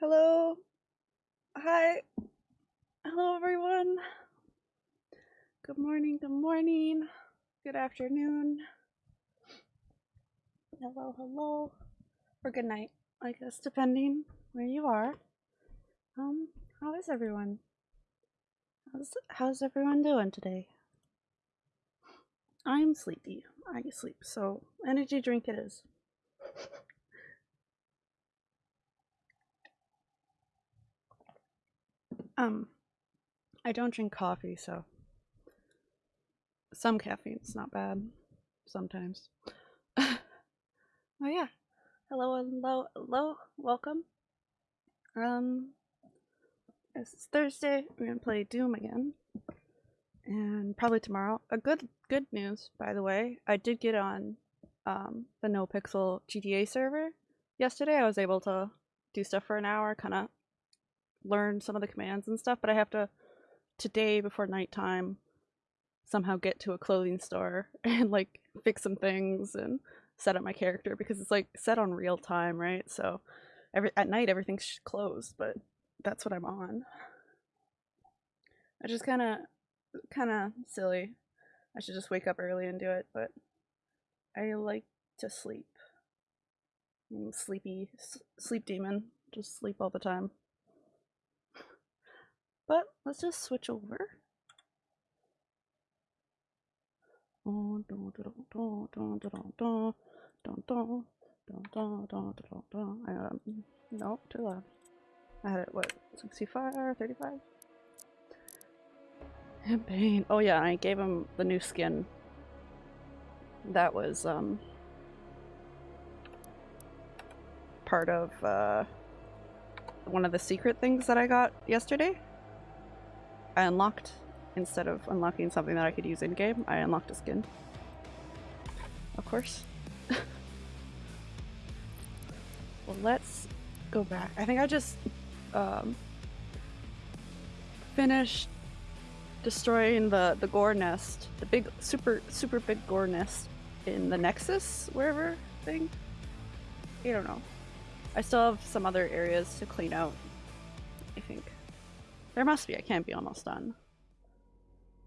Hello. Hi. Hello, everyone. Good morning. Good morning. Good afternoon. Hello, hello. Or good night, I guess, depending where you are. Um, how is everyone? How's how's everyone doing today? I'm sleepy. I sleep, so energy drink it is. Um, I don't drink coffee, so some caffeine's not bad sometimes. oh yeah. Hello, hello, hello. Welcome. Um, it's Thursday. We're gonna play Doom again, and probably tomorrow. A good good news, by the way. I did get on um, the NoPixel GTA server yesterday. I was able to do stuff for an hour, kind of learn some of the commands and stuff. But I have to today before nighttime somehow get to a clothing store and like fix some things and set up my character because it's like set on real time, right? So every at night everything's closed, but that's what I'm on. I just kind of kind of silly. I should just wake up early and do it, but I like to sleep. I'm sleepy sleep demon. Just sleep all the time. But let's just switch over. Um, no, too loud. I had it, what, 65 35? Campaign. Oh yeah, I gave him the new skin. That was, um, part of, uh, one of the secret things that I got yesterday. I unlocked, instead of unlocking something that I could use in-game, I unlocked a skin. Of course. well, let's go back. I think I just, um, finished destroying the the gore nest, the big super super big gore nest in the Nexus wherever thing. I don't know. I still have some other areas to clean out. There must be. I can't be almost done.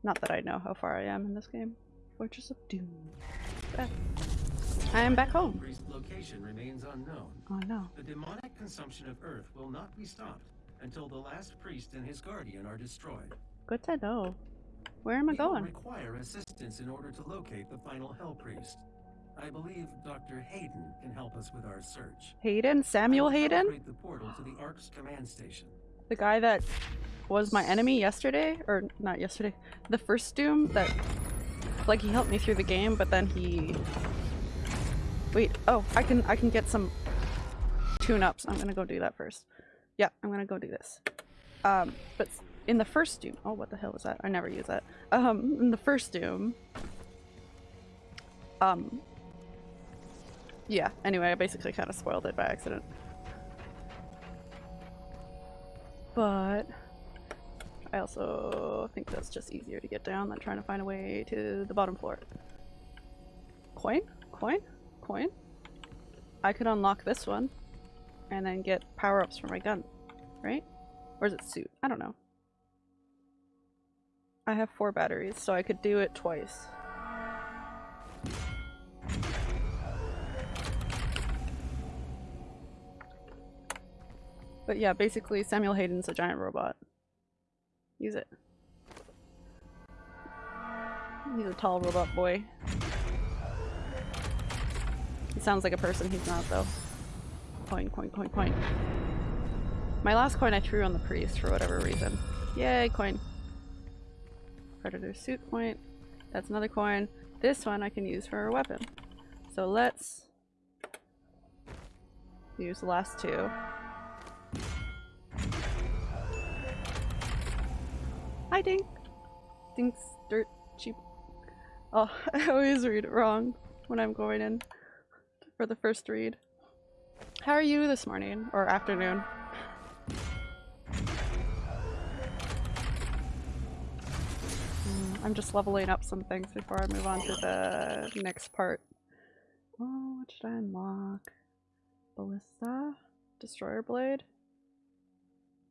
Not that I know how far I am in this game. Fortress of Doom. Ah. I am back home. Priest location remains unknown. Oh no. The demonic consumption of Earth will not be stopped until the last priest and his guardian are destroyed. Good to know. Where am I We will going? require assistance in order to locate the final Hell Priest. I believe Dr. Hayden can help us with our search. Hayden? Samuel Hayden? the portal to the Ark's command station. The guy that was my enemy yesterday? Or not yesterday. The first Doom that like he helped me through the game, but then he Wait, oh, I can I can get some tune-ups. I'm gonna go do that first. Yeah, I'm gonna go do this. Um, but in the first Doom, oh, what the hell was that? I never use that. Um, in the first Doom, um, yeah. Anyway, I basically kind of spoiled it by accident. But I also think that's just easier to get down than trying to find a way to the bottom floor. Coin? Coin? Coin? I could unlock this one and then get power-ups for my gun, right? Or is it suit? I don't know. I have four batteries, so I could do it twice. But yeah, basically Samuel Hayden's a giant robot. Use it. He's a tall robot boy. He sounds like a person, he's not though. Coin, coin, coin, coin. My last coin I threw on the priest for whatever reason. Yay, coin. Praetor suit point. That's another coin. This one I can use for a weapon. So let's use the last two. Hi, Dink. Dink's dirt cheap. Oh, I always read it wrong when I'm going in for the first read. How are you this morning or afternoon? Mm, I'm just leveling up some things before I move on to the next part. Oh, what should I unlock? Ballista? Destroyer Blade?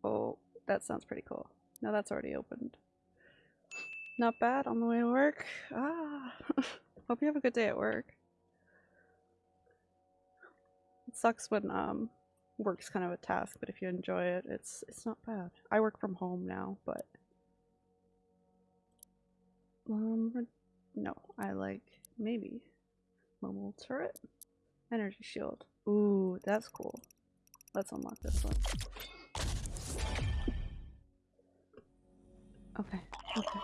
Oh, that sounds pretty cool. No, that's already opened. Not bad on the way to work. Ah, hope you have a good day at work. It sucks when um work's kind of a task, but if you enjoy it, it's it's not bad. I work from home now, but um no, I like maybe mobile turret, energy shield. Ooh, that's cool. Let's unlock this one. Okay, okay.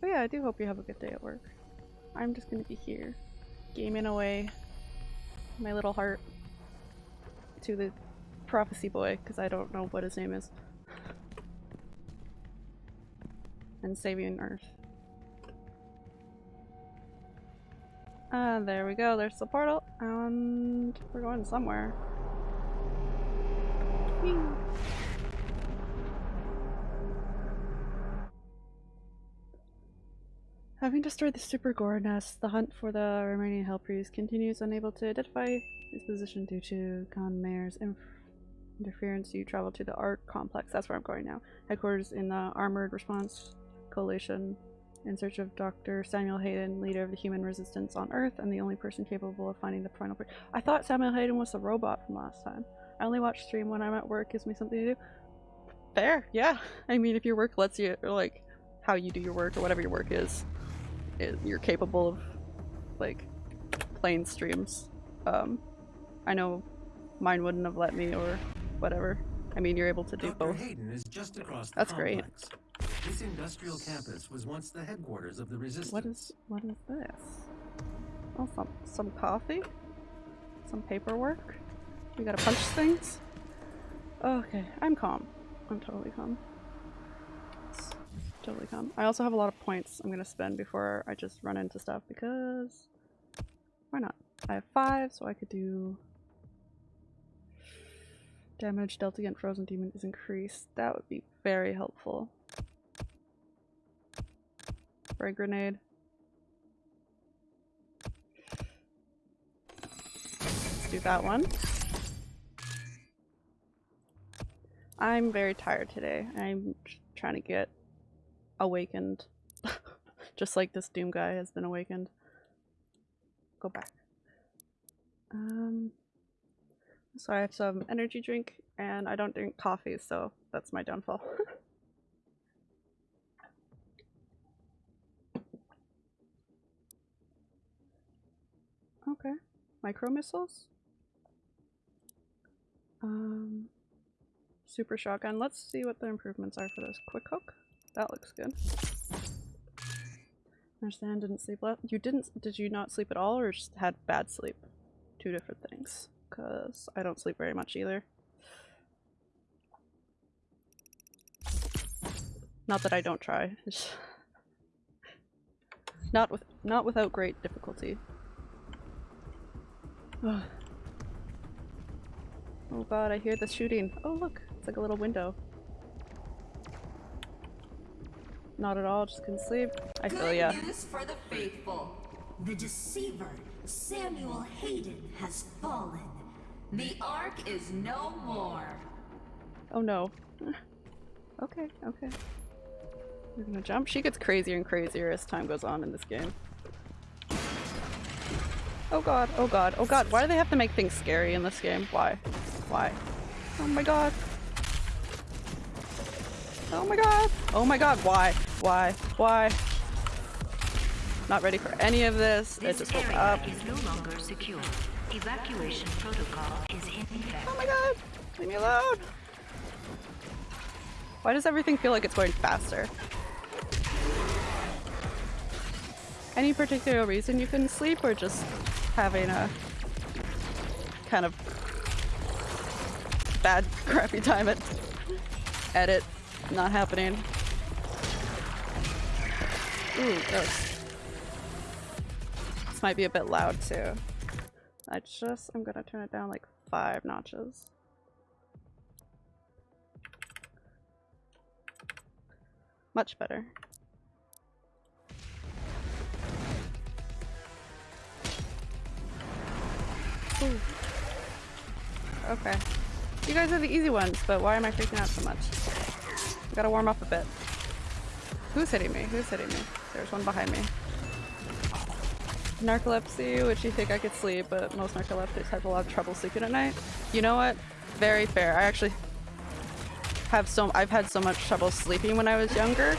But yeah, I do hope you have a good day at work. I'm just gonna be here, gaming away my little heart to the prophecy boy, because I don't know what his name is. and saving Earth. And there we go, there's the portal, and we're going somewhere. Whee! Having destroyed the Super Gore nest, the hunt for the remaining Hell Priest continues unable to identify his position due to Khan Maykr's interference. You travel to the Ark Complex, that's where I'm going now. Headquarters in the Armored Response Coalition in search of Dr. Samuel Hayden, leader of the human resistance on Earth and the only person capable of finding the final priest. I thought Samuel Hayden was the robot from last time. I only watch stream when I'm at work, gives me something to do. Fair, yeah. I mean, if your work lets you, or like, how you do your work or whatever your work is, it, you're capable of, like, playing streams. Um, I know mine wouldn't have let me or whatever. I mean, you're able to do Dr. both. Hayden is just across That's great. This industrial campus was once the headquarters of the resistance. What is what is this? Oh, some some coffee, some paperwork. We gotta punch things. Okay, I'm calm. I'm totally calm. Totally calm. I also have a lot of points I'm gonna spend before I just run into stuff because why not? I have five, so I could do damage dealt against frozen demon is increased. That would be very helpful. Spray grenade. Let's do that one. I'm very tired today. I'm trying to get awakened. Just like this Doom guy has been awakened. Go back. Um, so I have some energy drink and I don't drink coffee, so that's my downfall. Okay. Micro missiles? Um, super shotgun. Let's see what the improvements are for this. Quick hook? That looks good. Understand, didn't sleep well. You didn't- did you not sleep at all or just had bad sleep? Two different things. Cause I don't sleep very much either. Not that I don't try. not with not without great difficulty. Oh god, I hear the shooting. Oh look, it's like a little window. Not at all, just couldn't sleep. I feel Good ya. news for the faithful. The deceiver, Samuel Hayden, has fallen. The Ark is no more. Oh no. okay, okay. We're gonna jump. She gets crazier and crazier as time goes on in this game. Oh god, oh god, oh god, why do they have to make things scary in this game? Why? Why? Oh my god. Oh my god! Oh my god, why? Why? Why? Not ready for any of this. It This just woke up. is no longer secure. Evacuation protocol is in effect. Oh my god! Leave me alone! Why does everything feel like it's going faster? Any particular reason you couldn't sleep or just having a kind of bad crappy time at edit not happening? Ooh, gross. This might be a bit loud too. I just, I'm gonna turn it down like five notches. Much better. Ooh. Okay. You guys are the easy ones, but why am I freaking out so much? I Gotta warm up a bit. Who's hitting me? Who's hitting me? There's one behind me. Narcolepsy, which you think I could sleep, but most narcoleptics have a lot of trouble sleeping at night. You know what? Very fair. I actually have so I've had so much trouble sleeping when I was younger.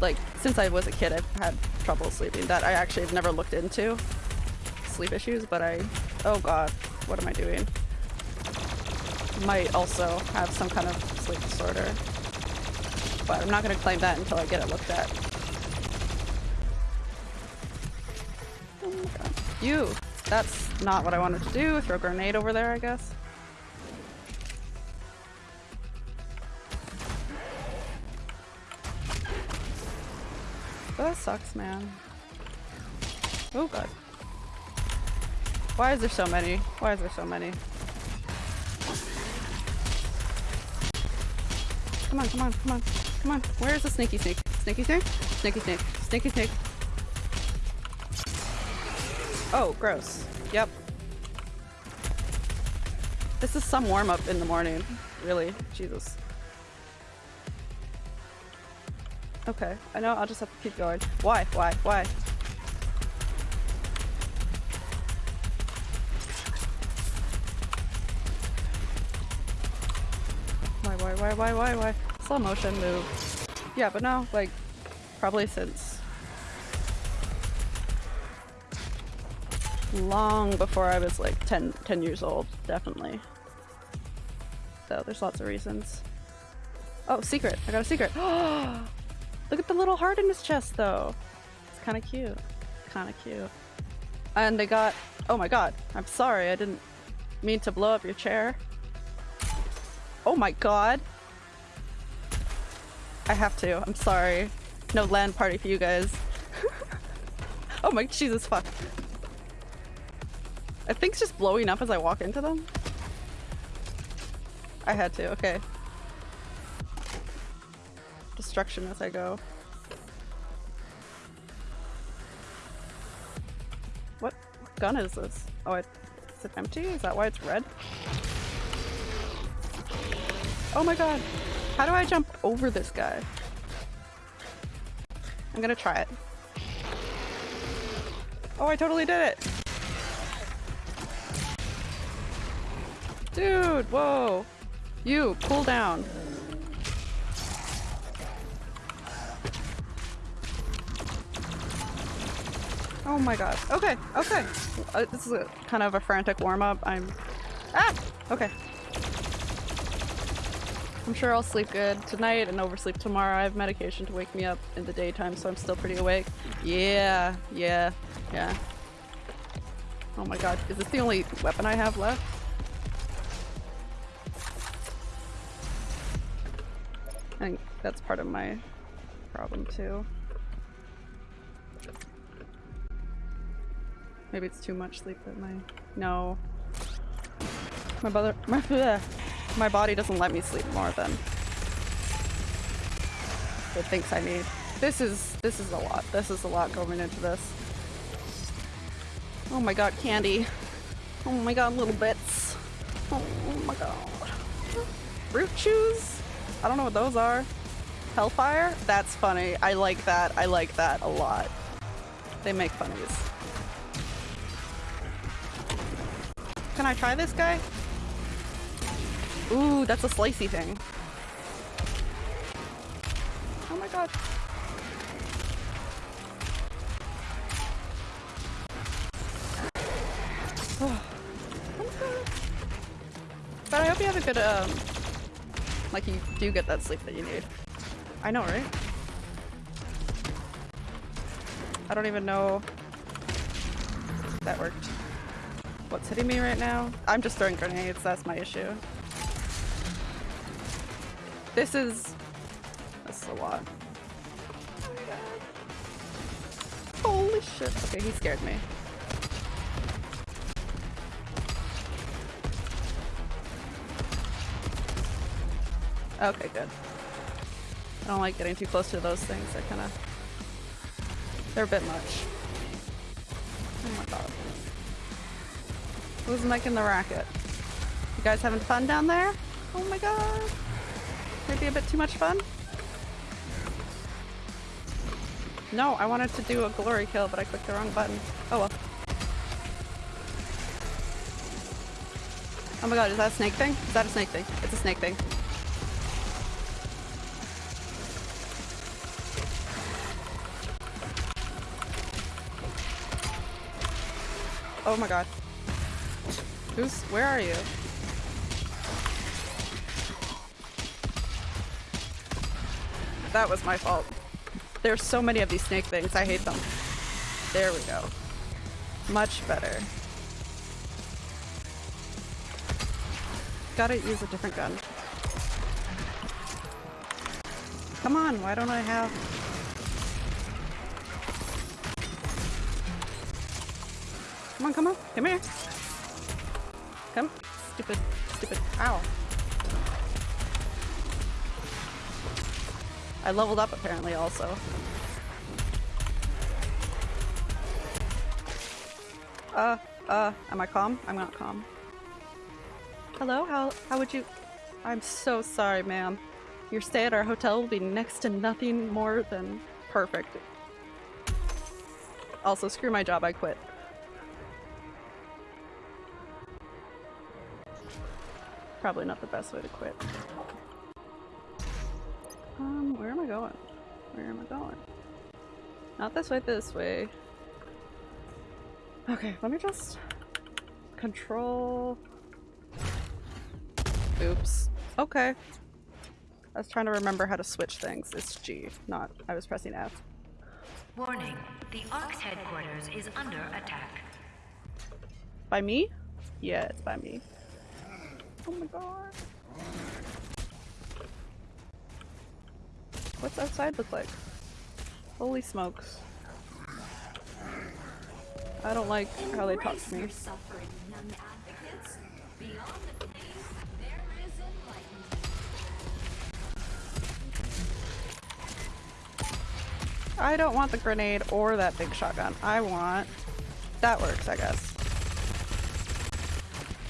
Like since I was a kid, I've had trouble sleeping that I actually have never looked into sleep issues. But I, oh god, what am I doing? Might also have some kind of sleep disorder, but I'm not gonna claim that until I get it looked at. You! That's not what I wanted to do. Throw a grenade over there, I guess. Oh, that sucks, man. Oh god. Why is there so many? Why is there so many? Come on, come on, come on, come on. Where's the sneaky snake? Sneaky snake? Sneaky snake. Sneaky snake. Oh, gross. Yep. This is some warm up in the morning. Really. Jesus. Okay, I know, I'll just have to keep going. Why? Why? Why? Why, why, why, why, why, why? Slow motion move. Yeah, but no, like, probably since long before I was like 10, 10 years old, definitely. So there's lots of reasons. Oh, secret! I got a secret! Look at the little heart in his chest though. It's kind of cute. Kind of cute. And they got- oh my god, I'm sorry, I didn't mean to blow up your chair. Oh my god! I have to, I'm sorry. No land party for you guys. oh my Jesus fuck. I think it's just blowing up as I walk into them. I had to, okay. Destruction as I go. What, gun is this? Oh, it, is it empty? Is that why it's red? Oh my god! How do I jump over this guy? I'm gonna try it. Oh, I totally did it! Dude, whoa! You, cool down. Oh my god. Okay, okay. Uh, this is a, kind of a frantic warm-up. I'm... Ah! Okay. I'm sure I'll sleep good tonight and oversleep tomorrow. I have medication to wake me up in the daytime, so I'm still pretty awake. Yeah, yeah, yeah. Oh my god, is this the only weapon I have left? I think that's part of my problem too. Maybe it's too much sleep at my- no. My brother- my- bleh. my body doesn't let me sleep more than it thinks I need. This is- this is a lot. This is a lot going into this. Oh my god, candy. Oh my god, little bits. Oh my god. Fruit chews? I don't know what those are. Hellfire? That's funny. I like that. I like that a lot. They make funnies. Can I try this guy? Ooh, that's a slicey thing. Oh my god. Oh. But I hope you have a good, um, like you do get that sleep that you need. I know, right? I don't even know that worked. What's hitting me right now? I'm just throwing grenades, that's my issue. This is... This is a lot. Holy shit. Okay, he scared me. Okay, good. I don't like getting too close to those things. They're kind of... They're a bit much. Oh my god. Who's making the racket? You guys having fun down there? Oh my god. Maybe a bit too much fun? No, I wanted to do a glory kill, but I clicked the wrong button. Oh well. Oh my god, is that a snake thing? Is that a snake thing? It's a snake thing. Oh my god. Who's- where are you? That was my fault. There's so many of these snake things, I hate them. There we go. Much better. Gotta use a different gun. Come on, why don't I have... Come here. Come. Stupid, stupid, ow. I leveled up apparently also. Uh, uh, am I calm? I'm not calm. Hello, how, how would you- I'm so sorry, ma'am. Your stay at our hotel will be next to nothing more than perfect. Also, screw my job, I quit. Probably not the best way to quit. Um, where am I going? Where am I going? Not this way, this way. Okay, let me just control. Oops. Okay. I was trying to remember how to switch things. It's G, not I was pressing F. Warning, the ARC's headquarters is under attack. By me? Yeah, it's by me. Oh my god. What's outside look like? Holy smokes. I don't like how they talk to me. suffering, young advocates. Beyond the pain, there is enlightenment. I don't want the grenade or that big shotgun. I want... That works, I guess.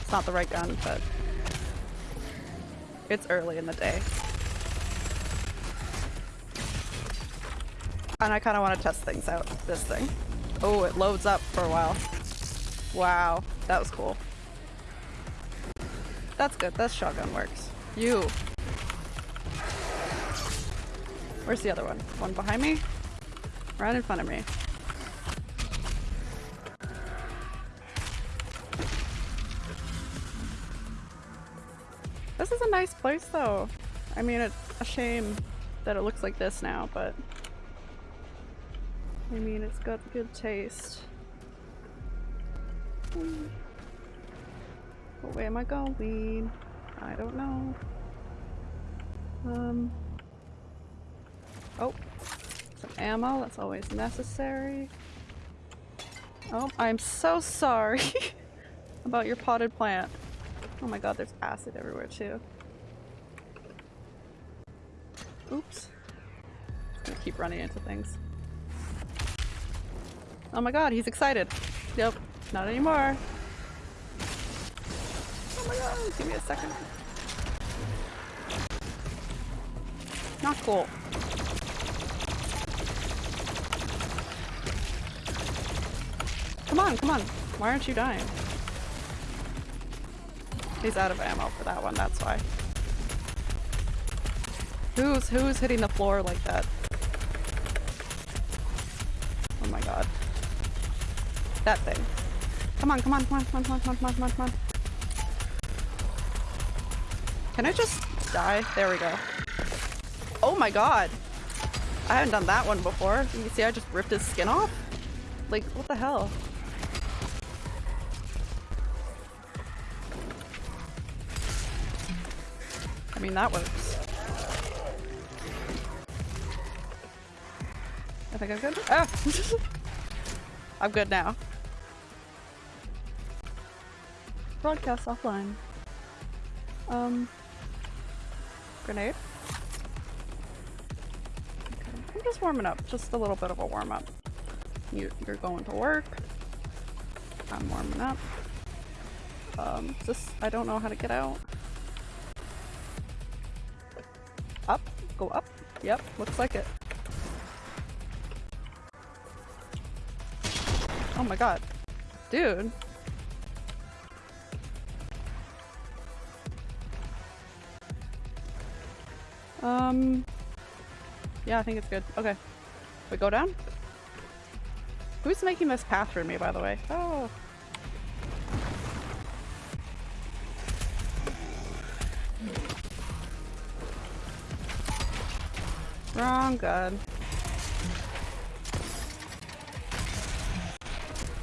It's not the right gun, but... It's early in the day. And I kind of want to test things out. This thing. Oh, it loads up for a while. Wow, that was cool. That's good. That shotgun works. You. Where's the other one? One behind me? Right in front of me. Nice place though. I mean, it's a shame that it looks like this now, but I mean, it's got good taste. Hmm. Where am I going? I don't know. Um. Oh, some ammo. That's always necessary. Oh, I'm so sorry about your potted plant. Oh my god, there's acid everywhere too. Oops. Gonna keep running into things. Oh my god, he's excited. Yep, not anymore. Oh my god, give me a second. Not cool. Come on, come on. Why aren't you dying? He's out of ammo for that one, that's why. Who's who's hitting the floor like that? Oh my god. That thing. Come on, come on, come on, come on, come on, come on, come on, come on. Can I just die? There we go. Oh my god. I haven't done that one before. You see I just ripped his skin off? Like, what the hell? I mean, that works. Think I'm good. Ah! I'm good now. Broadcast offline. Um. Grenade? Okay. I'm just warming up. Just a little bit of a warm up. You, you're going to work. I'm warming up. Um, this- I don't know how to get out. Up? Go up? Yep, looks like it. Oh my god. Dude. Um. Yeah, I think it's good. Okay. We go down? Who's making this path for me, by the way? Oh. Wrong gun.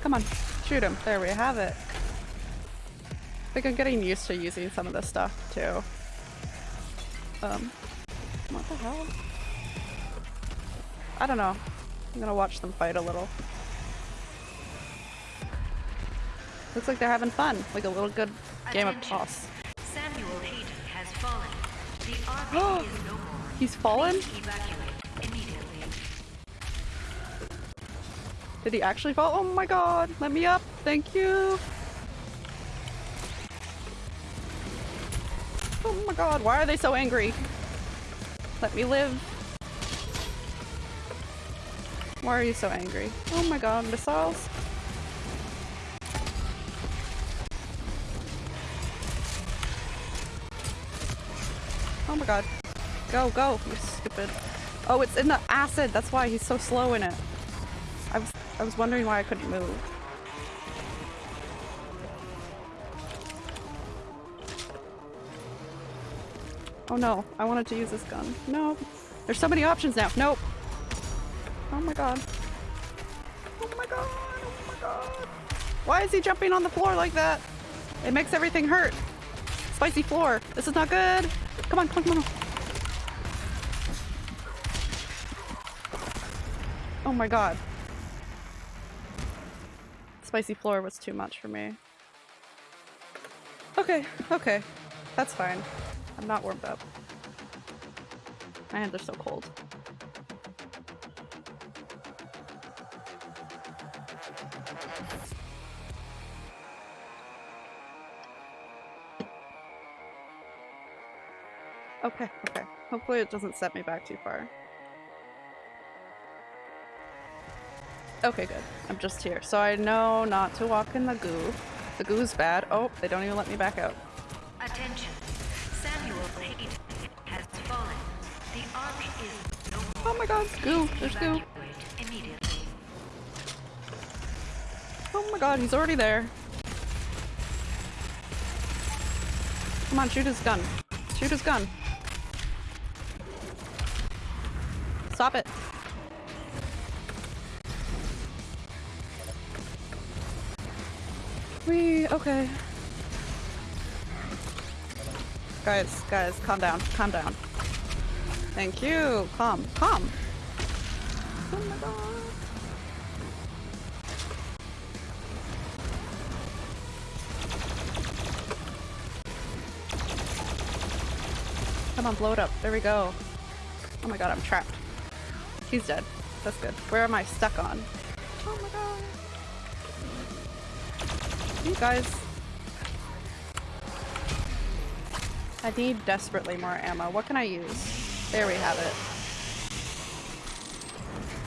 Come on, shoot him. There we have it. I think I'm getting used to using some of this stuff too. Um, what the hell? I don't know. I'm gonna watch them fight a little. Looks like they're having fun, like a little good game of toss. Samuel Hayden has fallen. The Ark is no more. He's fallen? Did he actually fall? Oh my god! Let me up! Thank you! Oh my god, why are they so angry? Let me live. Why are you so angry? Oh my god, missiles? Oh my god. Go, go, you stupid. Oh, it's in the acid. That's why he's so slow in it. I was wondering why I couldn't move. Oh no, I wanted to use this gun. No. There's so many options now. Nope. Oh my god. Oh my god. Oh my god. Why is he jumping on the floor like that? It makes everything hurt. Spicy floor. This is not good. Come on, come on, come on. Oh my god. Spicy floor was too much for me. Okay, okay. That's fine. I'm not warmed up. My hands are so cold. Okay, okay. Hopefully it doesn't set me back too far. Okay, good. I'm just here. So I know not to walk in the goo. The goo's bad. Oh, they don't even let me back out. Attention. Samuel Hayden has fallen. The Ark is no. Oh my god, goo. There's goo. Oh my god, he's already there. Come on, shoot his gun. Shoot his gun. Stop it. Okay. Guys, guys, calm down, calm down. Thank you. Calm, calm. Oh my god. Come on, blow it up. There we go. Oh my god, I'm trapped. He's dead. That's good. Where am I stuck on? Oh my god. You guys. I need desperately more ammo. What can I use? There we have it.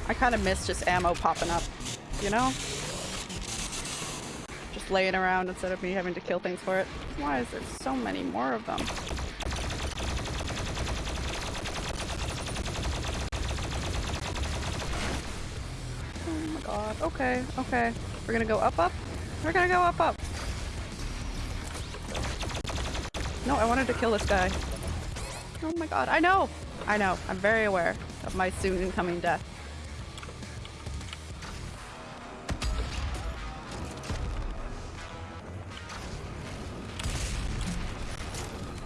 I kind of miss just ammo popping up, you know? Just laying around instead of me having to kill things for it. Why is there so many more of them? Oh my god. Okay, okay. We're gonna go up, up? We're gonna go up, up. No, I wanted to kill this guy. Oh my god. I know! I know. I'm very aware of my soon incoming death.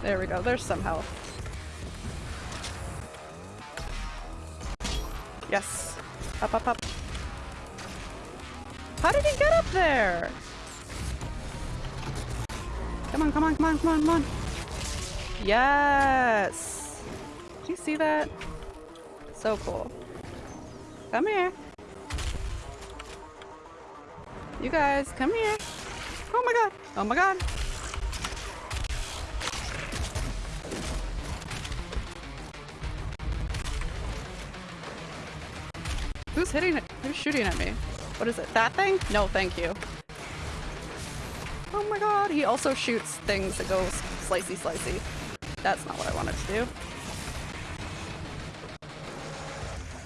There we go. There's some health. Yes. Up, up, up. How did he get up there? on, come on, come on, come on, come on. Yes! Do you see that? So cool. Come here. You guys, come here. Oh my god. Oh my god. Who's hitting it? Who's shooting at me? What is it? That thing? No, thank you. Oh my god, he also shoots things that go slicey slicey. That's not what I wanted to do.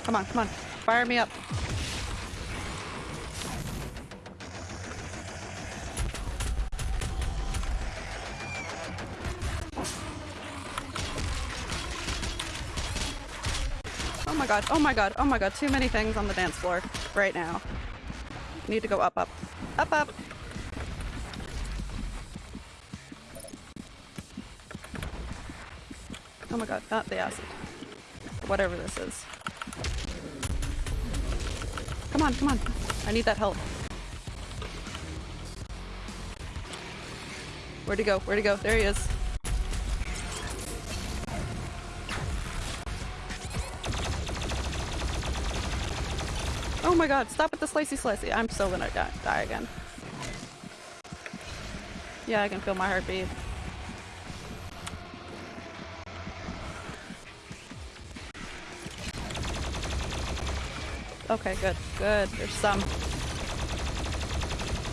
Come on, come on. Fire me up. Oh my god, oh my god, oh my god, too many things on the dance floor right now. Need to go up, up. Up, up! Oh my god, not the acid. Whatever this is. Come on, come on. I need that help. Where'd he go? Where'd he go? There he is. Oh my god, stop with the slicey slicey. I'm so gonna die, die again. Yeah, I can feel my heartbeat. Okay, good, good. There's some.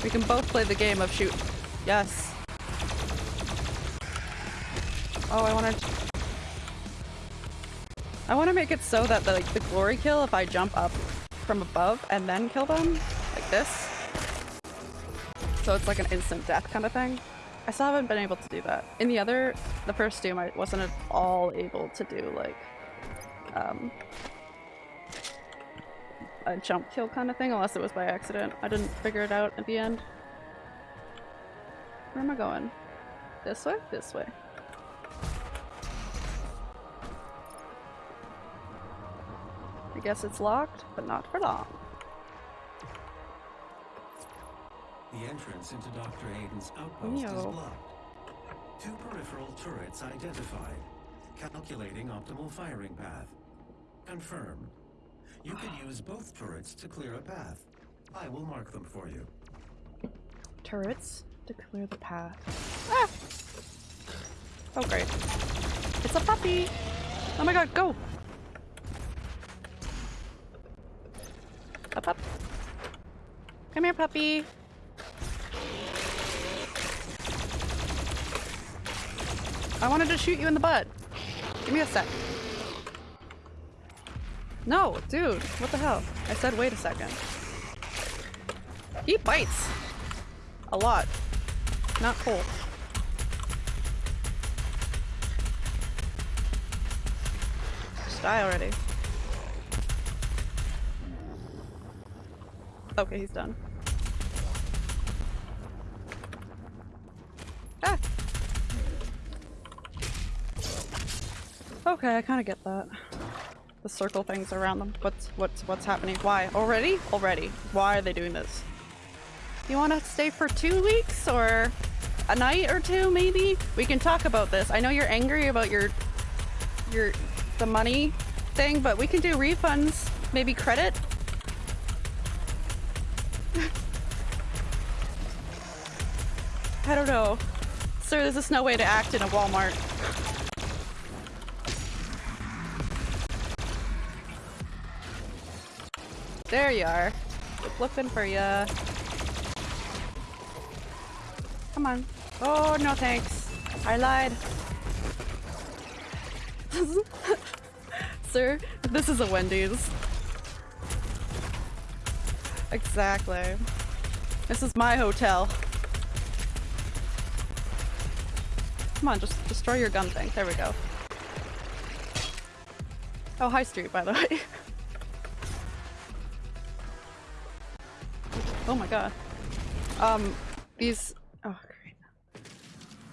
We can both play the game of shoot. Yes. Oh, I wanna... I wanna make it so that the, like, the glory kill if I jump up from above and then kill them, like this. So it's like an instant death kind of thing. I still haven't been able to do that. In the other, the first Doom, I wasn't at all able to do like, um, a jump kill kind of thing, unless it was by accident. I didn't figure it out at the end. Where am I going? This way? This way. I guess it's locked, but not for long. The entrance into Dr. Hayden's outpost is blocked. Two peripheral turrets identified. Calculating optimal firing path. Confirmed. You could use both turrets to clear a path. I will mark them for you. Turrets to clear the path. Ah! Oh great. It's a puppy! Oh my god, go! Up, up. Come here, puppy. I wanted to shoot you in the butt. Give me a sec. No, dude, what the hell? I said wait a second. He bites. A lot. Not cool. Just die already. Okay, he's done. Ah! Okay, I kind of get that. The circle things around them. What's what's what's happening? Why? Already? Already. Why are they doing this? You want to stay for two weeks or a night or two, maybe? We can talk about this. I know you're angry about your your the money thing, but we can do refunds. Maybe credit. I don't know. Sir, there's just no way to act in a Walmart. There you are. Looking for ya. Come on. Oh, no thanks. I lied. Sir, this is a Wendy's. Exactly. This is my hotel. Come on, just destroy your gun thing. There we go. Oh, High Street, by the way. oh my god. Um, these... Oh, great.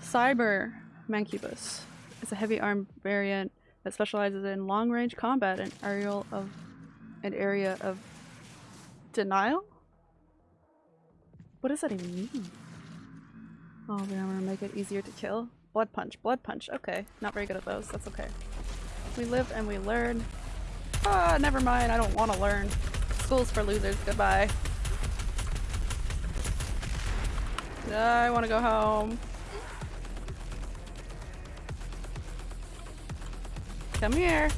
Cyber Mancubus is a heavy arm variant that specializes in long-range combat and aerial of an area of denial. What does that even mean? Oh, we're gonna make it easier to kill. Blood punch, blood punch. Okay, not very good at those. That's okay. We live and we learn. Ah, never mind. I don't want to learn. School's for losers. Goodbye. I want to go home. Come here.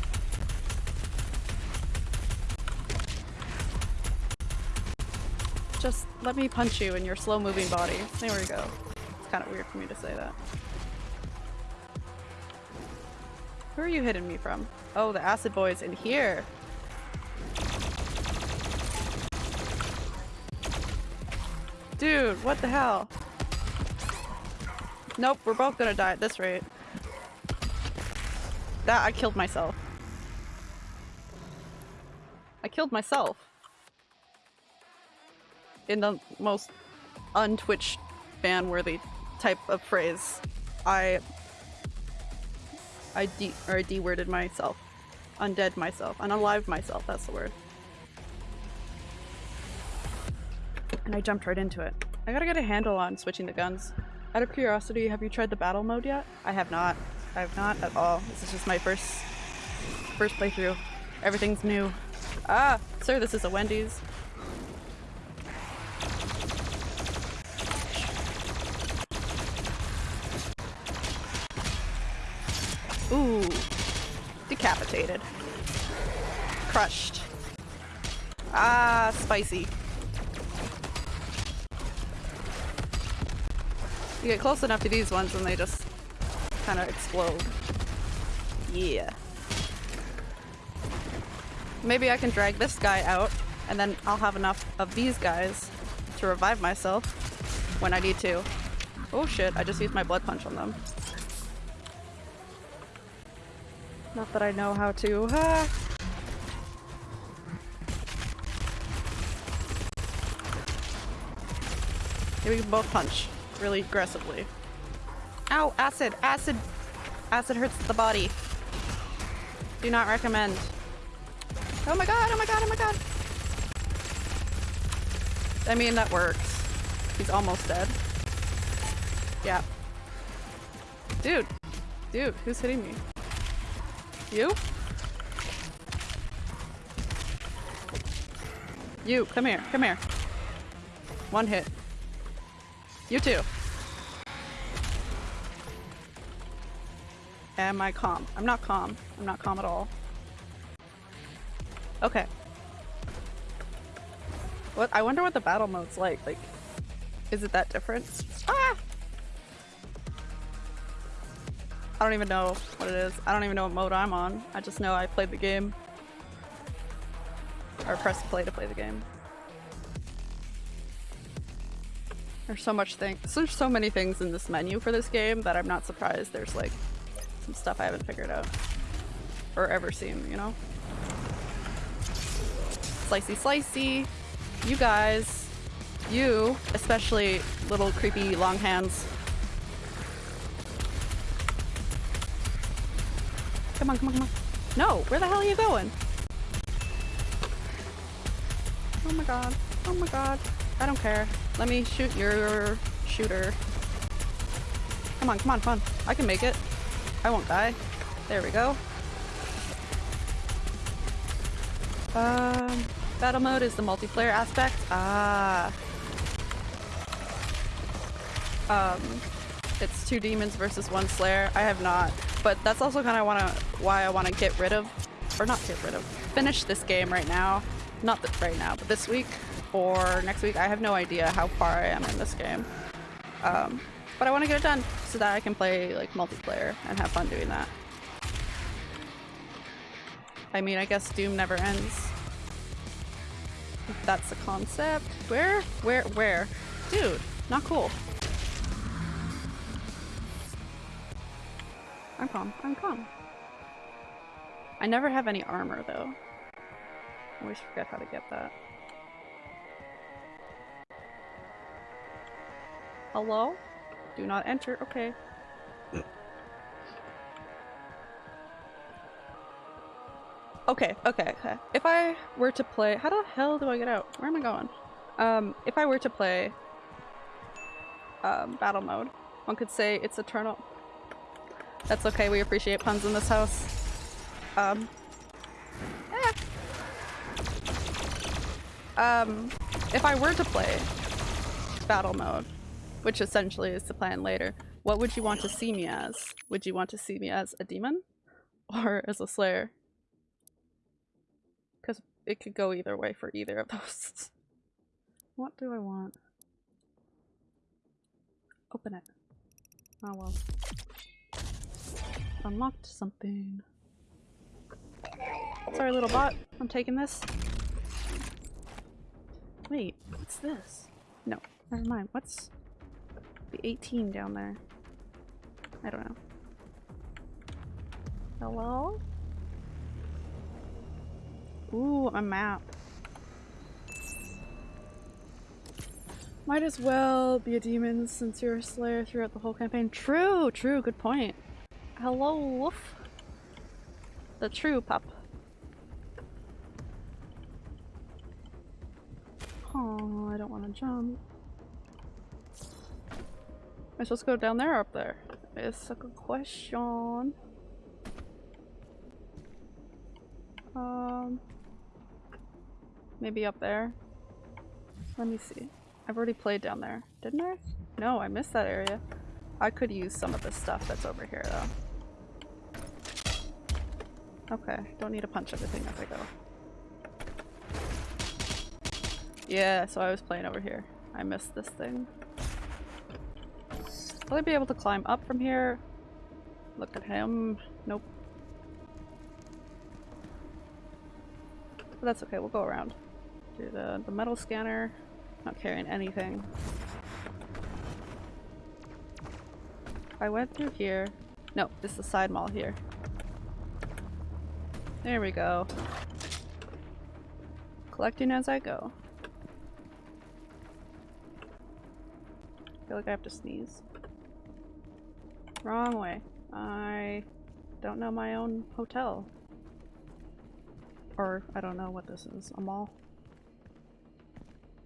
Just let me punch you in your slow moving body. There we go. It's kind of weird for me to say that. Who are you hitting me from? Oh, the acid boy's in here. Dude, what the hell? Nope, we're both gonna die at this rate. That- I killed myself. I killed myself. In the most untwitch ban-worthy type of phrase. I... I de- or I de-worded myself. Undead myself. Unalived myself, that's the word. And I jumped right into it. I gotta get a handle on switching the guns. Out of curiosity, have you tried the battle mode yet? I have not. I have not at all. This is just my first first playthrough. Everything's new. Ah! Sir, this is a Wendy's. Ooh. Decapitated. Crushed. Ah, spicy. You get close enough to these ones and they just kind of explode. Yeah. Maybe I can drag this guy out and then I'll have enough of these guys to revive myself when I need to. Oh shit, I just used my blood punch on them. Not that I know how to. Ah. Maybe we both punch really aggressively. Ow! Acid! Acid! Acid hurts the body. Do not recommend. Oh my god! Oh my god! Oh my god! I mean, that works. He's almost dead. Yeah. Dude! Dude, who's hitting me? You? You, come here, come here. One hit. You too. Am I calm? I'm not calm. I'm not calm at all. Okay. What? I wonder what the battle mode's like. Like, is it that different? Ah! I don't even know what it is. I don't even know what mode I'm on. I just know I played the game. Or pressed play to play the game. There's so much things. There's so many things in this menu for this game that I'm not surprised there's like some stuff I haven't figured out. Or ever seen, you know? Slicey slicey. You guys. You, especially little creepy long hands. Come on, come on, come on. No, where the hell are you going? Oh my god. Oh my god. I don't care. Let me shoot your shooter. Come on, come on, come on. I can make it. I won't die. There we go. Um, battle mode is the multiplayer aspect. Ah. Um, it's two demons versus one slayer. I have not, but that's also kind of wanna why I want to get rid of, or not get rid of, finish this game right now. Not right now, but this week or next week. I have no idea how far I am in this game. Um, but I want to get it done so that I can play like multiplayer and have fun doing that. I mean, I guess Doom never ends. That's the concept. Where? Where? Where? Dude, not cool. I'm calm. I'm calm. I never have any armor though. I always forget how to get that. Hello? Do not enter. Okay. Okay, okay, okay. If I were to play- how the hell do I get out? Where am I going? Um, if I were to play um, battle mode, one could say it's eternal. That's okay, we appreciate puns in this house. Um, eh. Um, if I were to play battle mode, which essentially is the plan later, what would you want to see me as? Would you want to see me as a demon? Or as a slayer? Because it could go either way for either of those. What do I want? Open it. Oh well. Unlocked something. Sorry, little bot. I'm taking this. Wait, what's this? No, never mind. What's the 18 down there? I don't know. Hello? Ooh, a map. Might as well be a demon since you're a slayer throughout the whole campaign. True, true, good point. Hello, wolf. The true pup. Oh, I don't want to jump. Am I supposed to go down there or up there? It's a good question. Um, maybe up there. Let me see. I've already played down there, didn't I? No, I missed that area. I could use some of the stuff that's over here though. Okay, don't need to punch everything as I go. Yeah, so I was playing over here. I missed this thing. Will I be able to climb up from here? Look at him. Nope. But that's okay, we'll go around. Do the, the metal scanner. Not carrying anything. I went through here. No, this is the side mall here. There we go. Collecting as I go. I feel like I have to sneeze. Wrong way. I don't know my own hotel. Or I don't know what this is. A mall?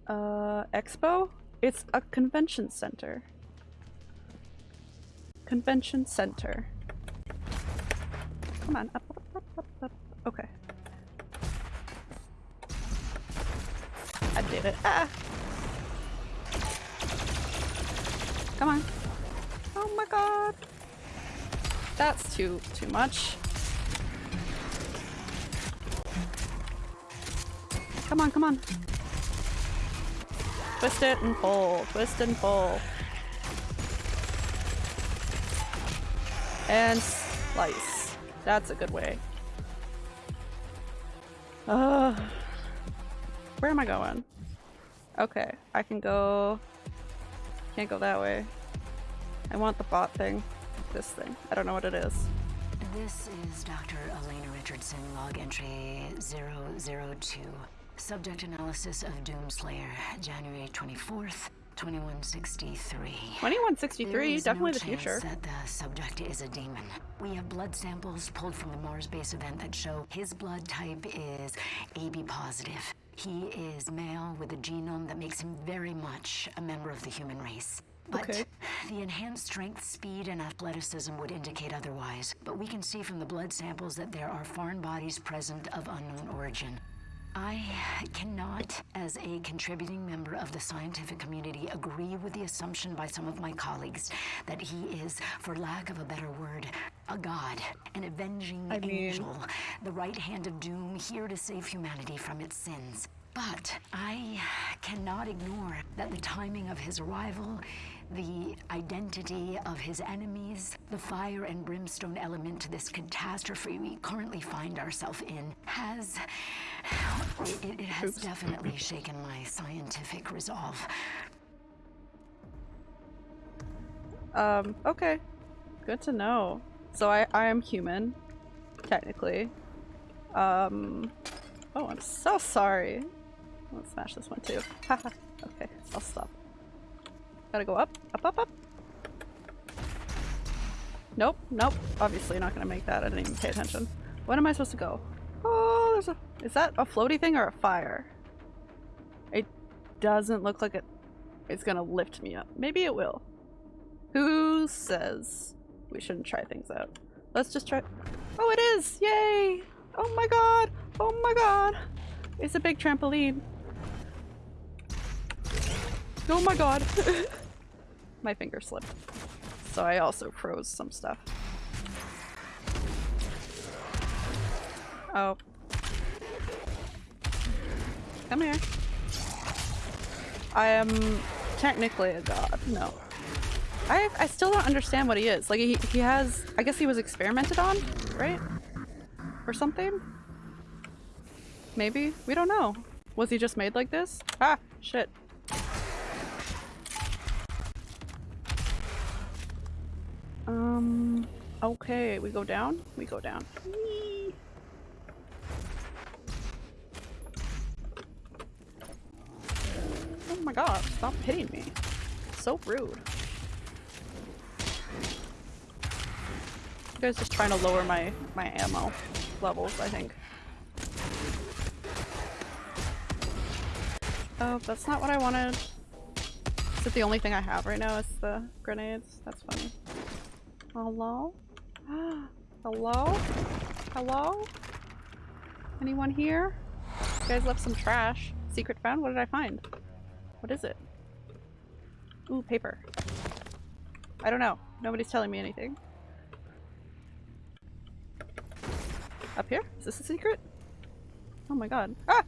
Uh, expo? It's a convention center. Convention center. Come on, up, up, up, up, up. Okay. I did it. Ah! Come on. Oh my god. That's too, too much. Come on, come on. Twist it and pull. Twist and pull. And slice. That's a good way. Uh, where am I going? Okay, I can go... Can't go that way. I want the bot thing. This thing. I don't know what it is. This is Dr. Elena Richardson, log entry 002. Subject analysis of Doomslayer, January 24th, 2163. 2163, definitely no the future. that the subject is a demon. We have blood samples pulled from the Mars base event that show his blood type is AB positive. He is male with a genome that makes him very much a member of the human race. But Okay. the enhanced strength, speed, and athleticism would indicate otherwise. But we can see from the blood samples that there are foreign bodies present of unknown origin. I cannot, as a contributing member of the scientific community, agree with the assumption by some of my colleagues that he is, for lack of a better word, a god, an avenging I mean- angel, the right hand of doom here to save humanity from its sins. But I cannot ignore that the timing of his arrival, the identity of his enemies, the fire and brimstone element to this catastrophe we currently find ourselves in has. It, it- has Oops. definitely shaken my scientific resolve. Um, okay. Good to know. So I, I am human, technically. Um, oh, I'm so sorry. Let's smash this one too. Okay, I'll stop. Gotta go up, up, up, up. Nope, nope. Obviously not gonna make that. I didn't even pay attention. When am I supposed to go? Oh, there's a- Is that a floaty thing or a fire? It doesn't look like it. It's gonna lift me up. Maybe it will. Who says we shouldn't try things out? Let's just try. Oh, it is! Yay! Oh my god! Oh my god! It's a big trampoline. Oh my god! my finger slipped. So I also froze some stuff. Oh. Come here. I am technically a god. No. I I still don't understand what he is. Like he he has I guess he was experimented on, right? Or something? Maybe? We don't know. Was he just made like this? Ah, shit. Okay, we go down? We go down. Whee! Oh my god, stop hitting me. So rude. You guys just trying to lower my my ammo levels, I think. Oh, that's not what I wanted. Is it the only thing I have right now is the grenades? That's funny. Hello? Hello? Hello? Anyone here? You guys left some trash. Secret found? What did I find? What is it? Ooh, paper. I don't know. Nobody's telling me anything. Up here? Is this a secret? Oh my god. Ah!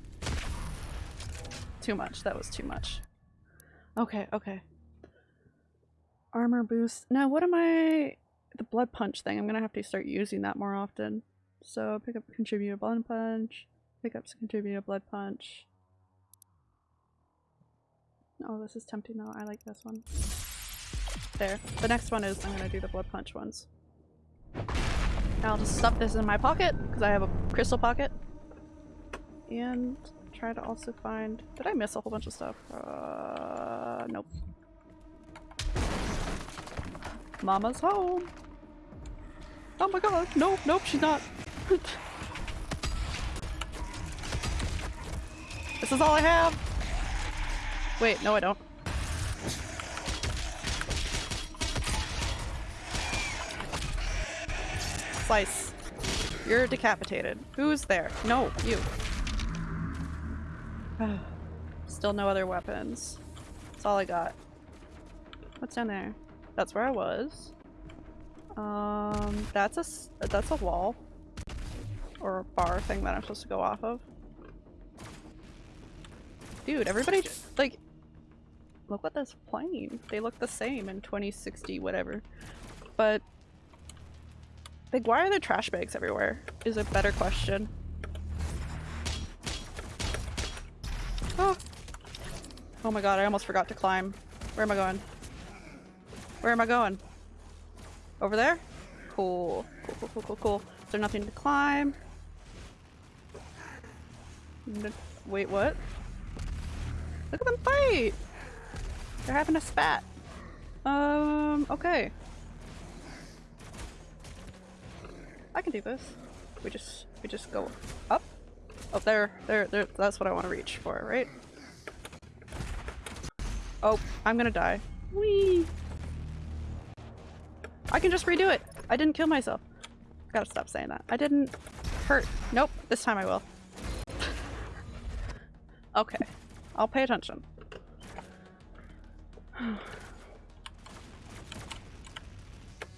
Too much. That was too much. Okay, okay. Armor boost. Now, what am I... The blood punch thing. I'm gonna have to start using that more often. So, pick up contribute a blood punch. Pick up contribute a blood punch. Oh, this is tempting though. I like this one. There. The next one is I'm gonna do the blood punch ones. I'll just stuff this in my pocket because I have a crystal pocket. And try to also find. Did I miss a whole bunch of stuff? Uh, nope. Mama's home. Oh my god! Nope, nope, she's not. this is all I have. Wait, no, I don't. Slice. You're decapitated. Who's there? No, you. Still no other weapons. That's all I got. What's down there? That's where I was. Um, that's a that's a wall or a bar thing that I'm supposed to go off of. Dude, everybody like look what this plane. They look the same in 2060 whatever. But like why are there trash bags everywhere? Is a better question. Oh. oh my god, I almost forgot to climb. Where am I going? Where am I going? Over there? Cool. Cool, cool, cool, cool, cool. Is there nothing to climb? N wait, what? Look at them fight! They're having a spat. Um, okay. I can do this. We just, we just go up. Oh, there, there, there, that's what I want to reach for, right? Oh, I'm gonna die. Whee! I can just redo it! I didn't kill myself. Gotta stop saying that. I didn't hurt. Nope, this time I will. okay, I'll pay attention.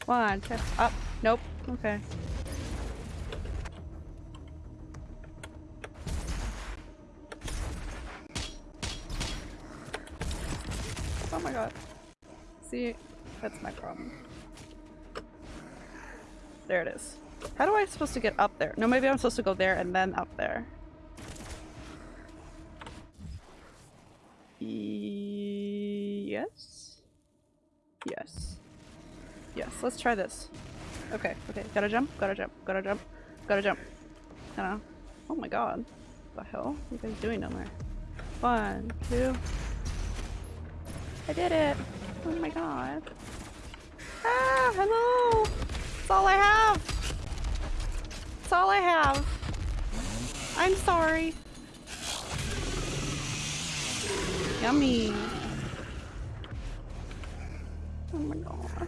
One, two, up. Nope, okay. Oh my god. See, that's my problem. There it is. How do I supposed to get up there? No, maybe I'm supposed to go there and then up there. Yes? Yes. Yes, let's try this. Okay, okay, gotta jump, gotta jump, gotta jump, gotta jump. Oh my god. What the hell? Are you guys doing down there? One, two. I did it! Oh my god. Ah, hello! That's all I have! That's all I have. I'm sorry. Yummy. Oh my god.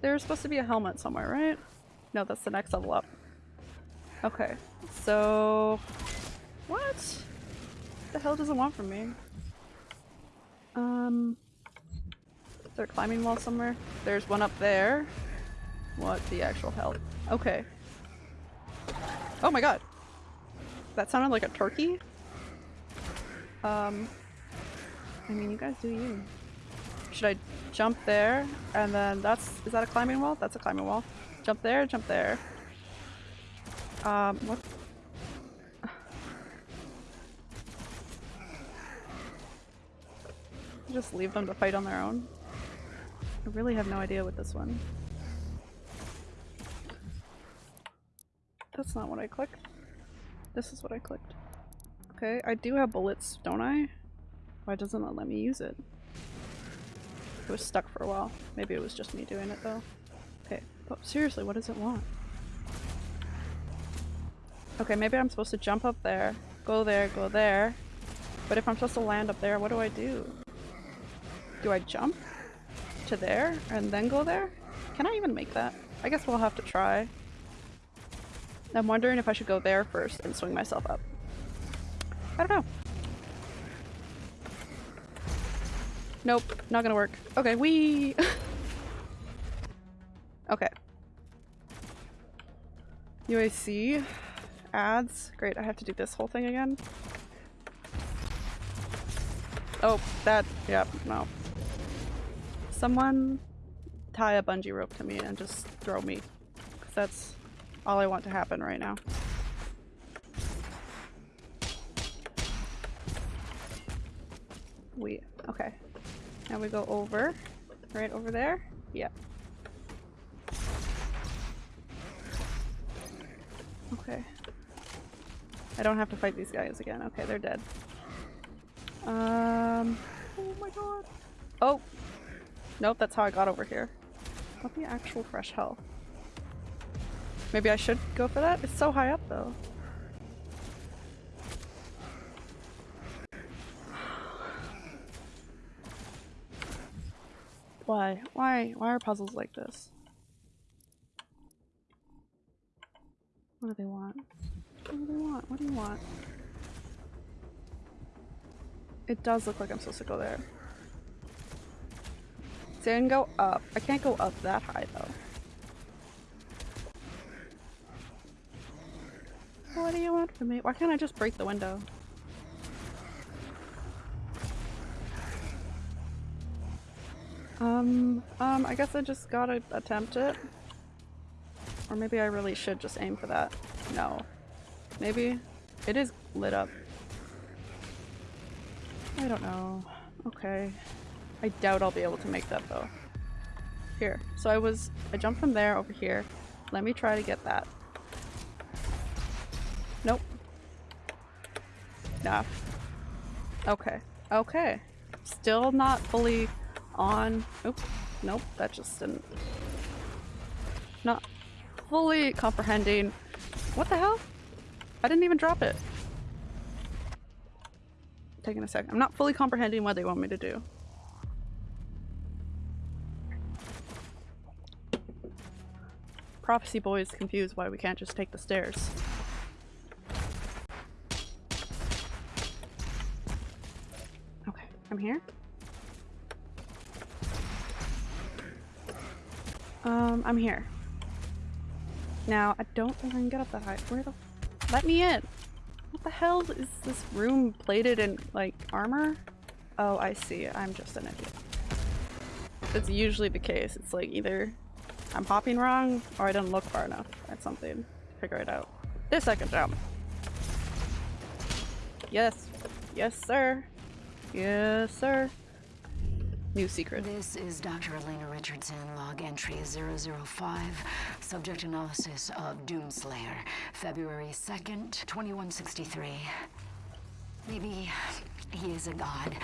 There's supposed to be a helmet somewhere, right? No, that's the next level up. Okay, so... What? The hell does it want from me? Um... Is there a climbing wall somewhere? There's one up there. What the actual hell? Okay. Oh my god! That sounded like a turkey? Um... I mean, you guys do you. Should I jump there and then that's is that a climbing wall? That's a climbing wall. Jump there, jump there. Um, what? Just leave them to fight on their own. I really have no idea with this one. That's not what I clicked. This is what I clicked. Okay, I do have bullets, don't I? Why doesn't it let me use it? It was stuck for a while. Maybe it was just me doing it though. Okay, but seriously, what does it want? Okay, maybe I'm supposed to jump up there, go there, go there. But if I'm supposed to land up there, what do I do? Do I jump to there and then go there? Can I even make that? I guess we'll have to try. I'm wondering if I should go there first and swing myself up. I don't know. Nope, not gonna work. Okay, we. okay. UAC ads. Great, I have to do this whole thing again. Oh, that. Yep, no. Someone tie a bungee rope to me and just throw me. Cause that's all I want to happen right now. We. Okay. Now we go over. Right over there? Yep. Okay. I don't have to fight these guys again. Okay, they're dead. Um. Oh my god. Oh! Nope, that's how I got over here. What the actual fresh health? Maybe I should go for that? It's so high up though. Why? Why? Why are puzzles like this? What do they want? What do they want? What do you want? It does look like I'm supposed to go there. See, I can go up. I can't go up that high though. What do you want from me? Why can't I just break the window? Um, um, I guess I just gotta attempt it. Or maybe I really should just aim for that. No. Maybe. It is lit up. I don't know. Okay. I doubt I'll be able to make that though. Here. So I was- I jumped from there over here. Let me try to get that. Nope. Nah. Okay. Okay. Still not fully on. Oop. Nope. That just didn't. Not fully comprehending. What the hell? I didn't even drop it. Taking a sec. I'm not fully comprehending what they want me to do. Prophecy boy is confused why we can't just take the stairs. I'm here. Um, I'm here. Now, I don't think I can get up that high. Where the- Let me in! What the hell is this room plated in, like, armor? Oh, I see. I'm just an idiot. That's usually the case. It's like either I'm hopping wrong or I didn't look far enough at something to figure it out. This I can jump. Yes. Yes, sir. Yes, sir. New secret. This is Dr. Elena Richardson, log entry 005, subject analysis of Doomslayer, February 2nd, 2163. Maybe he is a god.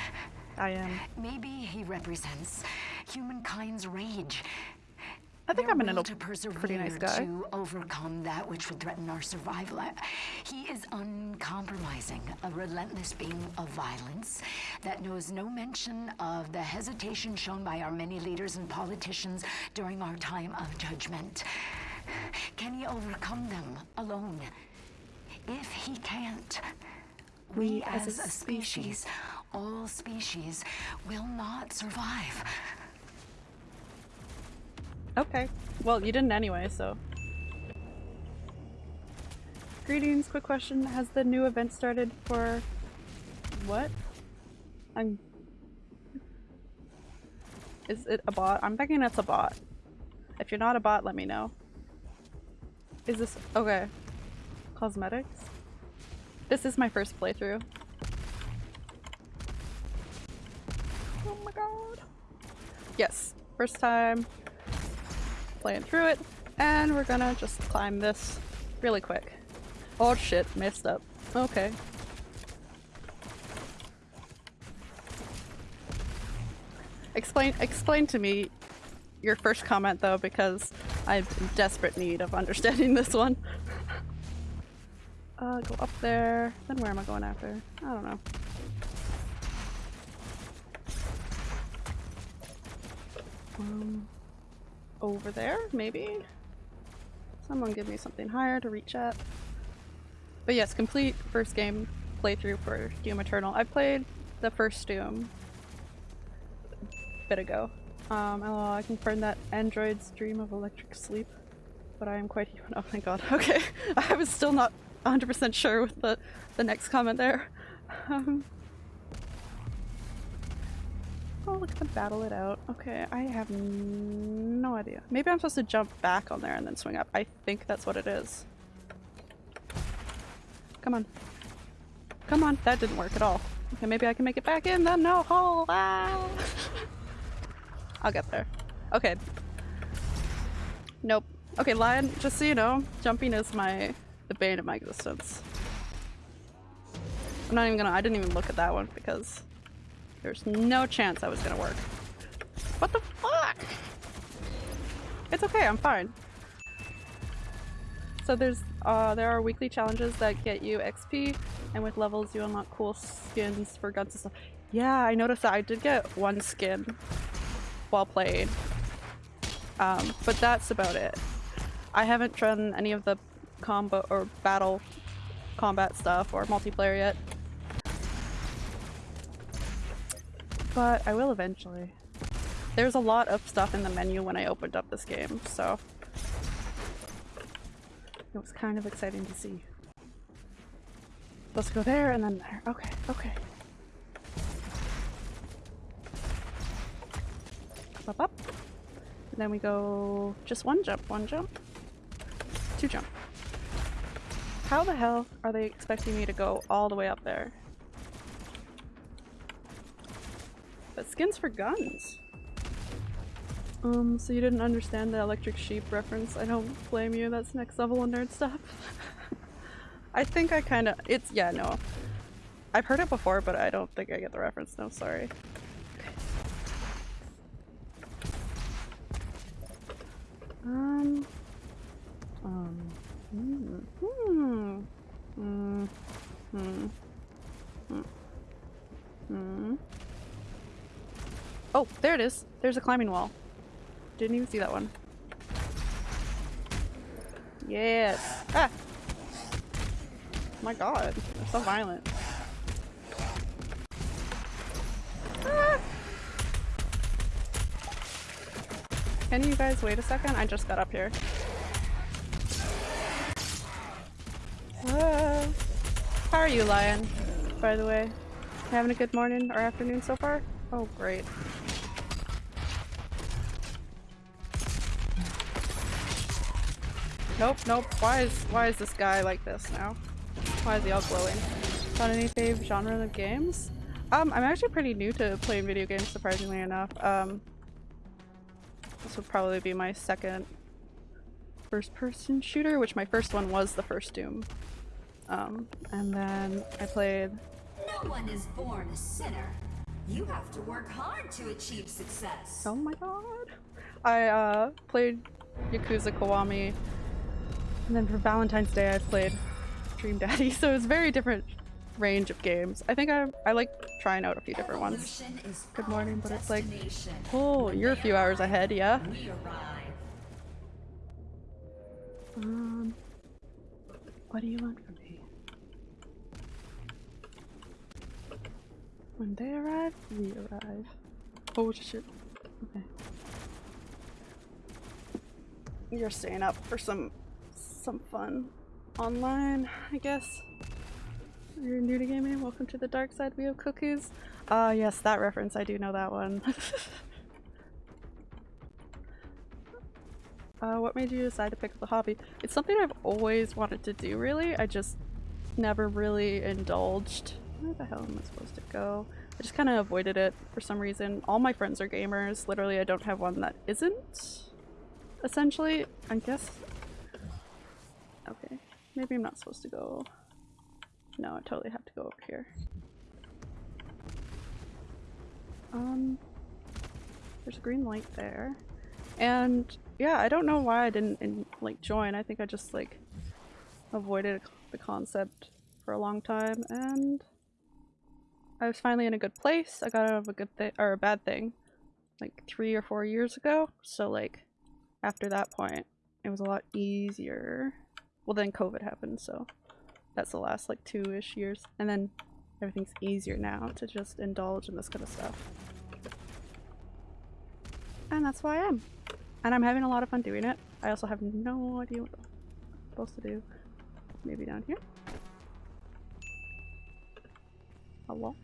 I am. Maybe he represents humankind's rage. I think I'm an will a to persevere pretty nice guy. to overcome that which would threaten our survival. He is uncompromising, a relentless being of violence that knows no mention of the hesitation shown by our many leaders and politicians during our time of judgment. Can he overcome them alone? If he can't, we, as, a species, all species, will not survive. Okay. Well, you didn't anyway, so. Greetings, quick question. Has the new event started for what? I'm Is it a bot? I'm thinking it's a bot. If you're not a bot, let me know. Is this- okay. Cosmetics? This is my first playthrough. Oh my god. Yes, first time playing through it, and we're gonna just climb this really quick. Oh shit, messed up. Okay. Explain explain to me your first comment though because I'm in desperate need of understanding this one. uh, go up there. Then where am I going after? I don't know. Um, over there, maybe? Someone give me something higher to reach at. But yes, complete first game playthrough for Doom Eternal. I played the first Doom a bit ago. Um, oh, I confirmed that androids dream of electric sleep, but I am quite human. Oh my god, okay. I was still not 100% sure with the, the next comment there. Um, look at them battle it out. Okay, I have no idea. Maybe I'm supposed to jump back on there and then swing up. I think that's what it is. Come on. Come on, that didn't work at all. Okay, maybe I can make it back in the no hole. Ah! I'll get there. Okay. Nope. Okay, Lion, just so you know, jumping is my the bane of my existence. I'm not even gonna I didn't even look at that one because there's no chance I was gonna work. What the fuck? It's okay, I'm fine. So there's uh there are weekly challenges that get you XP and with levels you unlock cool skins for guns and stuff. Yeah, I noticed that I did get one skin while playing. Um, but that's about it. I haven't done any of the combo or battle combat stuff or multiplayer yet. But I will eventually. There's a lot of stuff in the menu when I opened up this game, so it was kind of exciting to see. Let's go there and then there. Okay, okay. Up, up. And then we go just one jump, one jump, two jump. How the hell are they expecting me to go all the way up there? But skins for guns. Um, so you didn't understand the electric sheep reference. I don't blame you, that's next level of nerd stuff. I think I kinda- it's- yeah, no. I've heard it before, but I don't think I get the reference, no, sorry. Um. Um. Hmm. Hmm. Hmm. Hmm. Hmm. Oh, there it is. There's a climbing wall. Didn't even see that one. Yes. Ah. My god, so violent. Ah. Can you guys wait a second? I just got up here. Ah. How are you, Lion? By the way, having a good morning or afternoon so far? Oh, great. Nope, nope. Why is why is this guy like this now? Why is he all glowing? Got any fave genre of games? Um, I'm actually pretty new to playing video games, surprisingly enough. Um, this would probably be my second first-person shooter, which my first one was the first Doom. Um, and then I played No one is born a sinner. You have to work hard to achieve success. Oh my god. I uh, played Yakuza Kiwami, and then for Valentine's Day I played Dream Daddy, so it's very different range of games. I think I, I like trying out a few different ones. Good morning, but it's like. Oh, you're a few hours ahead, yeah? Um, what do you want from me? When they arrive, we arrive. Oh shit. Okay. You're staying up for some some fun online, I guess. You're new to gaming. Welcome to the dark side. We have cookies. Ah, yes, that reference. I do know that one. Uh, what made you decide to pick up the hobby? It's something I've always wanted to do, really. I just never really indulged. Where the hell am I supposed to go? I just kind of avoided it for some reason. All my friends are gamers. Literally, I don't have one that isn't. Essentially, I guess. Okay, maybe I'm not supposed to go. No, I totally have to go over here. Um, there's a green light there. And yeah, I don't know why I didn't in, like join. I think I just like avoided the concept for a long time and I was finally in a good place. I got out of a good thing or a bad thing like three or four years ago. So like after that point it was a lot easier. Well then COVID happened so that's the last like two-ish years and then everything's easier now to just indulge in this kind of stuff. And that's why I am. And I'm having a lot of fun doing it. I also have no idea what I'm supposed to do. Maybe down here? Hello?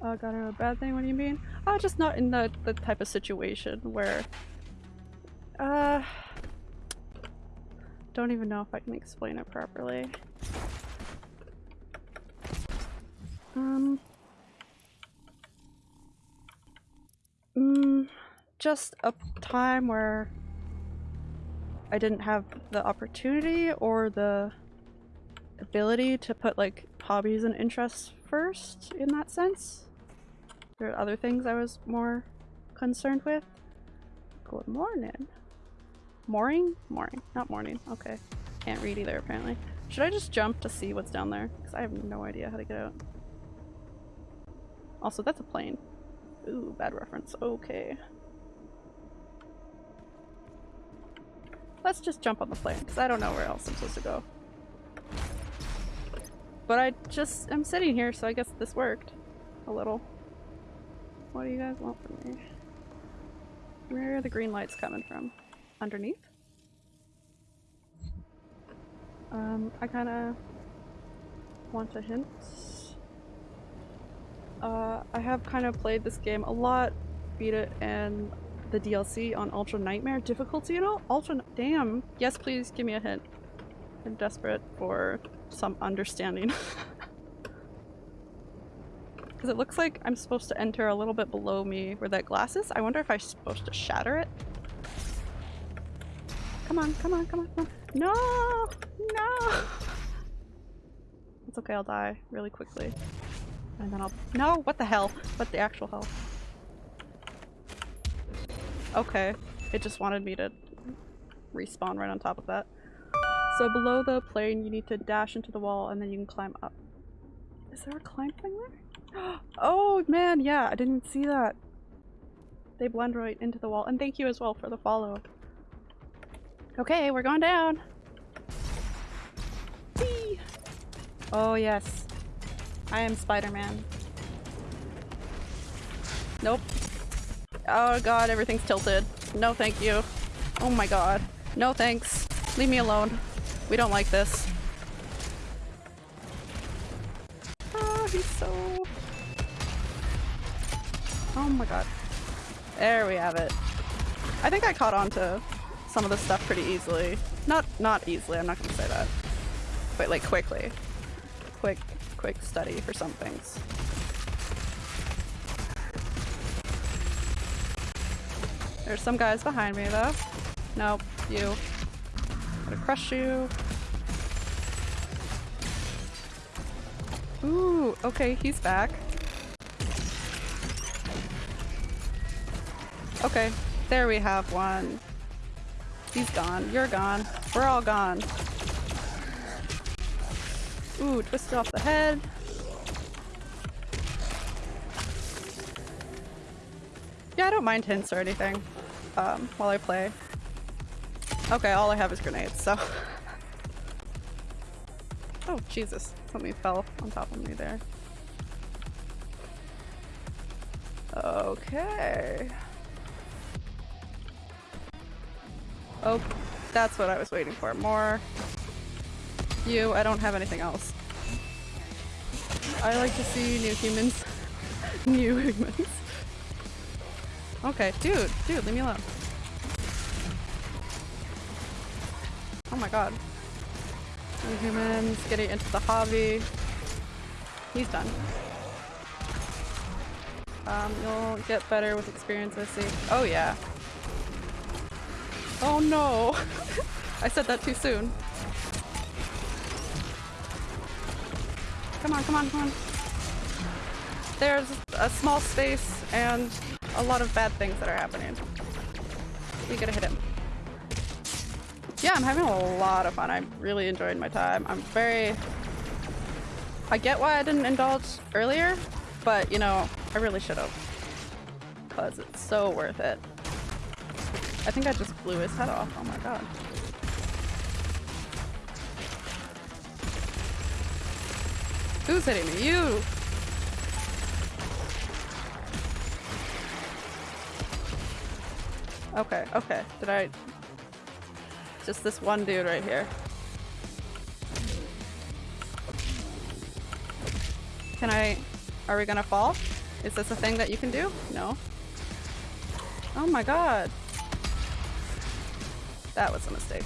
Uh, got a bad thing? What do you mean? Uh, just not in the, the type of situation where... Uh... Don't even know if I can explain it properly. Um... Mm, just a time where I didn't have the opportunity or the ability to put like hobbies and interests first in that sense. There are other things I was more concerned with. Good morning. Morning? Morning. Not morning. Okay. Can't read either apparently. Should I just jump to see what's down there? Because I have no idea how to get out. Also, that's a plane. Ooh, bad reference. Okay. Let's just jump on the plane, because I don't know where else I'm supposed to go. But I just am sitting here, so I guess this worked. A little. What do you guys want from me? Where are the green lights coming from? Underneath? Um, I kinda want a hint. Uh, I have kind of played this game a lot, beat it, and the DLC on Ultra Nightmare difficulty and all? Ultra- damn. Yes, please give me a hint. I'm desperate for some understanding. Because it looks like I'm supposed to enter a little bit below me where that glass is. I wonder if I'm supposed to shatter it. Come on, come on, come on, come on. No! No! It's okay, I'll die really quickly. And then I'll- No! What the hell? What the actual hell? Okay. It just wanted me to respawn right on top of that. So below the plane you need to dash into the wall and then you can climb up. Is there a climb thing there? Oh man, yeah, I didn't see that. They blend right into the wall. And thank you as well for the follow. Okay, we're going down. Whee! Oh yes. I am Spider-Man. Nope. Oh god, everything's tilted. No thank you. Oh my god. No thanks. Leave me alone. We don't like this. Oh, he's so... Oh my god. There we have it. I think I caught on to some of this stuff pretty easily. Not not easily, I'm not gonna say that. But like quickly. Quick, quick study for some things. There's some guys behind me though. Nope, you. Gonna crush you. Ooh, okay, he's back. Okay, there we have one. He's gone. You're gone. We're all gone. Ooh, twisted off the head. Yeah, I don't mind hints or anything um, while I play. Okay, all I have is grenades, so... oh, Jesus. Something fell on top of me there. Okay. Oh, that's what I was waiting for. More. You, I don't have anything else. I like to see new humans. new humans. Okay, dude, dude, leave me alone. Oh my god. New Humans getting into the hobby. He's done. Um, you'll get better with experience, I see. Oh yeah. Oh no! I said that too soon. Come on, come on, come on. There's a small space and a lot of bad things that are happening. We gotta hit him. Yeah, I'm having a lot of fun. I'm really enjoying my time. I'm very... I get why I didn't indulge earlier, but you know, I really should have. Because it's so worth it. I think I just blew his head off. Oh my god. Who's hitting me? You! Okay, okay. Did I... Just this one dude right here. Can I... Are we gonna fall? Is this a thing that you can do? No. Oh my god. That was a mistake.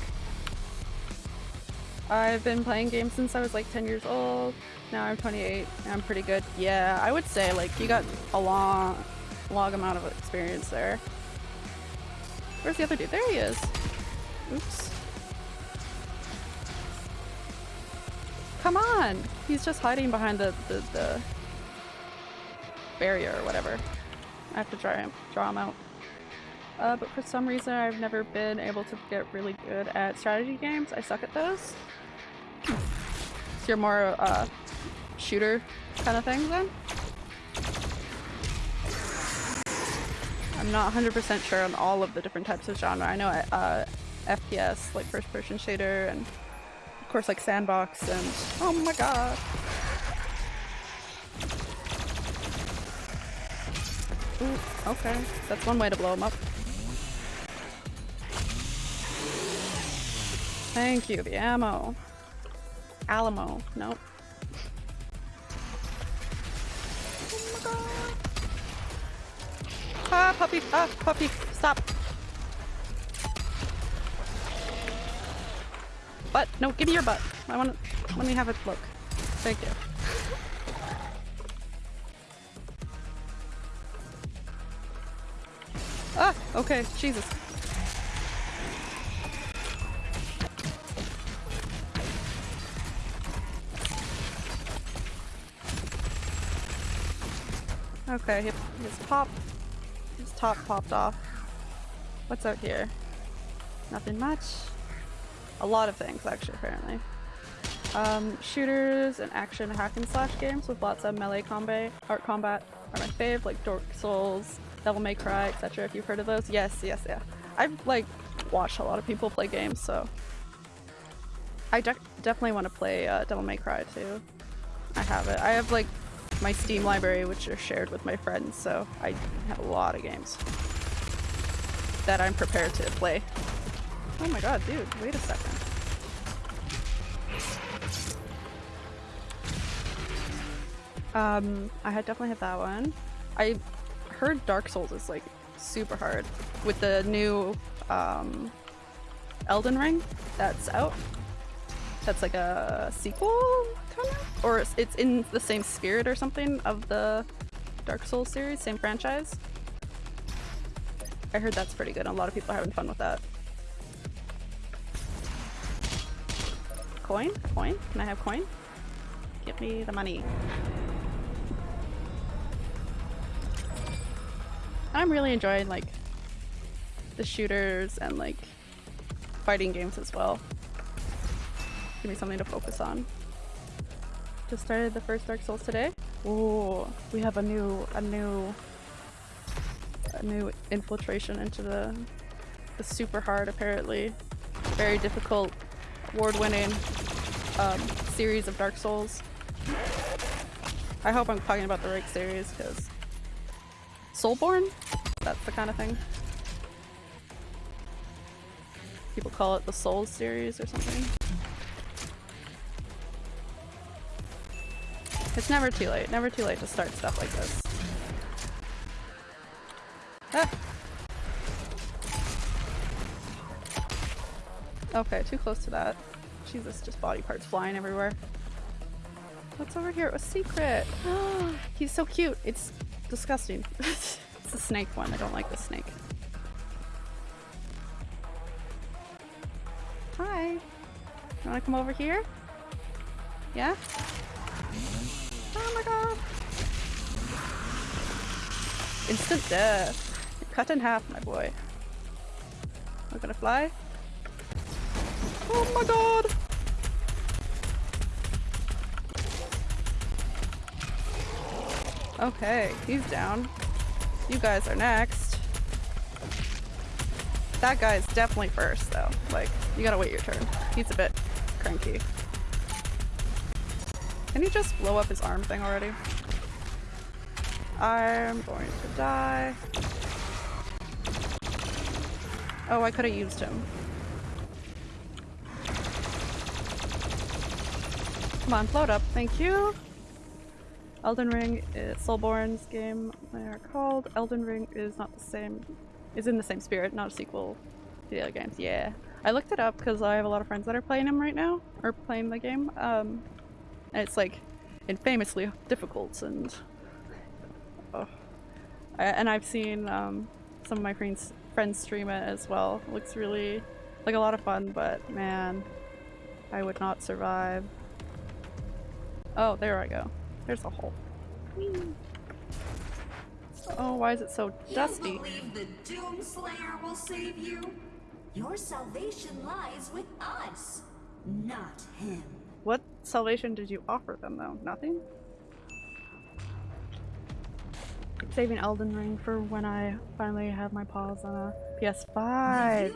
I've been playing games since I was like 10 years old. Now I'm 28. I'm pretty good. Yeah, I would say like you got a long, long amount of experience there. Where's the other dude? There he is. Oops. Come on! He's just hiding behind the, the, the barrier or whatever. I have to draw him, draw him out. Uh, but for some reason I've never been able to get really good at strategy games. I suck at those. So you're more uh, shooter kind of thing then? I'm not 100% sure on all of the different types of genre. I know uh, FPS, like first person shooter, and of course like sandbox and oh my god. Ooh, okay. That's one way to blow him up. Thank you, the ammo. Alamo. Nope. Ah, puppy! Ah, puppy! Stop! Butt! No, give me your butt! I want to- let me have a look. Thank you. Ah! Okay, Jesus. Okay, his, pop, his top popped off. What's out here? Nothing much. A lot of things, actually, apparently. Um, shooters and action hack and slash games with lots of melee combat, art combat are my fave, like Dark Souls, Devil May Cry, etc. If you've heard of those, yes, yes, yeah. I've like watched a lot of people play games, so I de definitely want to play uh, Devil May Cry too. I have it. I have like my Steam library, which are shared with my friends, so I have a lot of games that I'm prepared to play. Oh my god, dude, wait a second. Um, I definitely hit that one. I heard Dark Souls is like super hard with the new um, Elden Ring that's out. That's like a sequel, Or it's in the same spirit or something of the Dark Souls series, same franchise. I heard that's pretty good. A lot of people are having fun with that. Coin? Coin? Can I have coin? Give me the money. I'm really enjoying like the shooters and like fighting games as well. Give me something to focus on. Just started the first Dark Souls today. Ooh, we have a new a new a new infiltration into the the super hard apparently very difficult award-winning um, series of Dark Souls. I hope I'm talking about the right series because Soulsborne? That's the kind of thing. People call it the Souls series or something. It's never too late. Never too late to start stuff like this. Ah. Okay, too close to that. Jesus, just body parts flying everywhere. What's over here? A secret! He's so cute. It's disgusting. it's the snake one. I don't like the snake. Hi. You wanna come over here? Yeah? Oh my god. Instant death. Cut in half, my boy. We're gonna fly. Oh my god! Okay, he's down. You guys are next. That guy's definitely first, though. Like, you gotta wait your turn. He's a bit cranky. Can he just blow up his arm thing already? I'm going to die. Oh, I could have used him. Come on, float up. Thank you. Elden Ring is Soulborn's game they are called. Elden Ring is not the same is in the same spirit, not a sequel to the other games. Yeah. I looked it up because I have a lot of friends that are playing him right now, or playing the game. Um, and it's like infamously difficult and oh. And I've seen um, some of my friends friends stream it as well. It looks really like a lot of fun, but man, I would not survive. Oh, there I go. There's a hole. Whee. Oh, why is it so dusty? You believe the Doomslayer will save you? Your salvation lies with us, not him. What salvation did you offer them though? Nothing? Saving Elden Ring for when I finally have my paws on a PS5.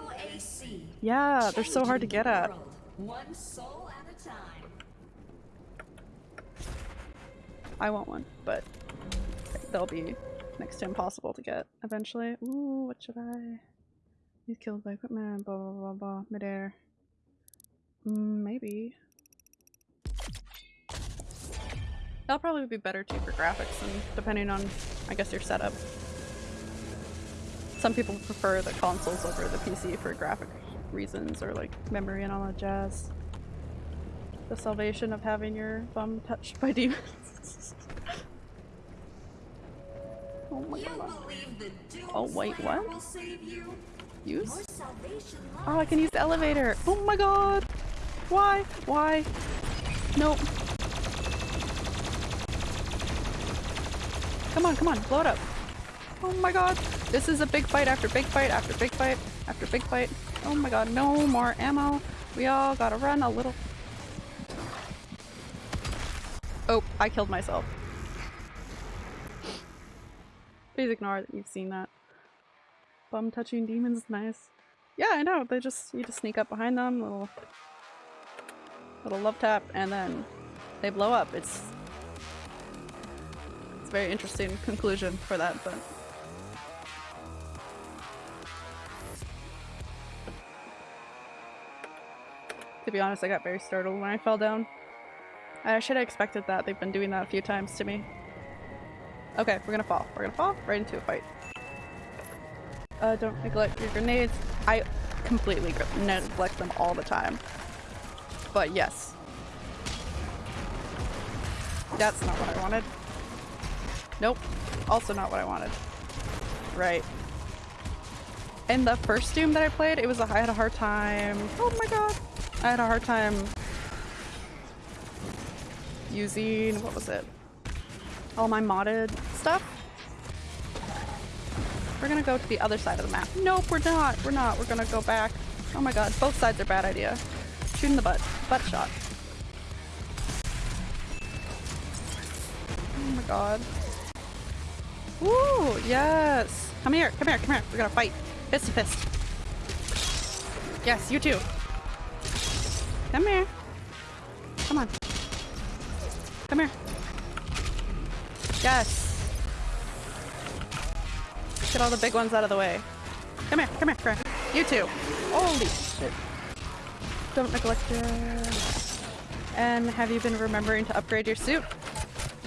Yeah, they're so hard to get at. One soul at a time. I want one, but they'll be next to impossible to get eventually. Ooh, what should I? He's killed by equipment, blah blah blah blah, midair. Mm, maybe. That'll probably be better too for graphics and depending on, I guess, your setup. Some people prefer the consoles over the PC for graphic reasons or like memory and all that jazz. The salvation of having your bum touched by demons. oh my god. Oh, wait, what? will save you? Use? Your salvation lies Oh, I can use the elevator. Oh my god. Why? Why? Nope. Come on, come on, blow it up. Oh my god. This is a big fight after big fight after big fight after big fight. Oh my god, no more ammo. We all gotta run a little. Oh, I killed myself. Please ignore that you've seen that. Bum touching demons, nice. Yeah, I know. They just you just sneak up behind them, little little love tap, and then they blow up. It's very interesting conclusion for that, but to be honest, I got very startled when I fell down. I should have expected that. They've been doing that a few times to me. Okay, we're gonna fall. We're gonna fall right into a fight. Uh, don't neglect your grenades. I completely neglect them all the time. But yes. That's not what I wanted. Nope. Also not what I wanted. Right. In the first Doom that I played, it was a, I had a hard time. Oh my god. I had a hard time using, what was it? All my modded stuff. We're gonna go to the other side of the map. Nope, we're not. We're not. We're gonna go back. Oh my god, both sides are bad idea. Shoot in the butt. Butt shot. Oh my god. Woo! Yes! Come here, come here, come here. We're gonna fight. Fist to fist. Yes, you too. Come here. Come on. Come here. Yes. Get all the big ones out of the way. Come here, come here, come here. You too. Holy shit. Don't neglect your... And have you been remembering to upgrade your suit?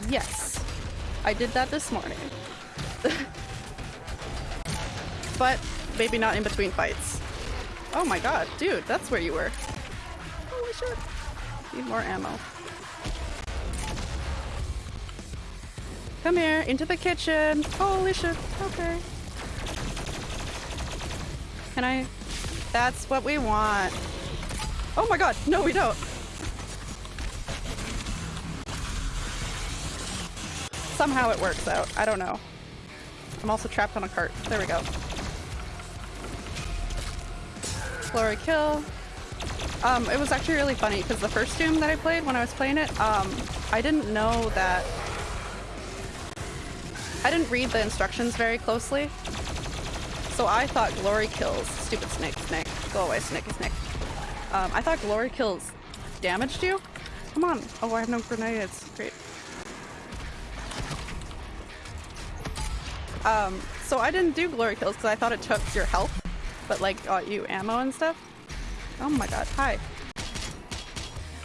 Yes. I did that this morning. but maybe not in between fights. Oh my god, dude, that's where you were. Holy shit. Need more ammo. Come here, into the kitchen. Holy shit. Okay. Can I? That's what we want. Oh my god, no we don't. Somehow it works out. I don't know. I'm also trapped on a cart. There we go. Glory kill. Um, it was actually really funny because the first Doom that I played when I was playing it, um, I didn't know that. I didn't read the instructions very closely. So I thought glory kills. Stupid snake, snake. Go away, snake, snake. Um, I thought glory kills damaged you. Come on. Oh, I have no grenades. Great. Um, so I didn't do glory kills because I thought it took your health, but like got you ammo and stuff. Oh my god, hi.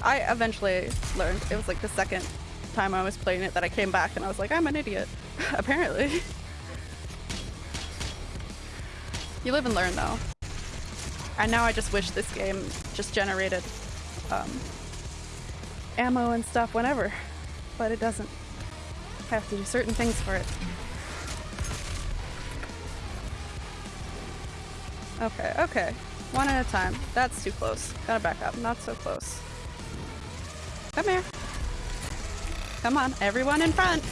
I eventually learned, it was like the second time I was playing it that I came back and I was like, I'm an idiot. Apparently. you live and learn though. And now I just wish this game just generated um, ammo and stuff whenever, but it doesn't. I have to do certain things for it. Okay, okay. One at a time. That's too close. Gotta back up. Not so close. Come here. Come on, everyone in front.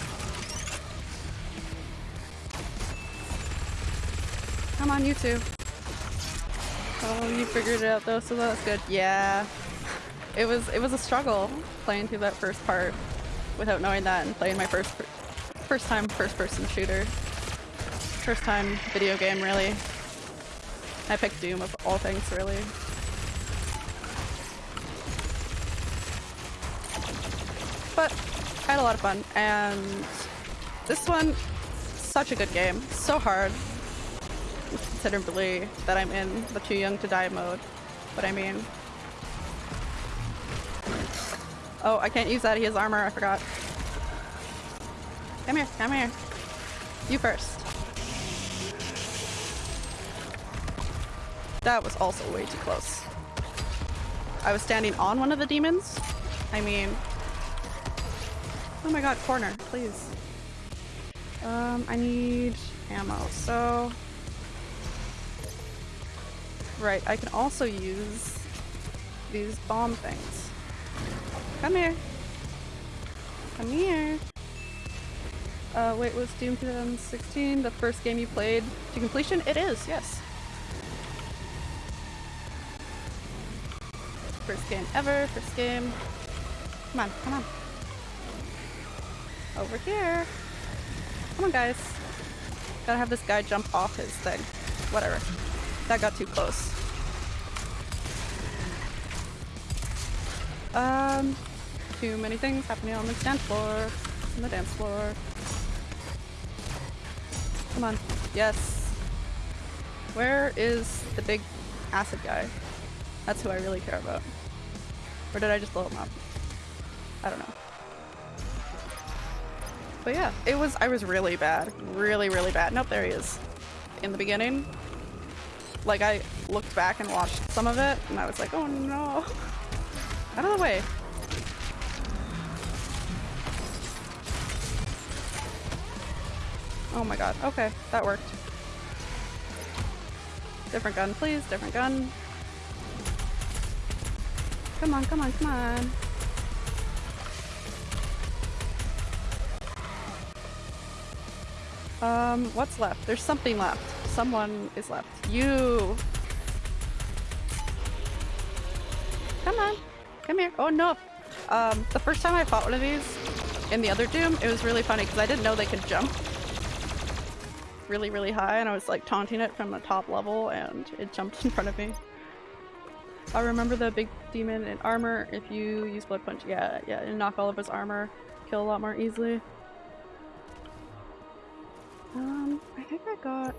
Come on, you two. Oh, you figured it out though, so that's good. Yeah. It was it was a struggle playing through that first part without knowing that and playing my first first time first person shooter. First time video game really. I picked Doom of all things, really. But I had a lot of fun, and this one, such a good game. So hard, considerably, that I'm in the too young to die mode. But I mean... Oh, I can't use that, he has armor, I forgot. Come here, come here. You first. That was also way too close. I was standing on one of the demons. I mean... Oh my god, corner, please. Um, I need ammo, so... Right, I can also use these bomb things. Come here. Come here. Uh, wait, was Doom 2016 the first game you played to completion? It is, yes. First game ever, first game. Come on, come on. Over here. Come on, guys. Gotta have this guy jump off his thing. Whatever. That got too close. Um, too many things happening on the dance floor. On the dance floor. Come on. Yes. Where is the big acid guy? That's who I really care about. Or did I just blow him up? I don't know. But yeah, it was- I was really bad. Really, really bad. Nope, there he is. In the beginning. Like, I looked back and watched some of it, and I was like, oh no. Out of the way. Oh my god. Okay, that worked. Different gun, please. Different gun. Come on, come on, come on. Um, what's left? There's something left. Someone is left. You! Come on. Come here. Oh no! Um, the first time I fought one of these in the other Doom, it was really funny because I didn't know they could jump really, really high and I was like taunting it from the top level and it jumped in front of me. I remember the big demon in armor. If you use blood punch, yeah, yeah, and knock all of his armor, kill a lot more easily. Um, I think I got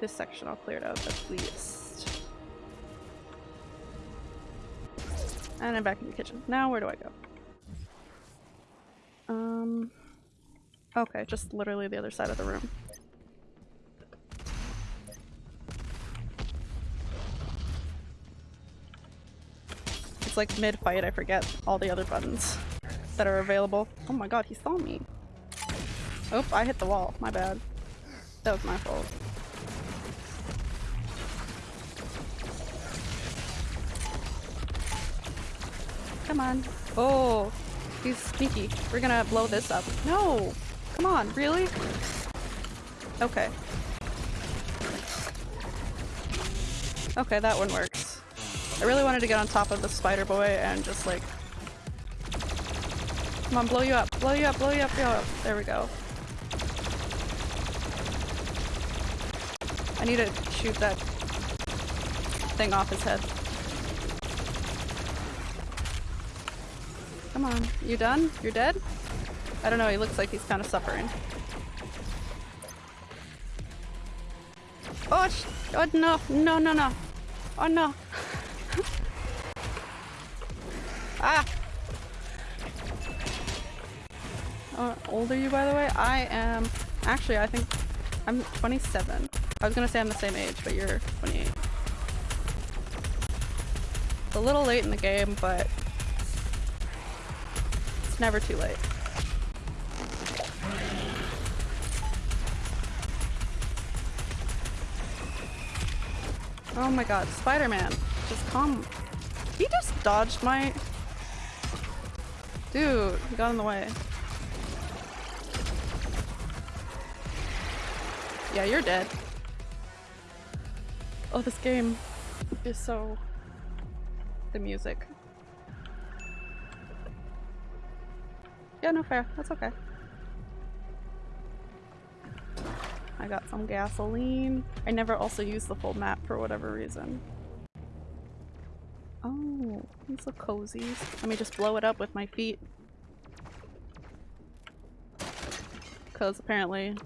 this section all cleared out at least. And I'm back in the kitchen. Now where do I go? Um, okay, just literally the other side of the room. It's like mid-fight, I forget all the other buttons that are available. Oh my god, he saw me. Oh, I hit the wall. My bad. That was my fault. Come on. Oh, he's sneaky. We're gonna blow this up. No! Come on, really? Okay. Okay, that one works. I really wanted to get on top of the spider boy and just like... Come on, blow you up, blow you up, blow you up, blow you up. There we go. I need to shoot that thing off his head. Come on, you done? You're dead? I don't know, he looks like he's kind of suffering. Oh, oh no, no, no, no. Oh no. Ah! How old are you, by the way? I am... Actually, I think I'm 27. I was gonna say I'm the same age, but you're 28. It's a little late in the game, but it's never too late. Oh my god, Spider-Man. Just come. He just dodged my... Dude, he got in the way. Yeah, you're dead. Oh, this game is so... The music. Yeah, no fair. That's okay. I got some gasoline. I never also use the full map for whatever reason. Oh, these look cozy. Let me just blow it up with my feet. Because apparently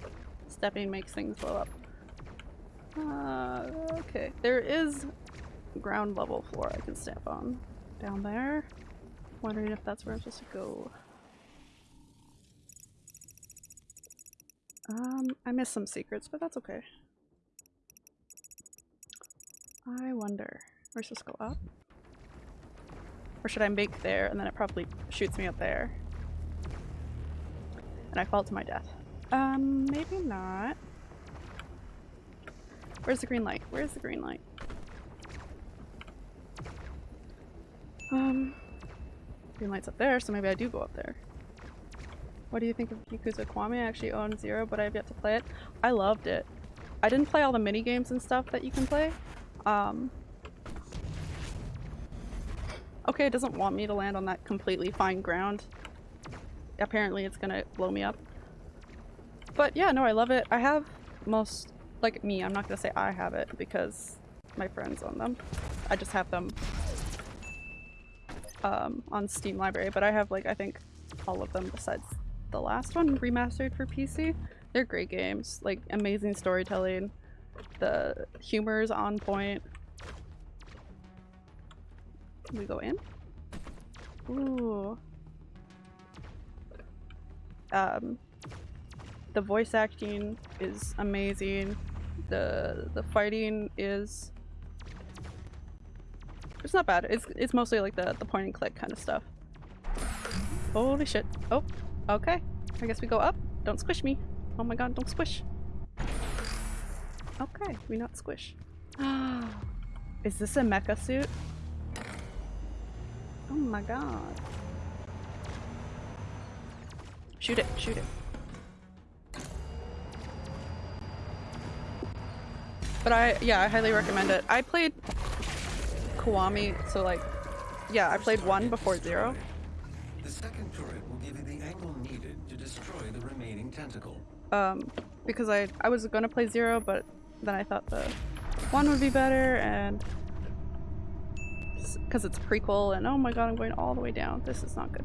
stepping makes things blow up. Uh, okay, there is ground level floor I can step on. Down there. Wondering if that's where I'm supposed to go. Um, I missed some secrets, but that's okay. I wonder. We're supposed to go up? Or should I make there and then it probably shoots me up there? And I fall to my death. Um, maybe not. Where's the green light? Where's the green light? Um, green light's up there, so maybe I do go up there. What do you think of Yakuza Kiwami? I actually own Zero, but I've yet to play it. I loved it. I didn't play all the mini games and stuff that you can play. Um, okay, it doesn't want me to land on that completely fine ground. Apparently it's gonna blow me up. But yeah, no, I love it. I have most, like me, I'm not gonna say I have it because my friends own them. I just have them um, on Steam Library, but I have like, I think all of them besides the last one remastered for PC. They're great games, like amazing storytelling. The humor is on point. We go in? Ooh. Um, the voice acting is amazing. The the fighting is it's not bad. It's it's mostly like the the point and click kind of stuff. Holy shit. Oh, Okay, I guess we go up. Don't squish me. Oh my god, don't squish. Okay, we not squish. Is this a mecha suit? Oh my god. Shoot it, shoot it. But I, yeah, I highly recommend it. I played Kiwami, so like, yeah, I played one before zero. The second turret will give you the angle needed to destroy the remaining tentacle. Um, because I I was gonna play zero, but then I thought the one would be better, and because it's a prequel, and oh my god, I'm going all the way down. This is not good.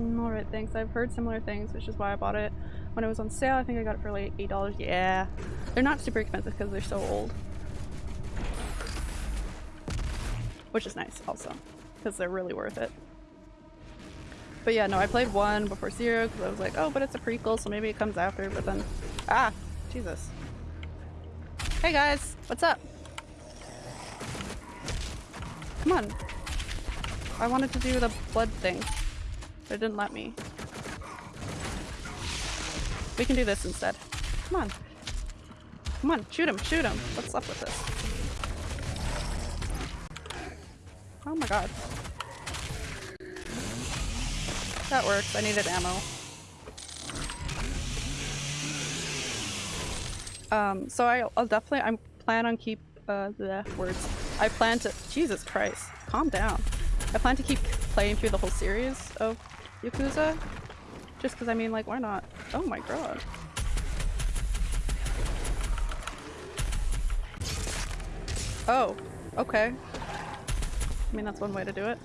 Alright, thanks. I've heard similar things, which is why I bought it. When it was on sale, I think I got it for like $8. Yeah. They're not super expensive because they're so old. Which is nice, also. Because they're really worth it. But yeah, no, I played one before zero because I was like, oh, but it's a prequel, so maybe it comes after, but then... Ah! Jesus. Hey guys! What's up? Come on. I wanted to do the blood thing. But it didn't let me. We can do this instead. Come on. Come on, shoot him, shoot him. What's up with this? Oh my god. That works. I needed ammo. Um, so I, I'll definitely, I plan on keep, uh, the words. I plan to, Jesus Christ, calm down. I plan to keep playing through the whole series of Yakuza. Just cause I mean, like, why not? Oh my god. Oh, okay. I mean, that's one way to do it.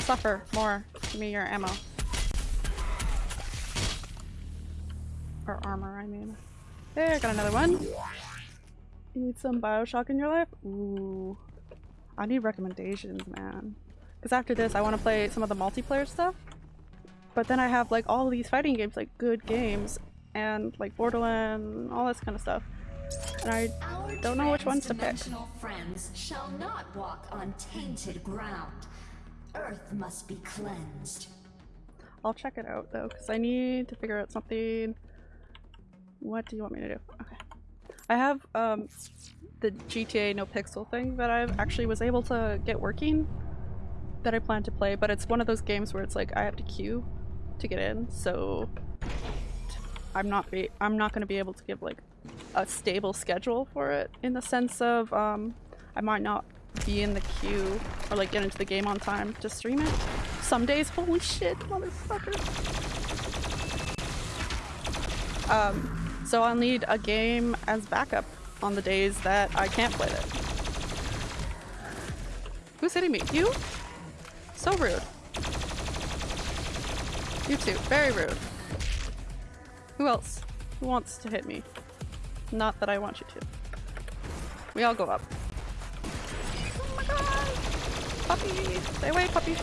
Suffer more. Give me your ammo. Or armor, I mean. There, I got another one. You need some Bioshock in your life? Ooh. I need recommendations, man. Because after this, I want to play some of the multiplayer stuff. But then I have like all these fighting games, like good games, and like Borderland, all this kind of stuff. And I Our don't know which ones to pick. friends shall not walk on tainted ground. Earth must be cleansed. I'll check it out though, because I need to figure out something. What do you want me to do? Okay. I have um the GTA No Pixel thing that I actually was able to get working that I plan to play, but it's one of those games where it's like I have to queue to get in, so I'm not be I'm not going to be able to give like a stable schedule for it in the sense of um I might not be in the queue or like get into the game on time to stream it. Some days, holy shit, motherfucker. Um, so I'll need a game as backup on the days that I can't play it. Who's hitting me? You? So rude. You too. Very rude. Who else? Who wants to hit me? Not that I want you to. We all go up. Oh my god! Puppy! Stay away, puppy!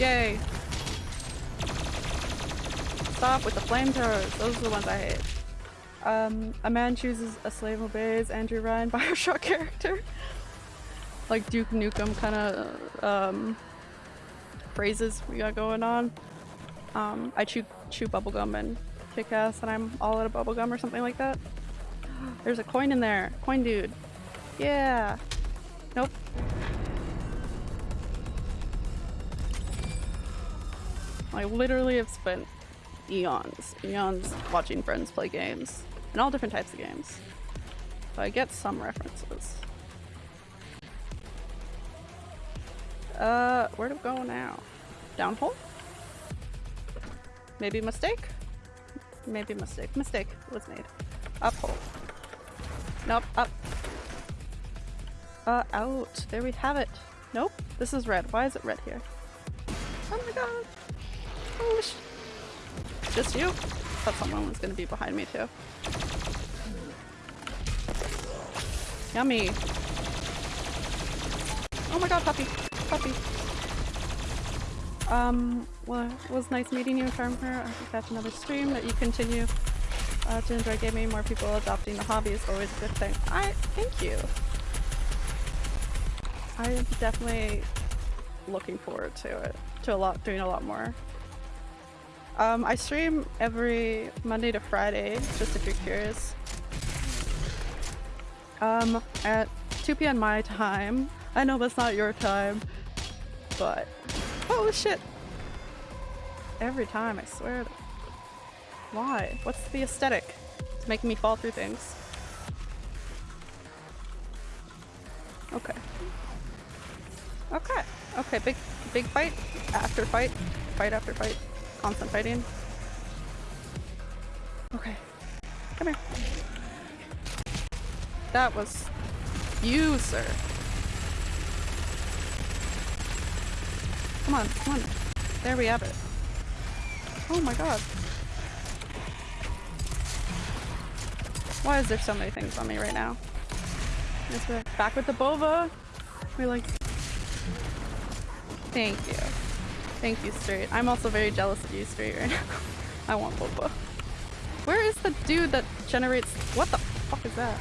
Yay! Stop with the flamethrowers. Those are the ones I hate. Um, a man chooses, a slave obeys. Andrew Ryan, Bioshock character. like Duke Nukem kind of um, phrases we got going on. Um, I chew chew bubblegum and kick ass, and I'm all out of bubblegum or something like that. There's a coin in there. Coin dude. Yeah. Nope. I literally have spent eons, eons watching friends play games. And all different types of games. So I get some references. Uh, where to go now? Downhole? Maybe mistake? Maybe mistake. Mistake was made. Uphole. Nope, up. Uh, out. There we have it. Nope, this is red. Why is it red here? Oh my god. Oh Just you? Thought someone was gonna be behind me too. Yummy. Oh my god, puppy. Puppy. Um, well, it was nice meeting you, Charmer. I think that's another stream that you continue uh, to enjoy gaming. More people adopting the hobby is always a good thing. I thank you. I'm definitely looking forward to it. To a lot, doing a lot more. Um, I stream every Monday to Friday, just if you're curious. Um, at 2 p.m. my time. I know that's not your time, but oh shit! Every time, I swear. to- Why? What's the aesthetic? It's making me fall through things. Okay. Okay. Okay. Big, big fight after fight, fight after fight, constant fighting. Okay. Come here. That was you, sir. Come on, come on. There we have it. Oh my god. Why is there so many things on me right now? Back with the boba. We're like, thank you. Thank you, Straight. I'm also very jealous of you, Straight, right now. I want Boba. Where is the dude that generates- what the fuck is that?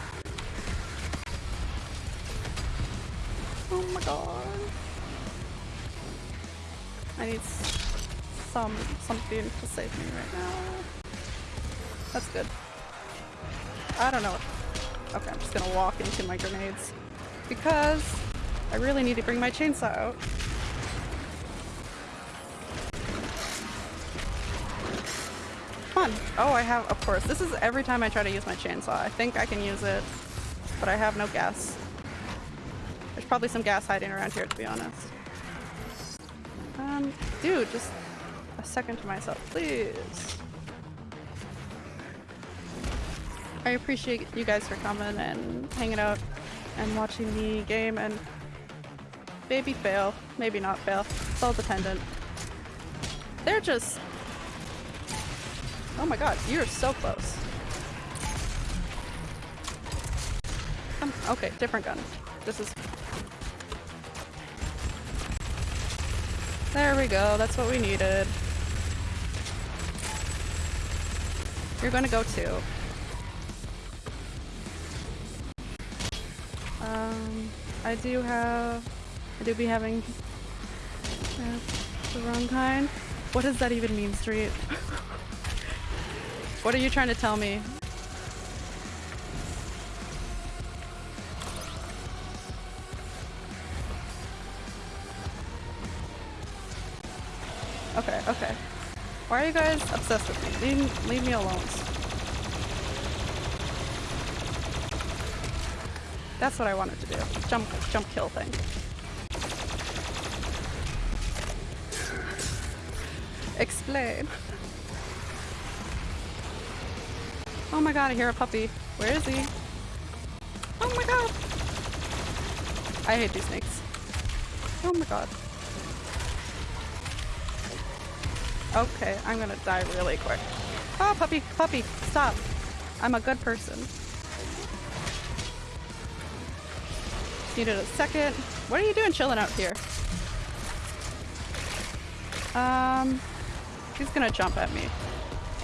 Oh my god. I need some- something to save me right now. That's good. I don't know. Okay, I'm just gonna walk into my grenades. Because I really need to bring my chainsaw out. On. Oh, I have, of course. This is every time I try to use my chainsaw. I think I can use it, but I have no gas. There's probably some gas hiding around here, to be honest. Um, dude, just a second to myself, please. I appreciate you guys for coming and hanging out and watching the game and maybe fail, maybe not fail. It's all dependent. They're just Oh my god, you're so close. Um, okay, different gun. This is... There we go, that's what we needed. You're gonna go too. Um, I do have... I do be having... Uh, the wrong kind. What does that even mean, Street? What are you trying to tell me? Okay, okay. Why are you guys obsessed with me? Leave, leave me alone. That's what I wanted to do. Jump, jump kill thing. Explain. Oh my god, I hear a puppy. Where is he? Oh my god! I hate these snakes. Oh my god. Okay, I'm gonna die really quick. Oh, puppy, puppy, stop. I'm a good person. Needed a second. What are you doing chilling out here? Um, he's gonna jump at me.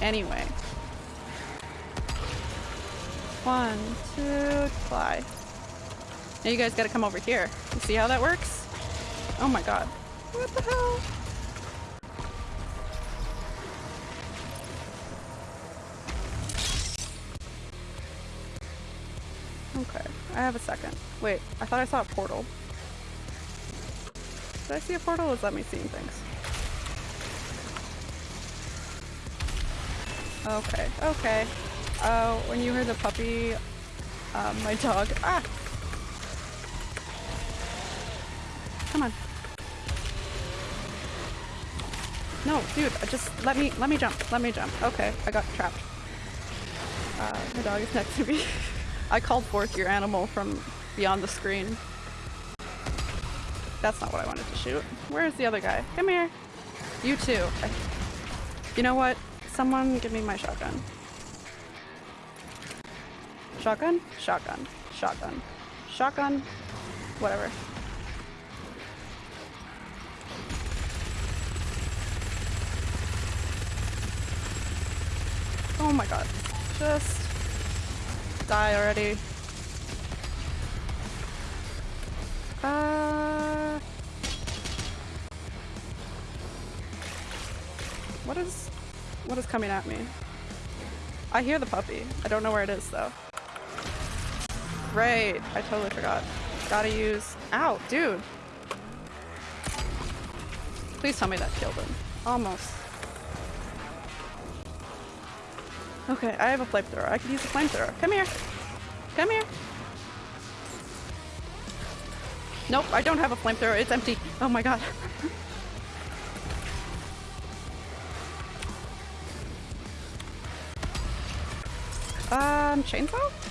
Anyway. One, two, fly. Now you guys gotta come over here. You see how that works? Oh my god. What the hell? Okay, I have a second. Wait, I thought I saw a portal. Did I see a portal or is that me seeing things? Okay, okay. Oh, when you heard the puppy, um, my dog. Ah! Come on. No, dude, just let me, let me jump, let me jump. Okay, I got trapped. Uh, my dog is next to me. I called forth your animal from beyond the screen. That's not what I wanted to shoot. Where's the other guy? Come here. You too. You know what? Someone give me my shotgun. Shotgun? Shotgun. Shotgun. Shotgun. Whatever. Oh my god. Just die already. Uh What is what is coming at me? I hear the puppy. I don't know where it is though. Right, I totally forgot. Gotta use- Ow, dude! Please tell me that killed him. Almost. Okay, I have a flamethrower. I could use a flamethrower. Come here! Come here! Nope, I don't have a flamethrower. It's empty. Oh my god. um, chainsaw?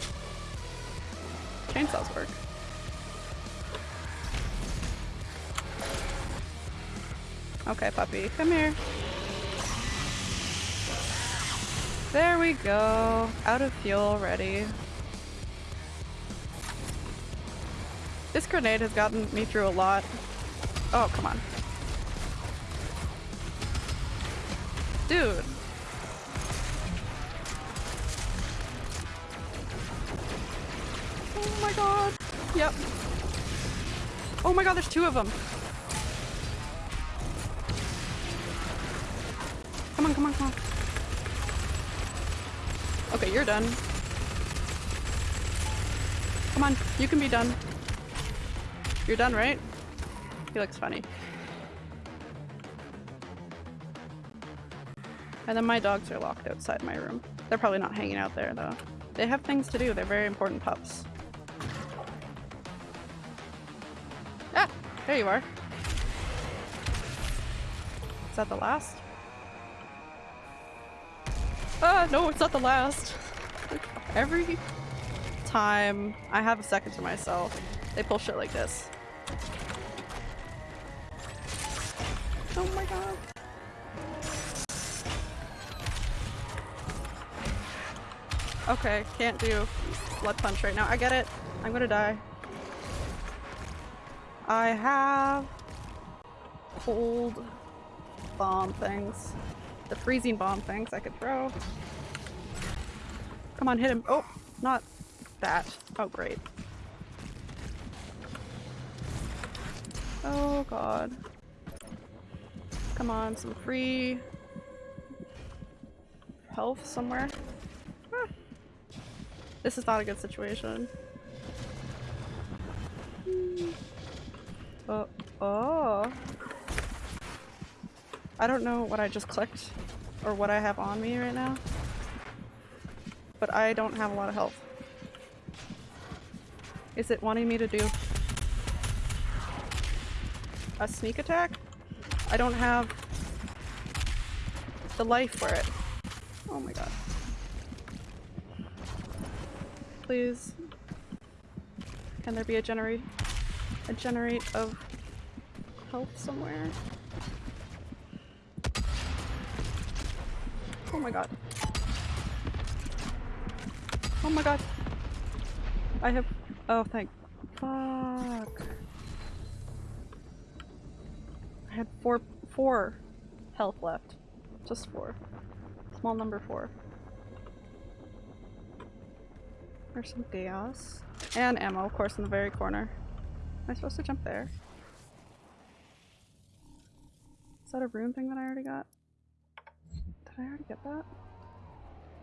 Chainsaws work. Okay, puppy, come here. There we go. Out of fuel already. This grenade has gotten me through a lot. Oh, come on. Dude. Yep. Oh my god, there's two of them. Come on, come on, come on. Okay, you're done. Come on, you can be done. You're done, right? He looks funny. And then my dogs are locked outside my room. They're probably not hanging out there though. They have things to do. They're very important pups. There you are. Is that the last? Ah, no, it's not the last. Every time I have a second to myself, they pull shit like this. Oh my god. Okay, can't do blood punch right now. I get it. I'm gonna die. I have cold bomb things. The freezing bomb things I could throw. Come on, hit him. Oh, not that. Oh, great. Oh god. Come on, some free health somewhere. Ah. This is not a good situation. Hmm. Oh, oh. I don't know what I just clicked or what I have on me right now. But I don't have a lot of health. Is it wanting me to do a sneak attack? I don't have the life for it. Oh my god. Please. Can there be a generate a generate of health somewhere? Oh my god. Oh my god. I have oh thank fuck. I had four four health left. Just four. Small number four. There's some gas. And ammo, of course, in the very corner. Am I supposed to jump there? Is that a rune thing that I already got? Did I already get that?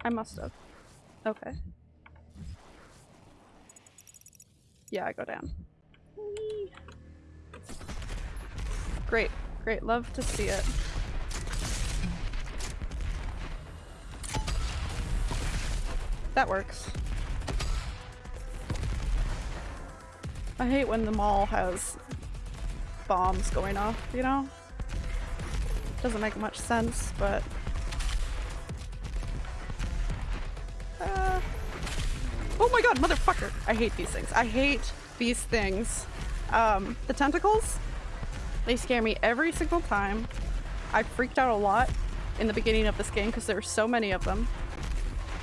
I must have. Okay. Yeah, I go down. Great, great. Love to see it. That works. I hate when the mall has bombs going off, you know? Doesn't make much sense, but... Uh... Oh my god, motherfucker! I hate these things. I hate these things. Um, the tentacles? They scare me every single time. I freaked out a lot in the beginning of this game because there were so many of them.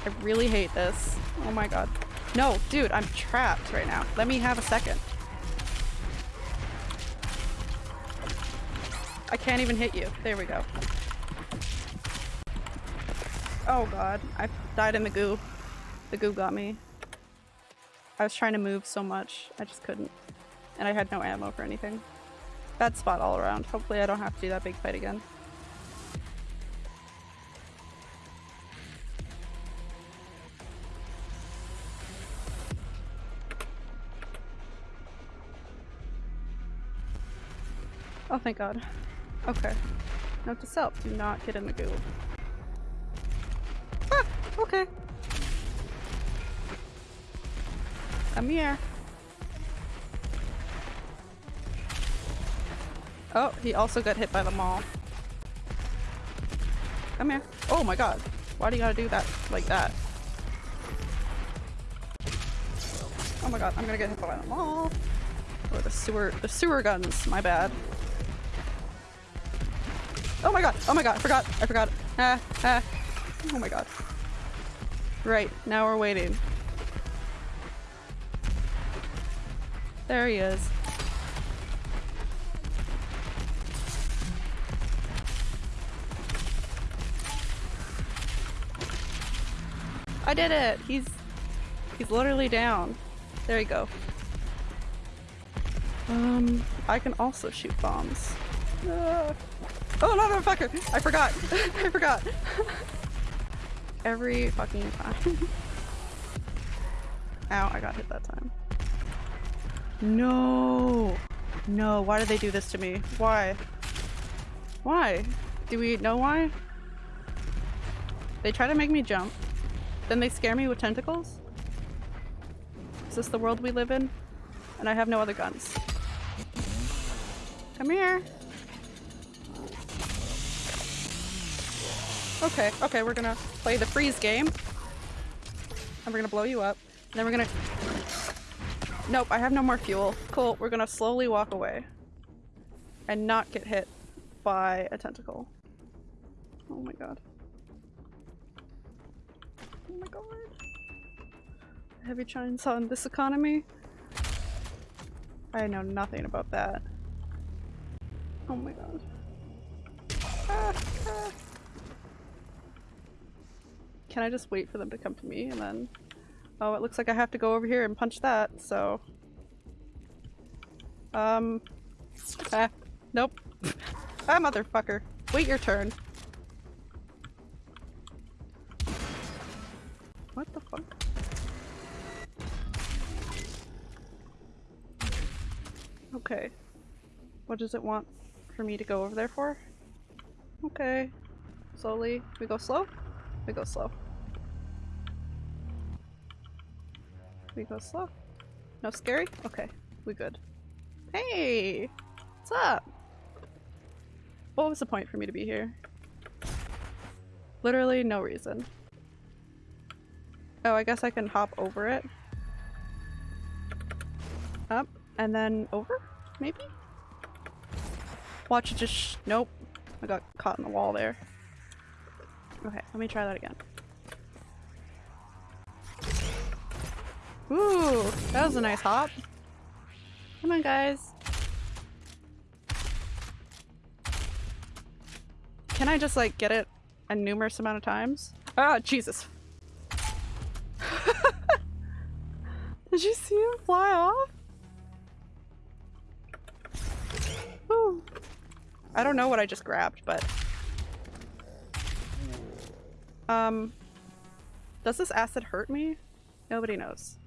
I really hate this. Oh my god. No, dude, I'm trapped right now. Let me have a second. I can't even hit you. There we go. Oh god, I died in the goo. The goo got me. I was trying to move so much, I just couldn't. And I had no ammo for anything. Bad spot all around. Hopefully I don't have to do that big fight again. Oh, thank god. Okay. Note to self, do not get in the goo. Ah! Okay. Come here. Oh, he also got hit by the mall. Come here. Oh my god. Why do you gotta do that like that? Oh my god, I'm gonna get hit by the mall. Or the sewer- the sewer guns, my bad. Oh my god! Oh my god! I forgot! I forgot! Ah! Ah! Oh my god. Right, now we're waiting. There he is. I did it! He's he's literally down. There you go. Um, I can also shoot bombs. Ah. Oh no, no! I forgot! I forgot! Every fucking time. Ow, I got hit that time. No! No, why did they do this to me? Why? Why? Do we know why? They try to make me jump. Then they scare me with tentacles? Is this the world we live in? And I have no other guns. Come here. Okay, okay, we're gonna play the freeze game. And we're gonna blow you up. And then we're gonna... Nope, I have no more fuel. Cool, we're gonna slowly walk away. And not get hit by a tentacle. Oh my god. Oh my god. Heavy chainsaw in this economy? I know nothing about that. Oh my god. Ah, ah. Can I just wait for them to come to me and then... Oh, it looks like I have to go over here and punch that, so... Um... Ah, nope. ah, motherfucker. Wait your turn. What the fuck? Okay. What does it want for me to go over there for? Okay. Slowly. We go slow? We go slow. We go slow. No scary? Okay. We good. Hey! What's up? What was the point for me to be here? Literally no reason. Oh, I guess I can hop over it. Up, and then over? Maybe? Watch it just nope. I got caught in the wall there. Okay, let me try that again. Ooh, that was a nice hop. Come on, guys. Can I just like get it a numerous amount of times? Ah, Jesus. Did you see him fly off? Ooh. I don't know what I just grabbed, but... Um... Does this acid hurt me? Nobody knows.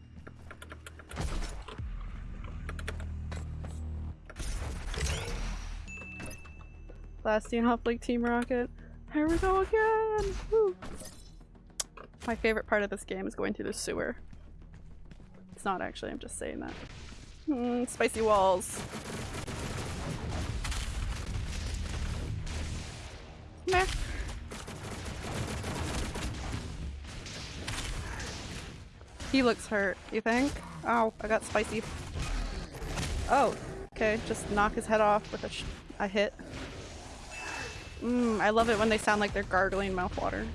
Bastion Hop like Team Rocket. Here we go again! Woo. My favorite part of this game is going through the sewer. It's not actually, I'm just saying that. Mm, spicy walls. Meh. He looks hurt, you think? Oh, I got spicy. Oh, okay, just knock his head off with a, a hit. Mmm, I love it when they sound like they're gargling mouthwater.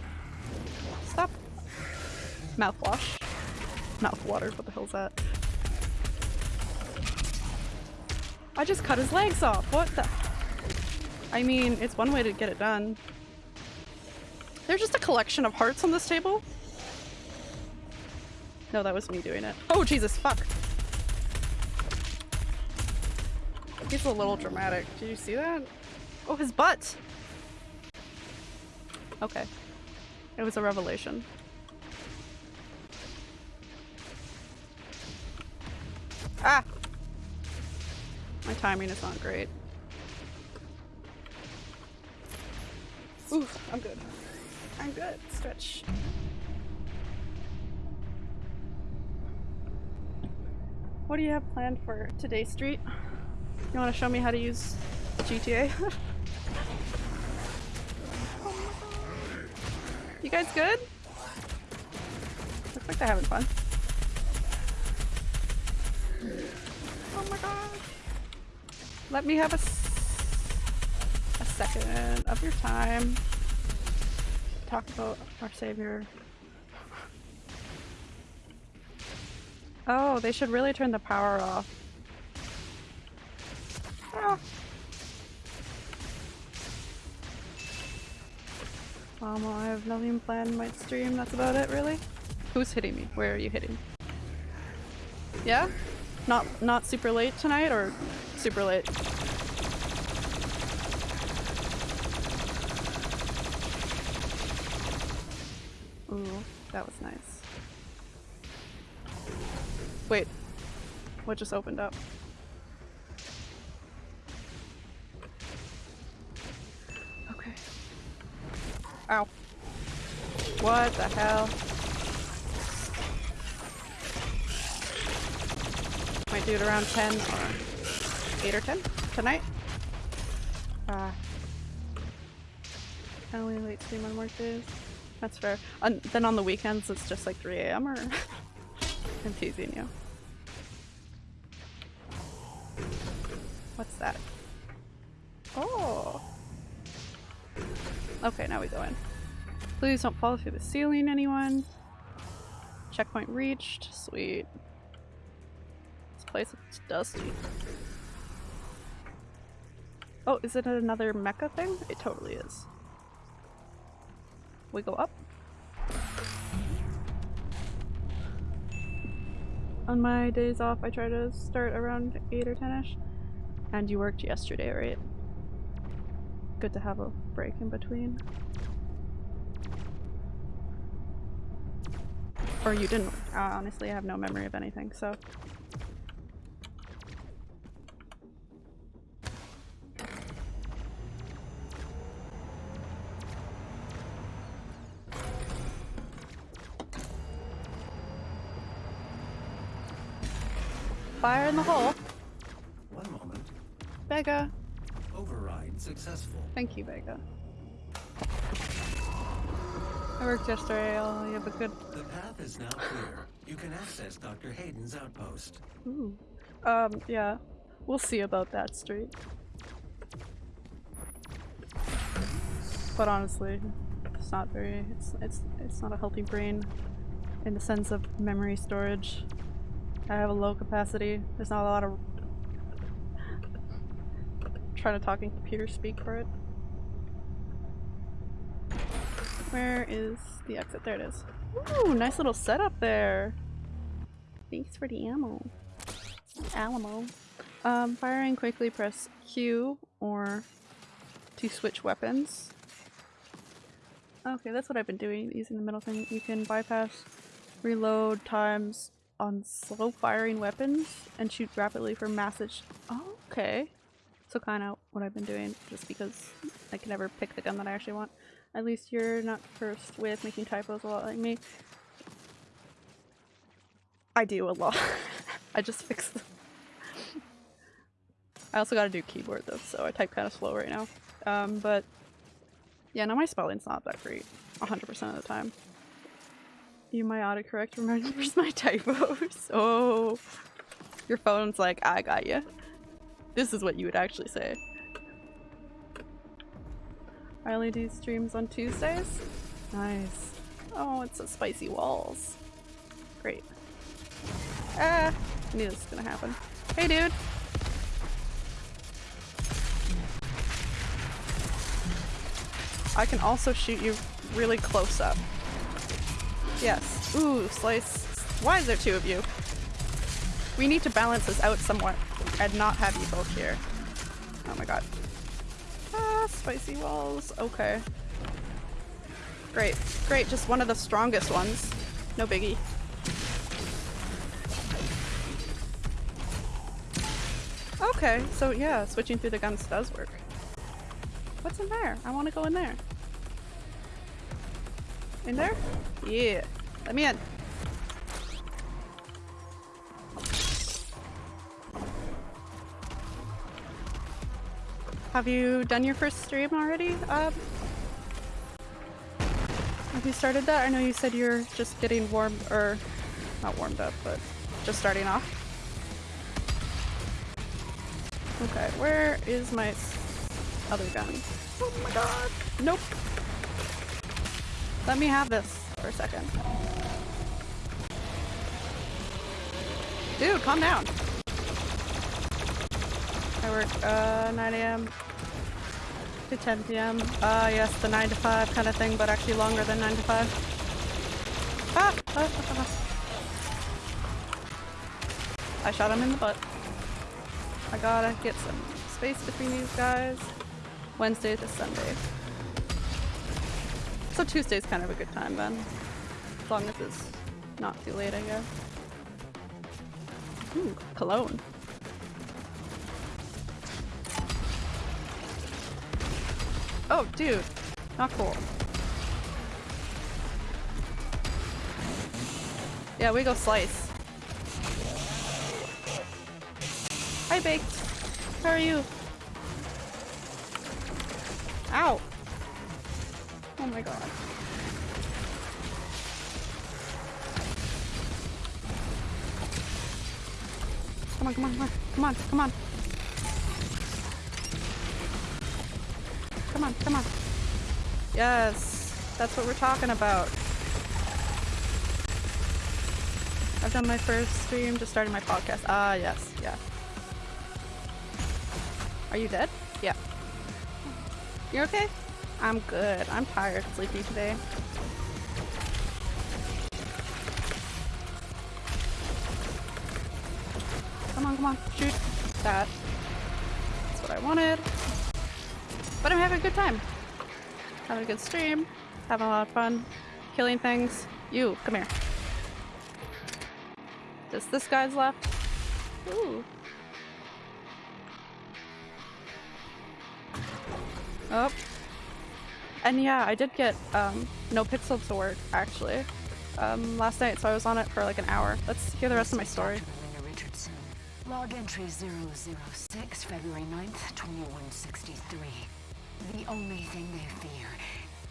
Stop. Mouthwash. Mouthwater, what the hell's that? I just cut his legs off, what the- I mean, it's one way to get it done. There's just a collection of hearts on this table? No, that was me doing it. Oh Jesus, fuck! He's a little dramatic. Did you see that? Oh, his butt! Okay. It was a revelation. Ah! My timing is not great. Ooh, I'm good. I'm good. Stretch. What do you have planned for today's street? You want to show me how to use GTA? you guys good? Looks like they're having fun. Oh my god. Let me have a, a second of your time. Talk about our savior. Oh, they should really turn the power off. Ah. Um, well, I have nothing planned my stream, that's about it really. Who's hitting me? Where are you hitting? Yeah? Not not super late tonight or super late? Ooh, that was nice. Wait, what just opened up? Ow. What the hell? Might do it around 10 or 8 or 10 tonight. Ah. I only late stream on work days. That's fair. On, then on the weekends it's just like 3 a.m. or I'm teasing you. What's that? Oh. Okay, now we go in. Please don't fall through the ceiling, anyone. Checkpoint reached. Sweet. This place is dusty. Oh, is it another mecha thing? It totally is. We go up. On my days off, I try to start around 8 or 10ish. And you worked yesterday, right? Good to have a break in between. Or you didn't. Uh, honestly, I have no memory of anything, so. Fire in the hole. One moment. Vega. Successful. Thank you, Vega. I worked yesterday. I'll you have a good. The path is now clear. You can access Dr. Hayden's outpost. Ooh. Um, yeah. We'll see about that street. But honestly, it's not very. It's it's it's not a healthy brain, in the sense of memory storage. I have a low capacity. There's not a lot of trying to talk in computer speak for it. Where is the exit? There it is. Ooh, nice little setup there. Thanks for the ammo. Alamo. Um, firing quickly press Q or to switch weapons. Okay, that's what I've been doing, using the middle thing. You can bypass reload times on slow firing weapons and shoot rapidly for massive- oh, okay. So kind of what I've been doing, just because I can never pick the gun that I actually want. At least you're not cursed with making typos a lot like me. I do a lot. I just fix them. I also gotta do keyboard though, so I type kind of slow right now. Um, but yeah, now my spelling's not that great 100% of the time. You my autocorrect remembers my typos. Oh, your phone's like, I got you. This is what you would actually say. I only do streams on Tuesdays? Nice. Oh, it's a spicy walls. Great. Ah, I knew this was gonna happen. Hey dude! I can also shoot you really close up. Yes. Ooh, slice. Why is there two of you? We need to balance this out somewhat and not have you both here. Oh my god. Ah, spicy walls. Okay. Great. Great, just one of the strongest ones. No biggie. Okay, so yeah, switching through the guns does work. What's in there? I want to go in there. In there? Yeah. Let me in. Have you done your first stream already? Uh, have you started that? I know you said you're just getting warmed, or not warmed up, but just starting off. Okay, where is my other gun? Oh my god! Nope! Let me have this for a second. Dude, calm down! I work uh, 9 a.m. to 10 p.m. Uh, yes, the 9 to 5 kind of thing, but actually longer than 9 to 5. Ah! Ah, ah, ah. I shot him in the butt. I gotta get some space between these guys. Wednesday to Sunday. So Tuesday's kind of a good time then. As long as it's not too late, I guess. Ooh, cologne. Oh, dude. Not cool. Yeah, we go slice. Hi, Baked. How are you? Ow! Oh my god. Come on, come on, come on, come on, come on. Come on, come on. Yes, that's what we're talking about. I've done my first stream, just starting my podcast. Ah, yes, yeah. Are you dead? Yeah. You're okay? I'm good. I'm tired, sleepy today. Come on, come on, shoot that. I'm having a good time. Having a good stream. Having a lot of fun. Killing things. You, come here. Just this guy's left. Ooh. Oh. And yeah, I did get um, NoPixel to work, actually, um, last night, so I was on it for like an hour. Let's hear the rest of my story. Log entry 006, February 9th, 2163. The only thing they fear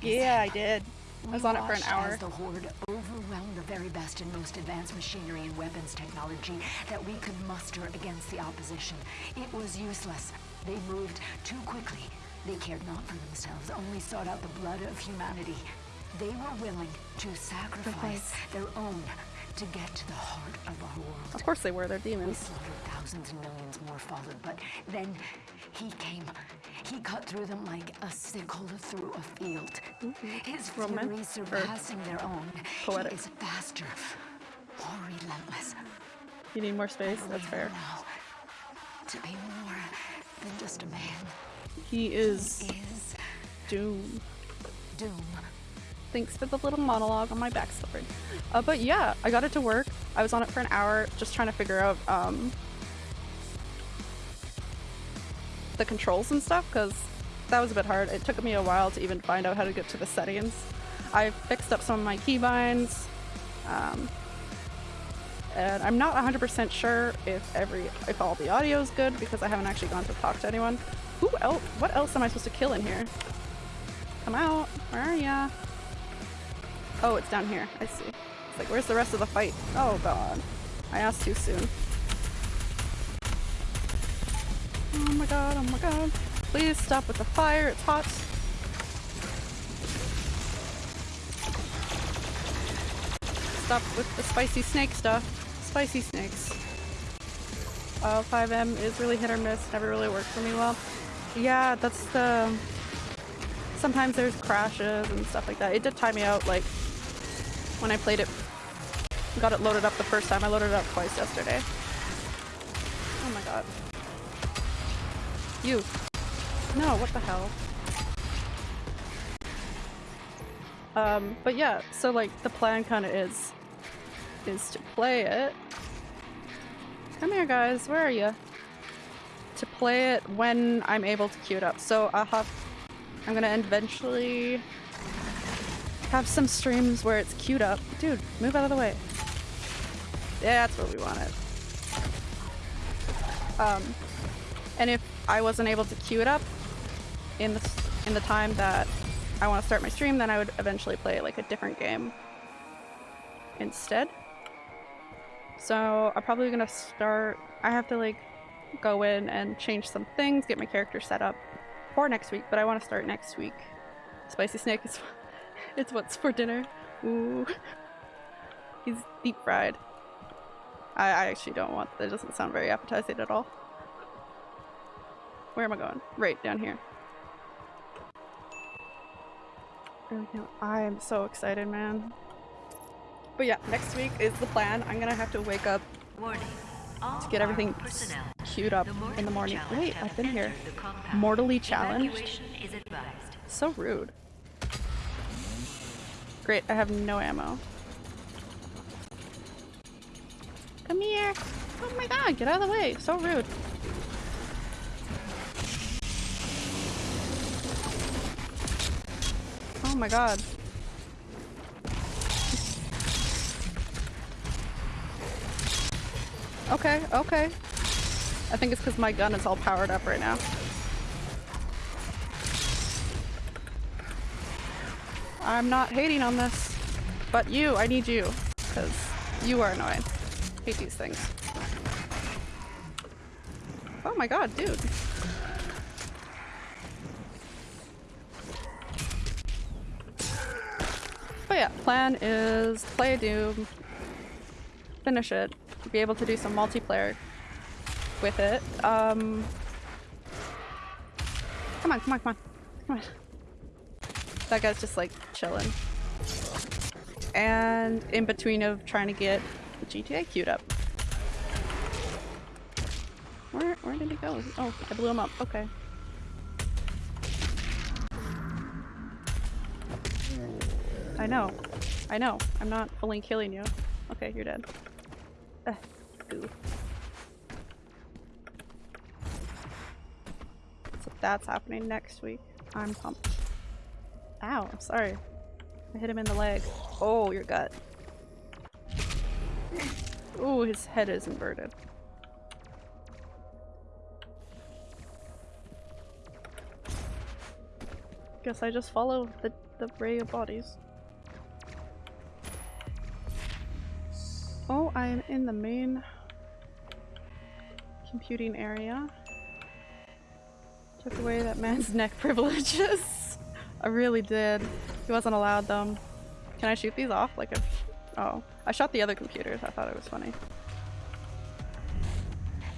Yeah, I did. I was on it for an hour. As the Horde overwhelmed the very best and most advanced machinery and weapons technology that we could muster against the opposition. It was useless. They moved too quickly. They cared not for themselves, only sought out the blood of humanity. They were willing to sacrifice their own to get to the heart of our world. Of course they were, they're We demons. slaughtered thousands and millions more followed, but then he came. He cut through them like a sickle through a field. His Roman- fury surpassing their own. poetic. He is faster, more relentless. You need more space? That's fair. now To be more than just a man He is is doom. doom. Thanks for the little monologue on my backstory. Uh, but yeah, I got it to work. I was on it for an hour just trying to figure out um, the controls and stuff because that was a bit hard. It took me a while to even find out how to get to the settings. I fixed up some of my keybinds. Um, and I'm not 100% sure if every if all the audio is good because I haven't actually gone to talk to anyone. Who else? What else am I supposed to kill in here? Come out! Where are ya? Oh, it's down here. I see. It's like, where's the rest of the fight? Oh god. I asked too soon. Oh my god, oh my god. Please stop with the fire, it's hot. Stop with the spicy snake stuff. Spicy snakes. Uh, FiveM is really hit or miss, never really worked for me well. Yeah, that's the... Sometimes there's crashes and stuff like that. It did time me out, like, when I played it, got it loaded up the first time. I loaded it up twice yesterday. Oh my god. You. No, what the hell? Um, but yeah, so like the plan kind of is, is to play it. Come here guys, where are you? To play it when I'm able to queue it up. So I'll have, I'm gonna eventually have some streams where it's queued up. Dude, move out of the way. Yeah, that's what we wanted. Um, and if I wasn't able to queue it up in the in the time that I want to start my stream, then I would eventually play like a different game instead. So I'm probably gonna start. I have to like go in and change some things, get my character set up for next week. But I want to start next week. Spicy snake is it's what's for dinner. Ooh. He's deep fried. I, I actually don't want that doesn't sound very appetizing at all. Where am I going? Right down here. I am so excited, man. But yeah, next week is the plan. I'm gonna have to wake up to get everything queued up The in the morning. Wait, have I've been here. entered the compound. Mortally challenged? Is. So rude. Great, I have no ammo. Come here! Oh my god, get out of the way! So rude. Oh my god. Okay, okay. I think it's because my gun is all powered up right now. I'm not hating on this, but you, I need you, because you are annoying. Hate these things. Oh my god, dude. Plan is play Doom, finish it, be able to do some multiplayer with it. Um, come on, come on, come on, come on. That guy's just like chilling. And in between of trying to get the GTA queued up. Where where did he go? Oh, I blew him up. Okay. I know. I know. I'm not fully killing you. Okay, you're dead. Ugh. So that's happening next week. I'm pumped. Ow, sorry. I hit him in the leg. Oh, your gut. Ooh, his head is inverted. Guess I just follow the, the ray of bodies. Oh, I'm in the main computing area. Took away that man's neck privileges. I really did. He wasn't allowed them. Can I shoot these off? Like if- Oh. I shot the other computers. I thought it was funny.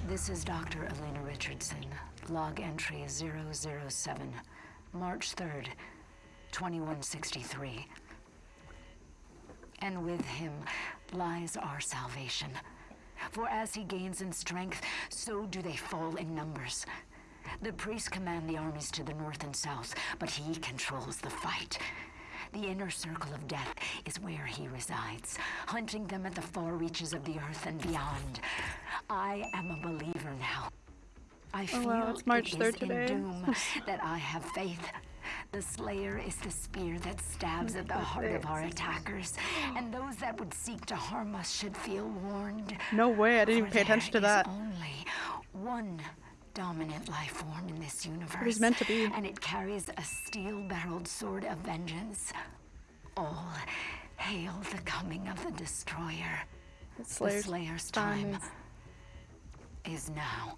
This is Dr. Elena Richardson. Log entry 007. March 3rd, 2163. And with him lies our salvation. For as he gains in strength, so do they fall in numbers. The priests command the armies to the north and south, but he controls the fight. The inner circle of death is where he resides, hunting them at the far reaches of the earth and beyond. I am a believer now. I feel Oh, wow, it's March it 3rd is in doom that I have faith. The Slayer is the spear that stabs at the heart of our attackers, and those that would seek to harm us should feel warned. No way, I didn't even pay attention to that. Only one dominant life form in this universe. was meant to be. And it carries a steel-barreled sword of vengeance. All hail the coming of the destroyer. The The Slayer's Slayer's time time is now.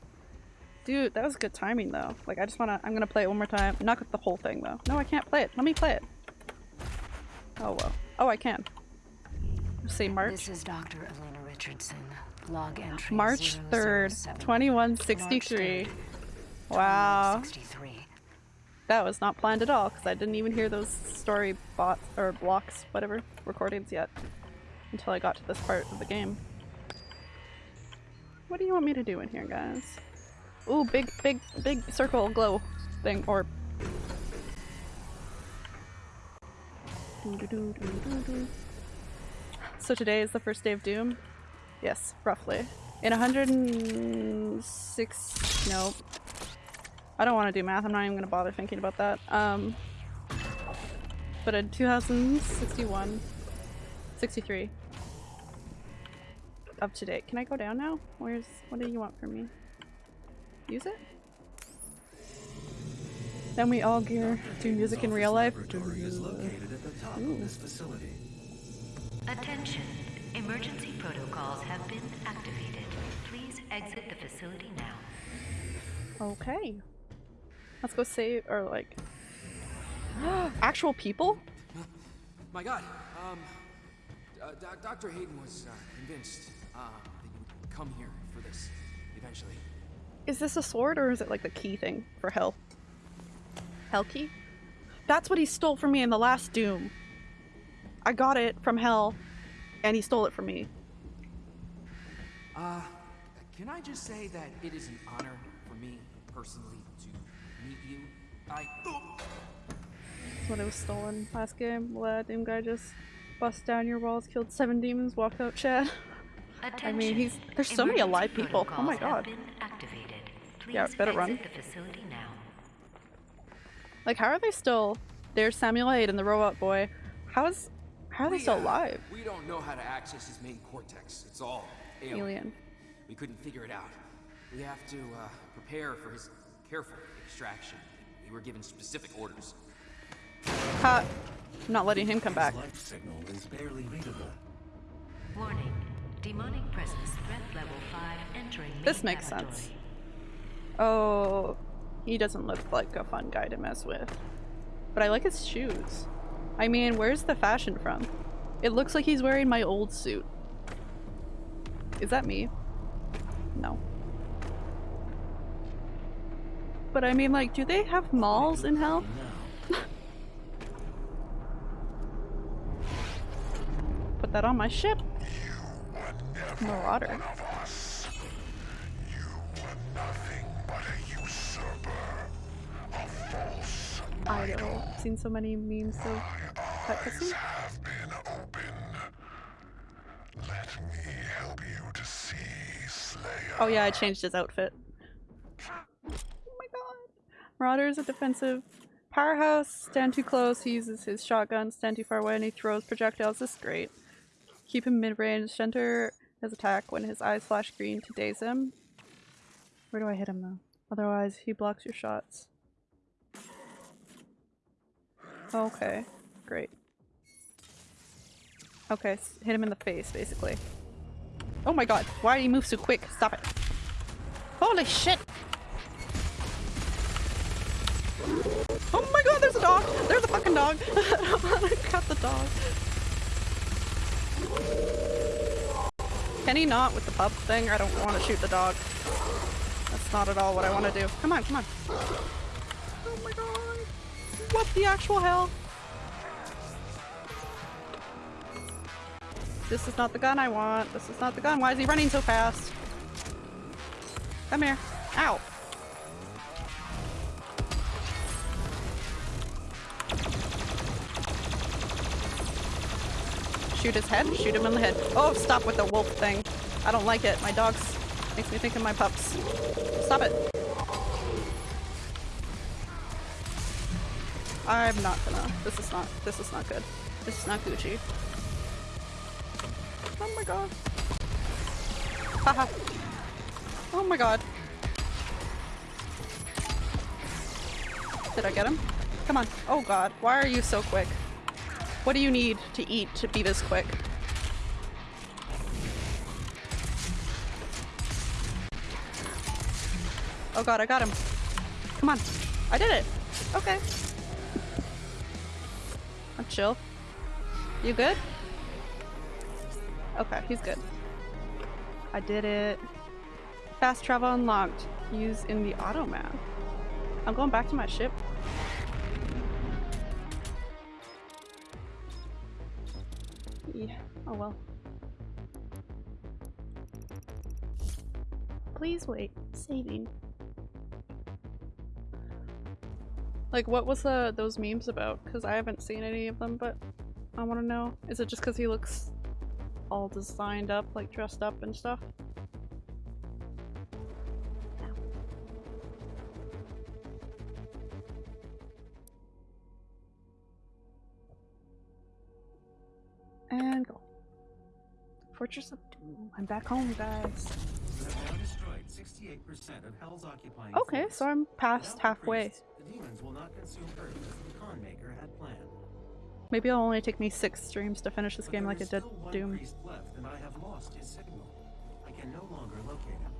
Dude, that was good timing though. Like I just wanna I'm gonna play it one more time. Not the whole thing though. No, I can't play it. Let me play it. Oh well. Oh I can. Say March. This is Dr. Elena Richardson. Log entry March 3rd, 2163. March 3rd, Wow. 2163. That was not planned at all because I didn't even hear those story bots or blocks, whatever, recordings yet until I got to this part of the game. What do you want me to do in here, guys? Ooh, big, big, big circle glow thing, or. So today is the first day of Doom? Yes, roughly. In 106. Nope. I don't want to do math. I'm not even going to bother thinking about that. Um, but in 2061, 63 up to date. Can I go down now? Where's what do you want from me? Use it. Then we all gear do music in real life. Laboratory is located at the top of this facility. Attention. Emergency protocols have been activated. Please exit the facility now. Okay. Let's go save or like actual people. My God, um, uh, Dr. Hayden was uh, convinced uh, that you would come here for this eventually. Is this a sword or is it like the key thing for hell? Hell key? That's what he stole from me in the last Doom. I got it from hell And he stole it from me. Uh, can I just say that it is an honor for me personally to meet you? I. That's what it was stolen last game. Well, that Doom guy just bust down your walls, killed seven demons, walked out Chad. I mean, he's- there's so many alive people. Oh my protocols have God. Been activated. Yeah, Please better run. the facility now. Like, how are they still? There's Samuel Hayden, the robot boy. How is? How are they We, still uh, alive? We don't know how to access his main cortex. It's all alien. Alien. We couldn't figure it out. We have to uh, prepare for his careful extraction. We were given specific orders. Ha! I'm not letting him come back. His life signal is barely readable. Warning. Demonic presence threat level 5 entering This makes laboratory. sense. Oh, he doesn't look like a fun guy to mess with. But I like his shoes. I mean, where's the fashion from? It looks like he's wearing my old suit. Is that me? No. But I mean, like, do they have malls in hell? Put that on my ship. Marauder. I know. I've seen so many memes of that cutscene. have been open. Let me help you to see Slayer. Oh yeah, I changed his outfit. Oh my god. Marauder is a defensive powerhouse. Stand too close, he uses his shotgun. Stand too far away and he throws projectiles. This is great. Keep him mid-range. Center his attack when his eyes flash green to daze him. Where do I hit him though? Otherwise, he blocks your shots. Okay, great. Okay, hit him in the face, basically. Oh my god, why do you move so quick? Stop it. Holy shit! Oh my god, there's a dog! There's a fucking dog! I got the dog. Can he not with the pup thing? I don't want to shoot the dog. That's not at all what I want to do. Come on, come on. What the actual hell? This is not the gun I want. This is not the gun. Why is he running so fast? Come here. Ow. Shoot his head? Shoot him in the head. Oh, stop with the wolf thing. I don't like it. My dogs makes me think of my pups. Stop it. I'm not gonna. This is not. This is not good. This is not Gucci. Oh my god. Haha. oh my god. Did I get him? Come on. Oh god. Why are you so quick? What do you need to eat to be this quick? Oh god, I got him. Come on. I did it. Okay. I'm chill. You good? Okay, he's good. I did it. Fast travel unlocked. Use in the auto map. I'm going back to my ship. Yeah. Oh well. Please wait. Saving. Like, what was the those memes about? Because I haven't seen any of them, but I want to know. Is it just because he looks all designed up, like dressed up and stuff? And go. Fortress of Doom. I'm back home, guys. you have now destroyed 68% of Hell's occupying Okay, so I'm past halfway. Demons will not consume Earth as the Khan Maykr had planned. Maybe it'll only take me six streams to finish this But game like it did Doom. left, and I have lost his signal. I can no longer locate him.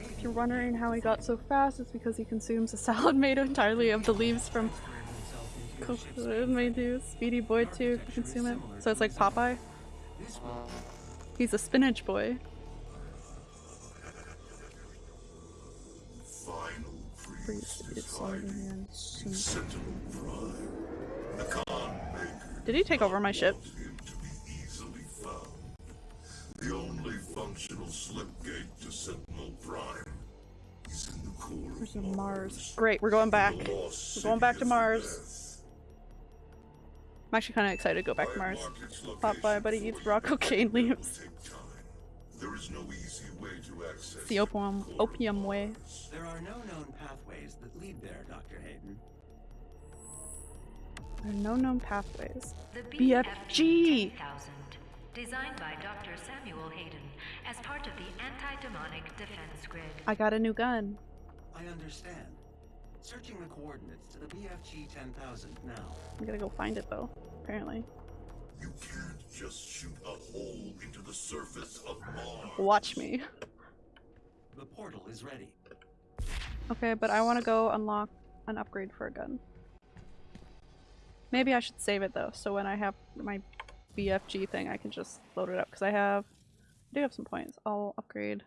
If you're wondering how he got so fast, it's because he consumes a salad made entirely of the leaves from transferred himself into a ship's Coco made too. Speedy Boy too, if you consume it. So it's like Popeye. He's a spinach boy. The Khan Maykr Did he take over my ship? him to be easily found. The only functional slipgate to Sentinel Prime is in the core There's of a Mars. Great, we're going back. We're going back to Mars. I'm actually kind of excited to go back to Mars. marked Pop by, location but he eats you. raw cocaine leaves. Take time. There is no easy way to access The opium, opium way. There are no known pathways that lead there, Dr. Hayden. There are no known pathways. The BFG! 10000 designed by Dr. Samuel Hayden as part of the anti-demonic defense grid. I got a new gun. I understand. Searching the coordinates to the BFG 10000 now. I'm gonna go find it though, apparently. You can't just shoot a hole into the surface of Mars. Watch me. The portal is ready. Okay, but I want to go unlock an upgrade for a gun. Maybe I should save it though, so when I have my BFG thing, I can just load it up because I have, I do have some points. I'll upgrade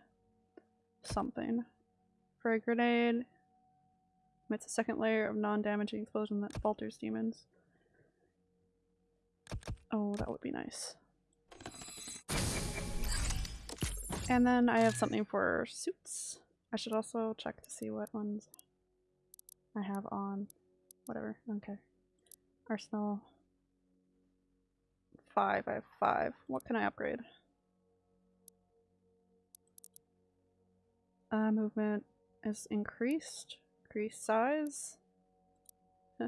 something. For a grenade, it's a second layer of non-damaging explosion that falters demons. Oh, that would be nice. And then I have something for suits. I should also check to see what ones I have on. Whatever, okay. Arsenal. Five, I have five. What can I upgrade? Uh, movement is increased. Increased size.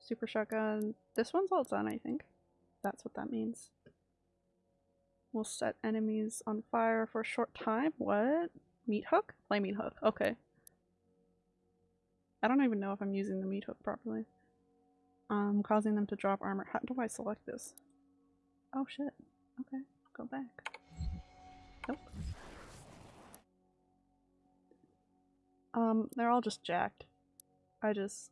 Super shotgun. This one's all done, I think. That's what that means. Will set enemies on fire for a short time. What? Meat hook? Play meat hook. Okay. I don't even know if I'm using the meat hook properly. Um, causing them to drop armor. How do I select this? Oh shit. Okay, go back. Nope. Um, they're all just jacked. I just...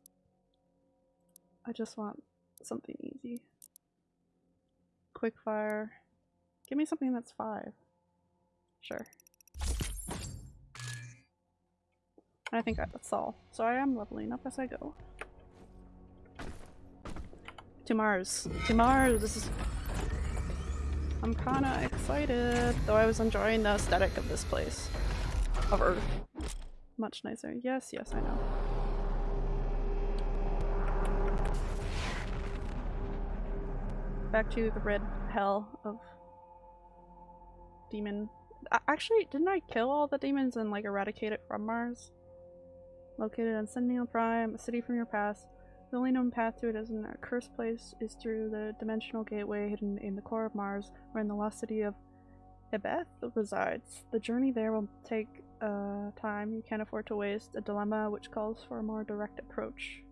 I just want something easy. Quick fire. Give me something that's five. Sure. I think that's all. So I am leveling up as I go. To Mars. To Mars! This is- I'm kinda excited, though I was enjoying the aesthetic of this place. Of Earth. Much nicer. Yes, yes, I know. Back to the red hell of demon. Actually, didn't I kill all the demons and like eradicate it from Mars? Located on Sentinel Prime, a city from your past. The only known path to it as an accursed place is through the dimensional gateway hidden in the core of Mars, where in the lost city of Ebeth resides. The journey there will take uh, time you can't afford to waste, a dilemma which calls for a more direct approach.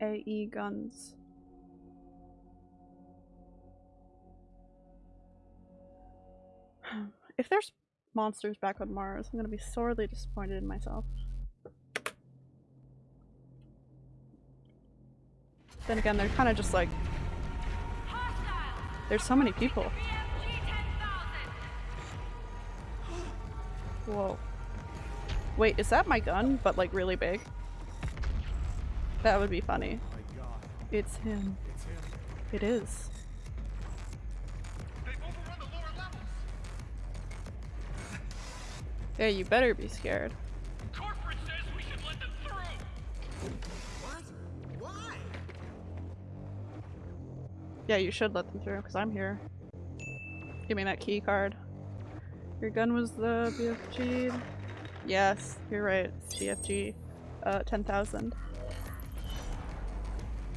AE guns. If there's monsters back on Mars, I'm gonna be sorely disappointed in myself. Then again, they're kind of just like. There's so many people. Whoa. Wait, is that my gun, but like really big? That would be funny. It's him. It is. Yeah, you better be scared. Corporate says we should let them through. What? Why? Yeah, you should let them through, because I'm here. Give me that key card. Your gun was the BFG? Yes, you're right. It's BFG. Uh, 10,000.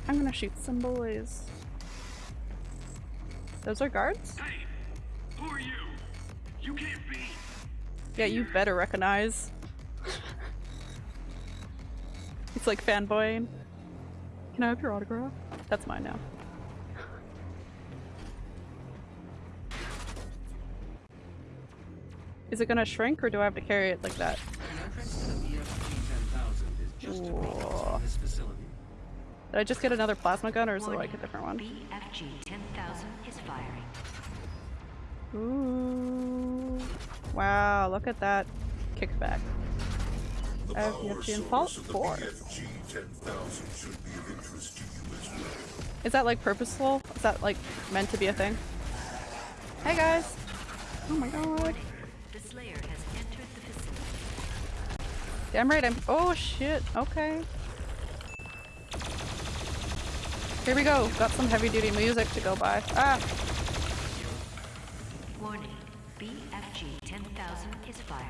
I'm gonna shoot some boys. Those are guards? Hey, who are you? You can't be. Yeah, you better recognize. it's like fanboying. Can I have your autograph? That's mine now. Is it gonna shrink or do I have to carry it like that? The entrance to the BFG 10000 is just across Whoa. from this facility. Did I just get another plasma gun or is it like a different one? BFG 10000 is firing. Ooh. Wow, look at that kickback. The I have power BFG and Fault Four. BFG 10,000 should be of interest to you as well. Is that like purposeful? Is that like meant to be a thing? Hey guys! Oh my god. The Slayer has entered the facility. Damn right I'm- oh shit, okay. Here we go, got some heavy duty music to go by. Ah! 10,000 is firing.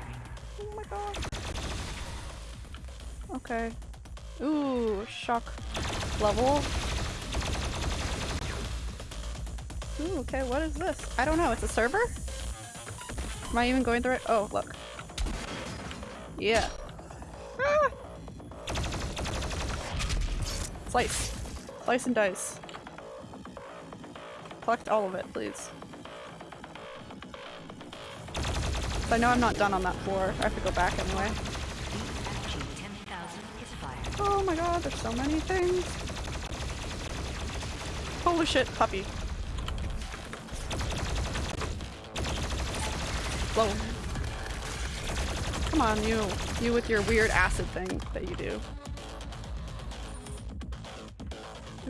Oh my god. Okay. Ooh, shock level. Ooh, okay, what is this? I don't know, it's a server? Am I even going through it? oh, look. Yeah. Ah! Slice. Slice and dice. Collect all of it, please. I know I'm not done on that floor. I have to go back anyway. BFG 10,000 is firing. Oh my god, there's so many things. Holy shit, puppy. Whoa. Come on, you. You with your weird acid thing that you do.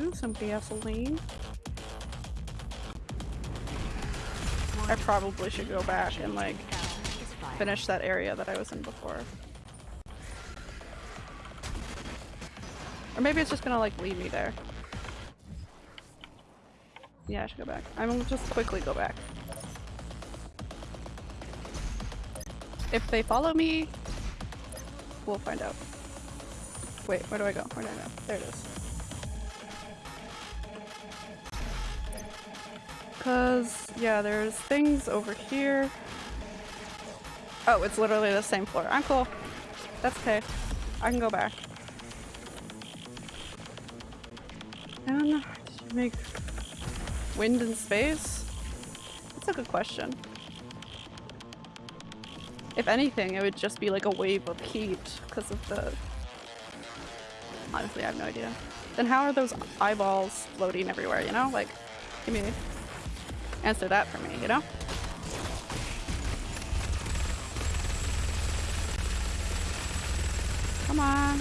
Ooh, some gasoline. I probably should go back and like 10,000 is firing. Finish that area that I was in before. Or maybe it's just gonna like lead me there. Yeah, I should go back. I'm gonna just quickly go back. If they follow me, we'll find out. Wait, where do I go? Where do I go? There it is. Cause, yeah, there's things over here. Oh, it's literally the same floor. I'm cool. That's okay. I can go back. And make wind in space? That's a good question. If anything, it would just be like a wave of heat because of the. Honestly, I have no idea. Then how are those eyeballs floating everywhere, you know? Like, give me. Answer that for me, you know? Come on.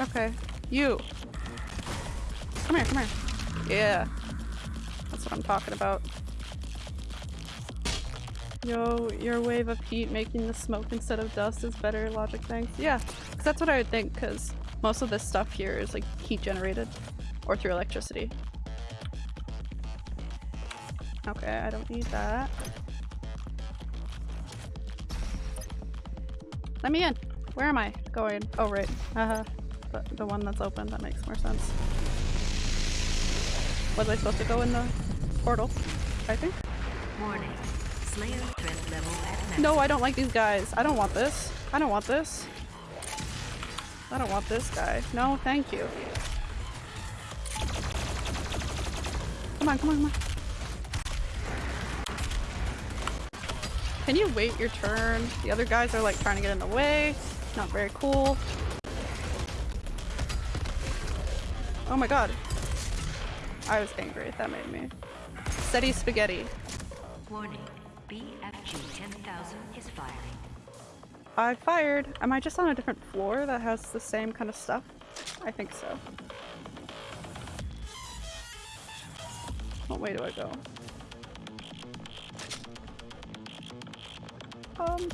Okay. You. Come here, come here. Yeah. That's what I'm talking about. Yo, your wave of heat making the smoke instead of dust is better logic things. Yeah, because that's what I would think, because most of this stuff here is like heat generated or through electricity. Okay, I don't need that. Let me in! Where am I going? Oh, right. Haha. the, the one that's open, that makes more sense. Was I supposed to go in the portal? I think? Warning. Slayer threat level at. No, I don't like these guys. I don't want this. I don't want this. I don't want this guy. No, thank you. Come on, come on, come on. Can you wait your turn? The other guys are like trying to get in the way. Not very cool. Oh my god. I was angry. That made me. Steady spaghetti. Warning. BFG 10,000 is firing. I fired. Am I just on a different floor that has the same kind of stuff? I think so. What way do I go? Um.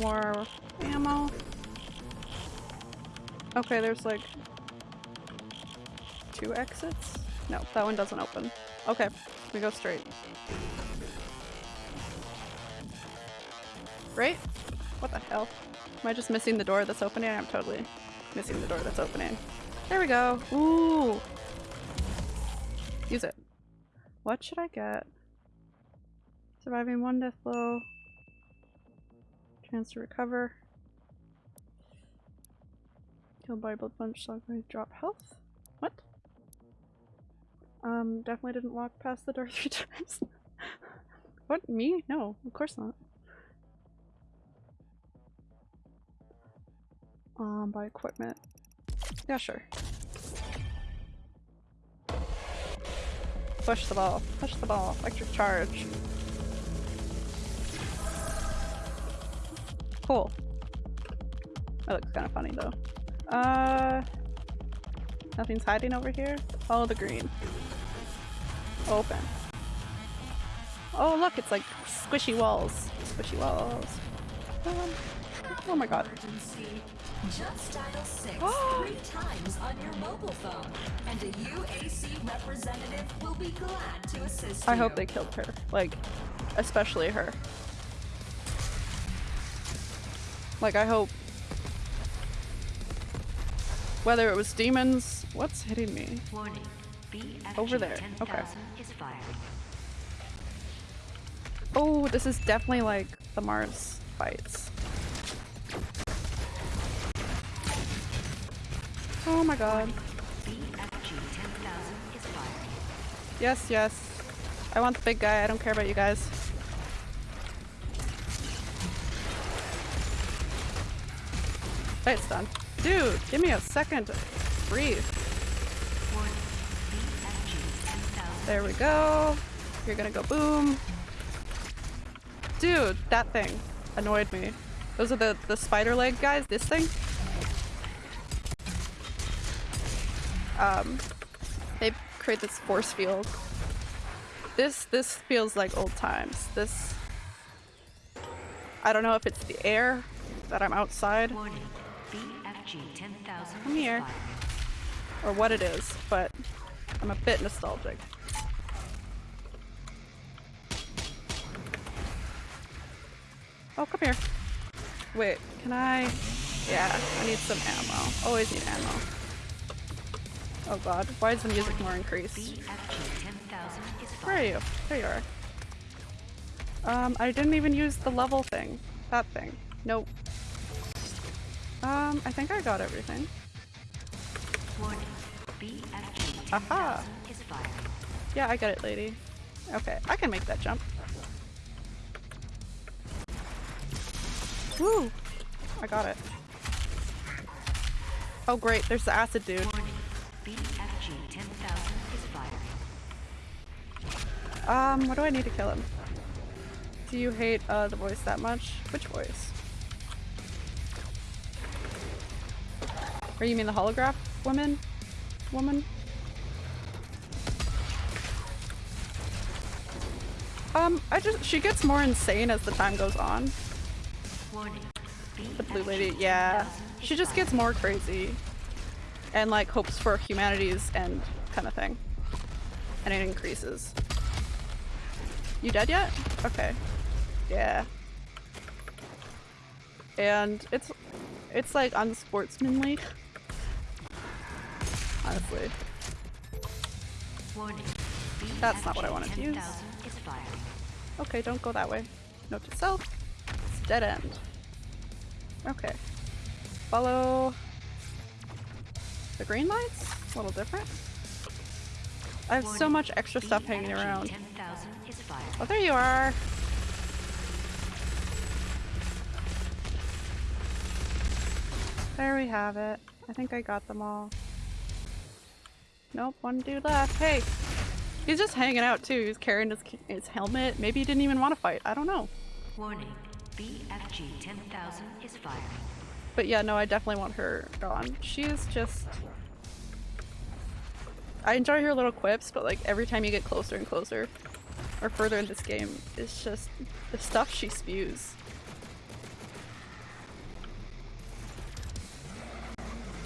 More ammo. Okay, there's like two exits? No, that one doesn't open. Okay, we go straight. Right? What the hell? Am I just missing the door that's opening? I'm totally missing the door that's opening. There we go. Ooh. Use it. What should I get? Surviving one death blow. Chance to recover. Killed by blood punch, so I drop health. What? Um, definitely didn't walk past the door three times. what? Me? No, of course not. Um, by equipment. Yeah, sure. Push the ball. Push the ball. Electric charge. Cool. That looks kind of funny though. Uh, nothing's hiding over here. Follow the green. Open. Oh look, it's like squishy walls. Squishy walls. Um, oh my god. Just dial 6 three times on your mobile phone, and a UAC representative will be glad to assist I you. hope they killed her. Like, especially her. Like, I hope. Whether it was demons. What's hitting me? Warning. BFG Over there, okay. Oh, this is definitely like the Mars fights. Oh my god. BFG is. Yes, yes. I want the big guy. I don't care about you guys. It's done. Dude, give me a second to breathe. Warning. BFG 10,000 There we go. You're gonna go boom. Dude, that thing annoyed me. Those are the, the spider leg guys, this thing. Um, they create this force field. This, this feels like old times. This, I don't know if it's the air that I'm outside Warning. BFG 10,000 Come here. or what it is, but I'm a bit nostalgic. Oh, come here. Wait, can I? Yeah, I need some ammo. Always need ammo. Oh god, why is the music more increased? 10,000 is Where are you? There you are. Um, I didn't even use the level thing. That thing. Nope. Um, I think I got everything. Aha. Yeah, I get it, lady. Okay, I can make that jump. Woo! I got it. Oh great, there's the acid dude. Warning. BFG 10,000 is firing. Um, what do I need to kill him? Do you hate uh, the voice that much? Which voice? Or you mean the holograph woman? Woman? Um, I just- she gets more insane as the time goes on. The blue lady, yeah. She just gets more crazy. And like hopes for humanity's end kind of thing. And it increases. You dead yet? Okay. Yeah. And it's it's like unsportsmanly. Honestly. Warning. That's not what I wanted to use. 10,000 is firing. Okay, don't go that way. Note to self. It's dead end. Okay. Follow the green lights? A little different. I have so much extra stuff hanging around. 10,000. Oh, there you are. There we have it. I think I got them all. Nope, one dude left. Hey! He's just hanging out too. He's carrying his, his helmet. Maybe he didn't even want to fight. I don't know. Warning. BFG 10,000 is firing. But yeah, no, I definitely want her gone. She is just... I enjoy her little quips, but like every time you get closer and closer, or further in this game, it's just the stuff she spews.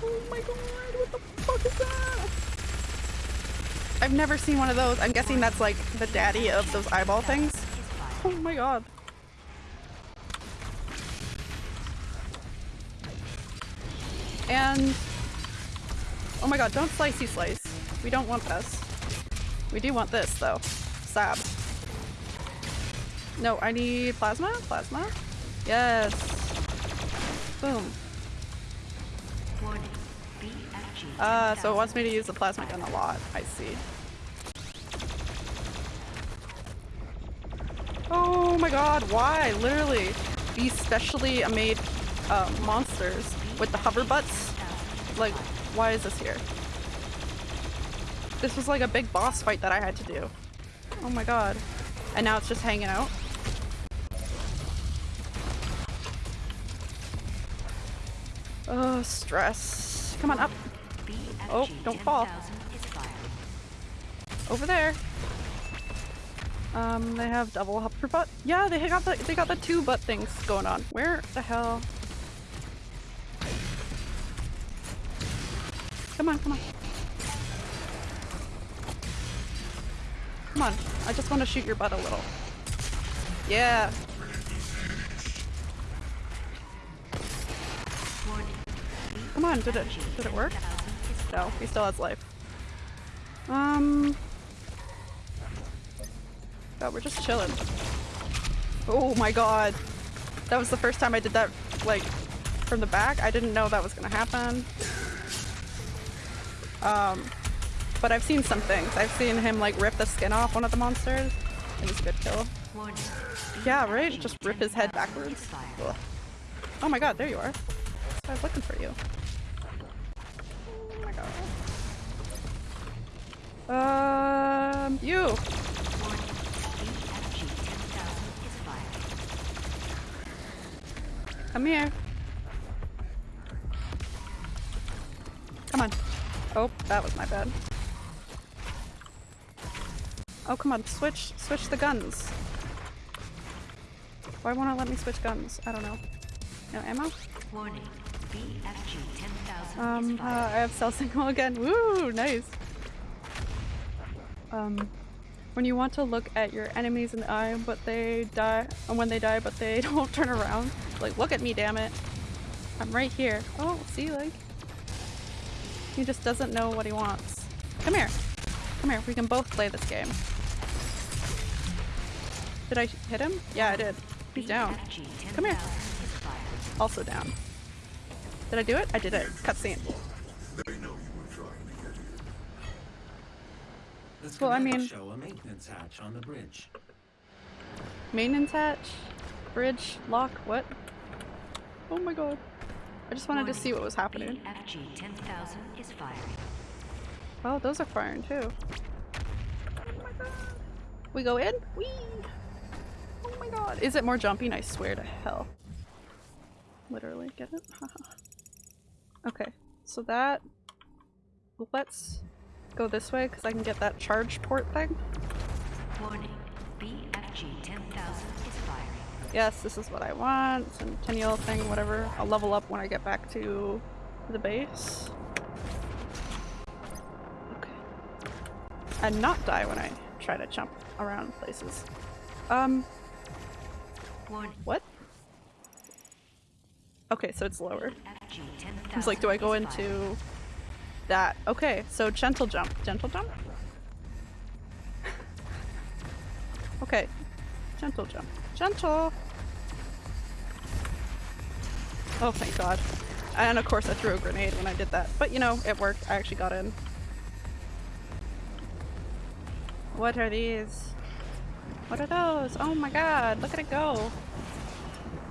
Oh my god, what the fuck is that? I've never seen one of those. I'm guessing that's like the daddy of those eyeball things. Oh my god. And oh my god, don't slicey slice. We don't want this. We do want this though. Sab. No, I need plasma? Plasma? Yes. Boom. Warning. Uh, so it wants me to use the plasma gun a lot. I see. Oh my god, why? Literally, these specially made uh, monsters with the hover butts. Like, why is this here? This was like a big boss fight that I had to do. Oh my god. And now it's just hanging out. Oh, stress. Come on, up. Oh, don't fall. Over there. Um, they have double upper butt. Yeah, they got the they got the two butt things going on. Where the hell? Come on, come on. Come on. I just want to shoot your butt a little. Yeah. Come on, did it did it work? He still has life. Um God, we're just chilling. Oh my god. That was the first time I did that like from the back. I didn't know that was gonna happen. Um but I've seen some things. I've seen him like rip the skin off one of the monsters. It was a good kill. Yeah, right? Just rip his head backwards. Ugh. Oh my god, there you are. I was looking for you. God. Um, you! Come here. Come on. Oh, that was my bad. Oh, come on, switch, switch the guns. Why won't it let me switch guns? I don't know. No ammo? Warning. BFG 10,000 Um, uh. I have cell signal again. Woo, nice. Um, when you want to look at your enemies in the eye, but they die, and when they die, but they don't turn around. Like, look at me, damn it. I'm right here. Oh, see, like, he just doesn't know what he wants. Come here. Come here. We can both play this game. Did I hit him? Yeah, I did. He's down. Come here. 10,000 is fired. Also down. Did I do it? I did it. Cutscene. They know you were trying to get here. The Well, I mean- show a maintenance hatch on the bridge. Maintenance hatch? Bridge? Lock? What? Oh my god. I just wanted to see what was happening. BFG 10,000 is firing. Oh, those are firing too. Oh my god. We go in? Whee! Oh my god. Is it more jumping? I swear to hell. Literally, get it? Okay, so that... Let's go this way because I can get that charge port thing. Warning. BFG 10,000 is firing. Yes, this is what I want. Centennial thing, whatever. I'll level up when I get back to the base. Okay. And not die when I try to jump around places. Um, Warning. what? Okay, so it's lower. BFG 10,000 I was like, do I go into that? Okay, so gentle jump. Gentle jump? okay. Gentle jump. Gentle! Oh, thank god. And of course I threw a grenade when I did that. But you know, it worked. I actually got in. What are these? What are those? Oh my god, look at it go.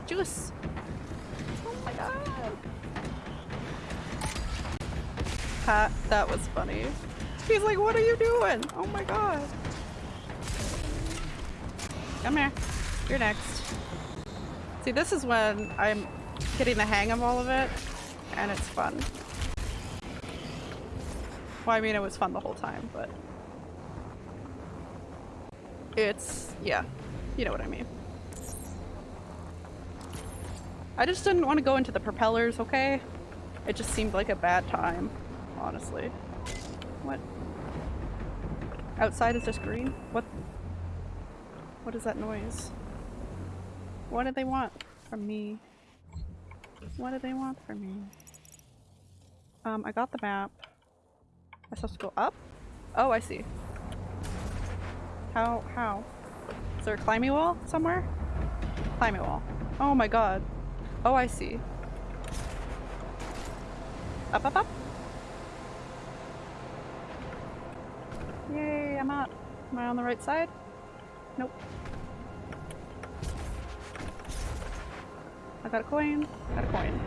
Juice! Oh! Ha, that was funny. He's like, what are you doing? Oh my god. Come here. You're next. See, this is when I'm getting the hang of all of it, and it's fun. Well, I mean, it was fun the whole time, but... It's... yeah. You know what I mean. I just didn't want to go into the propellers, okay? It just seemed like a bad time, honestly. What? Outside is just green? What? What is that noise? What do they want from me? What do they want from me? Um, I got the map. I'm supposed to go up? Oh, I see. How? How? Is there a climbing wall somewhere? Climbing wall. Oh my god. Oh, I see. Up, up, up. Yay, I'm out. Am I on the right side? Nope. I got a coin. Got a coin.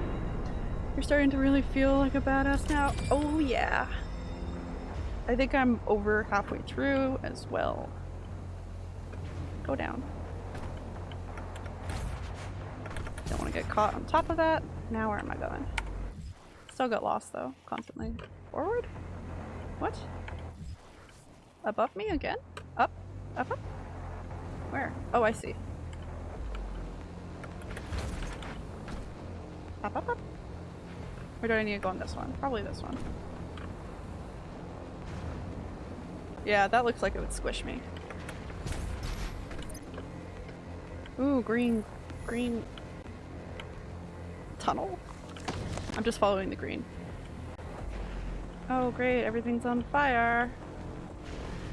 You're starting to really feel like a badass now. Oh yeah. I think I'm over halfway through as well. Go down. Don't want to get caught on top of that. Now where am I going? Still got lost though, constantly. Forward? What? Above me again? Up? Up up? Where? Oh, I see. Up up up? Or do I need to go on this one? Probably this one. Yeah, that looks like it would squish me. Ooh, green, green tunnel? I'm just following the green. Oh great, everything's on fire.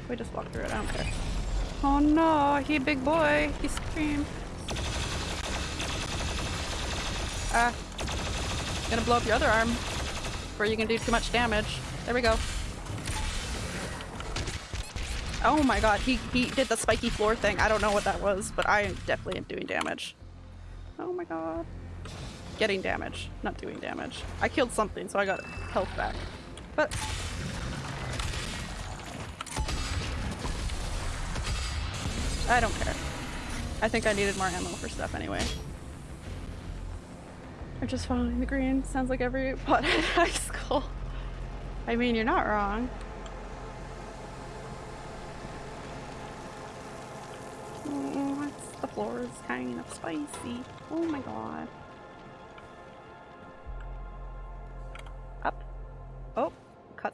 We just walked through it, I don't care. Oh no, he big boy, he screamed. Ah. Gonna blow up your other arm. Where you can do too much damage. There we go. Oh my god, he, he did the spiky floor thing. I don't know what that was, but I definitely am doing damage. Oh my god. Getting damage, not doing damage. I killed something, so I got health back. But... I don't care. I think I needed more ammo for stuff anyway. I'm just following the green. Sounds like every pot in high school. I mean, you're not wrong. Oh, the floor is kind of spicy. Oh my god.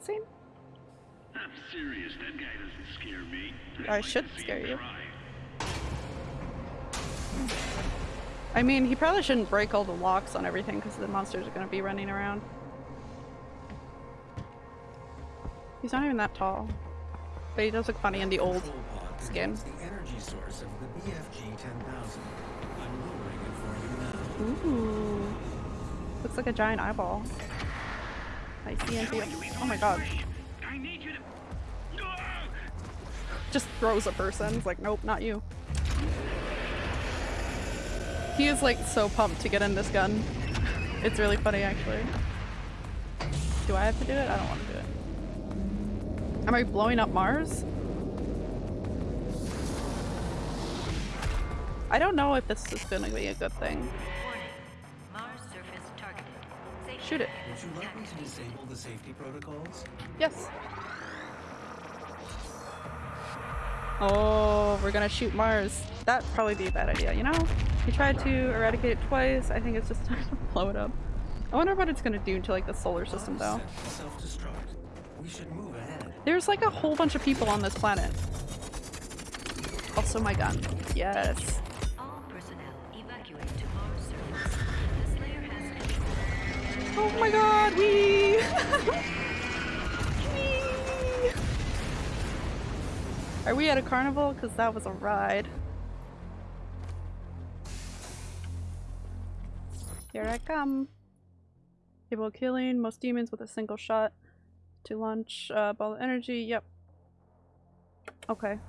Cutscene? I'm serious, that guy doesn't scare me. I should scare you. I mean, he probably shouldn't break all the locks on everything because the monsters are going to be running around. He's not even that tall. But he does look funny in the old skin. the energy source of the BFG 10,000. I'm lowering it for you now. Ooh. Looks like a giant eyeball. I see feel. Oh my god. To. Just throws a person. It's like, nope, not you. He is like so pumped to get in this gun. It's really funny actually. Do I have to do it? I don't want to do it. Am I blowing up Mars? I don't know if this is gonna be a good thing. Shoot it. Would you like me to disable the safety protocols? Yes. Oh, we're gonna shoot Mars. That'd probably be a bad idea, you know? We tried to eradicate it twice. I think it's just time to blow it up. I wonder what it's gonna do to like the solar system though. Set to Self-destruct. We should move ahead. There's like a whole bunch of people on this planet. Also my gun. Yes. Oh my god, we Are we at a carnival? Because that was a ride. Here I come. Able killing most demons with a single shot. To launch uh, ball of energy. Yep. Okay.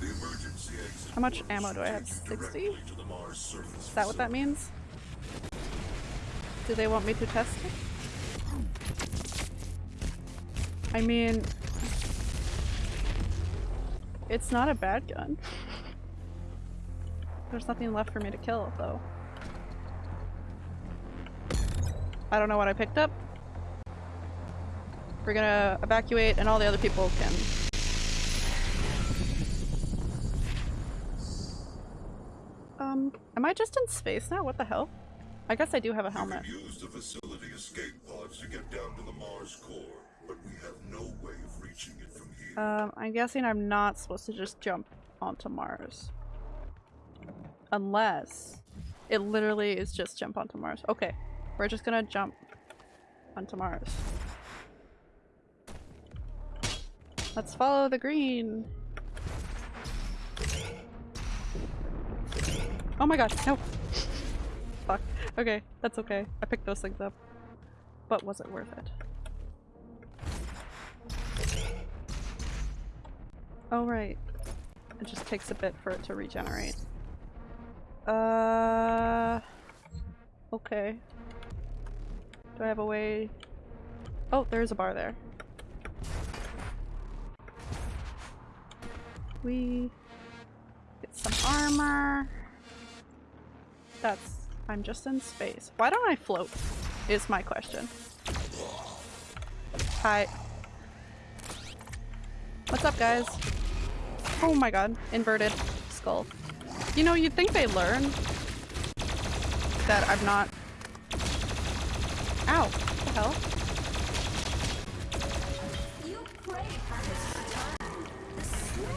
The emergency exit How much ammo do I have? 60? directly to the Mars surface Is that what that means? Do they want me to test it? I mean, it's not a bad gun. There's nothing left for me to kill, though. I don't know what I picked up. We're gonna evacuate and all the other people can... Um, am I just in space now? What the hell? I guess I do have a helmet. can use the facility escape pods to get down to the Mars core, but we have no way of reaching it from here. Um, I'm guessing I'm not supposed to just jump onto Mars. Unless it literally is just jump onto Mars. Okay, we're just gonna jump onto Mars. Let's follow the green. Oh my god, no! Fuck. Okay, that's okay. I picked those things up. But was it worth it? Oh right. It just takes a bit for it to regenerate. Uh okay. Do I have a way Oh, there's a bar there. We get some armor. That's I'm just in space. Why don't I float? is my question. Hi. What's up, guys? Oh my god, inverted skull. You know, you'd think they learn that I'm not. Ow! What the hell?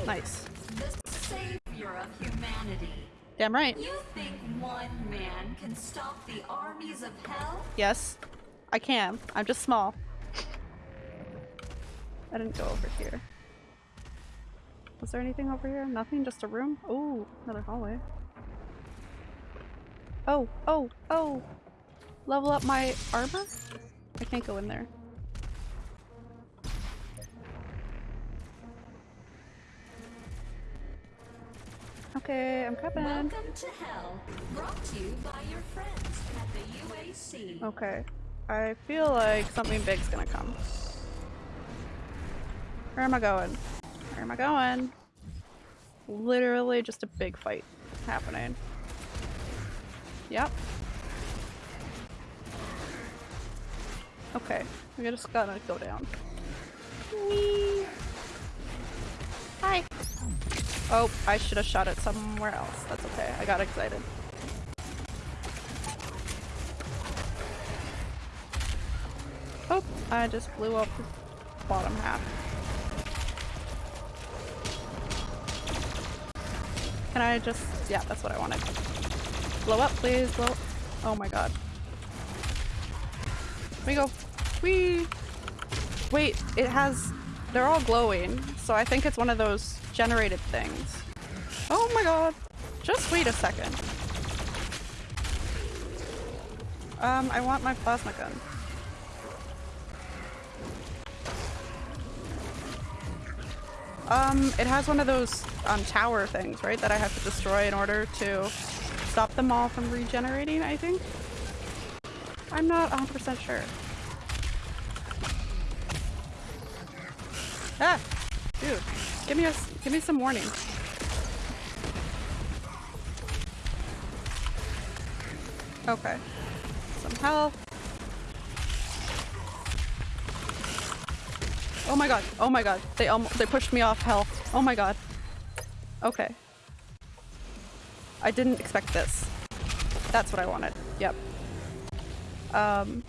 Nice. the savior of humanity. Damn right. You think one man can stop the armies of hell? Yes, I can. I'm just small. I didn't go over here. Was there anything over here? Nothing? Just a room? Oh, another hallway. Oh, oh, oh! Level up my armor? I can't go in there. Okay, I'm coming. Welcome to hell. Brought to you by your friends at the UAC. Okay. I feel like something big's gonna come. Where am I going? Where am I going? Literally just a big fight happening. Yep. Okay. we're just gonna go down. Whee! Oh, I should have shot it somewhere else. That's okay. I got excited. Oh, I just blew up the bottom half. Can I just- yeah, that's what I wanted. Blow up, please, blow Oh my god. Here we go. Whee! Wait, it has- they're all glowing, so I think it's one of those generated things. Oh my god. Just wait a second. Um, I want my plasma gun. Um, it has one of those um, tower things, right? That I have to destroy in order to stop them all from regenerating, I think? I'm not 100% sure. Ah! Give me a, give me some warning. Okay. Some health. Oh my god. Oh my god. They almost they pushed me off health. Oh my god. Okay. I didn't expect this. That's what I wanted. Yep. Um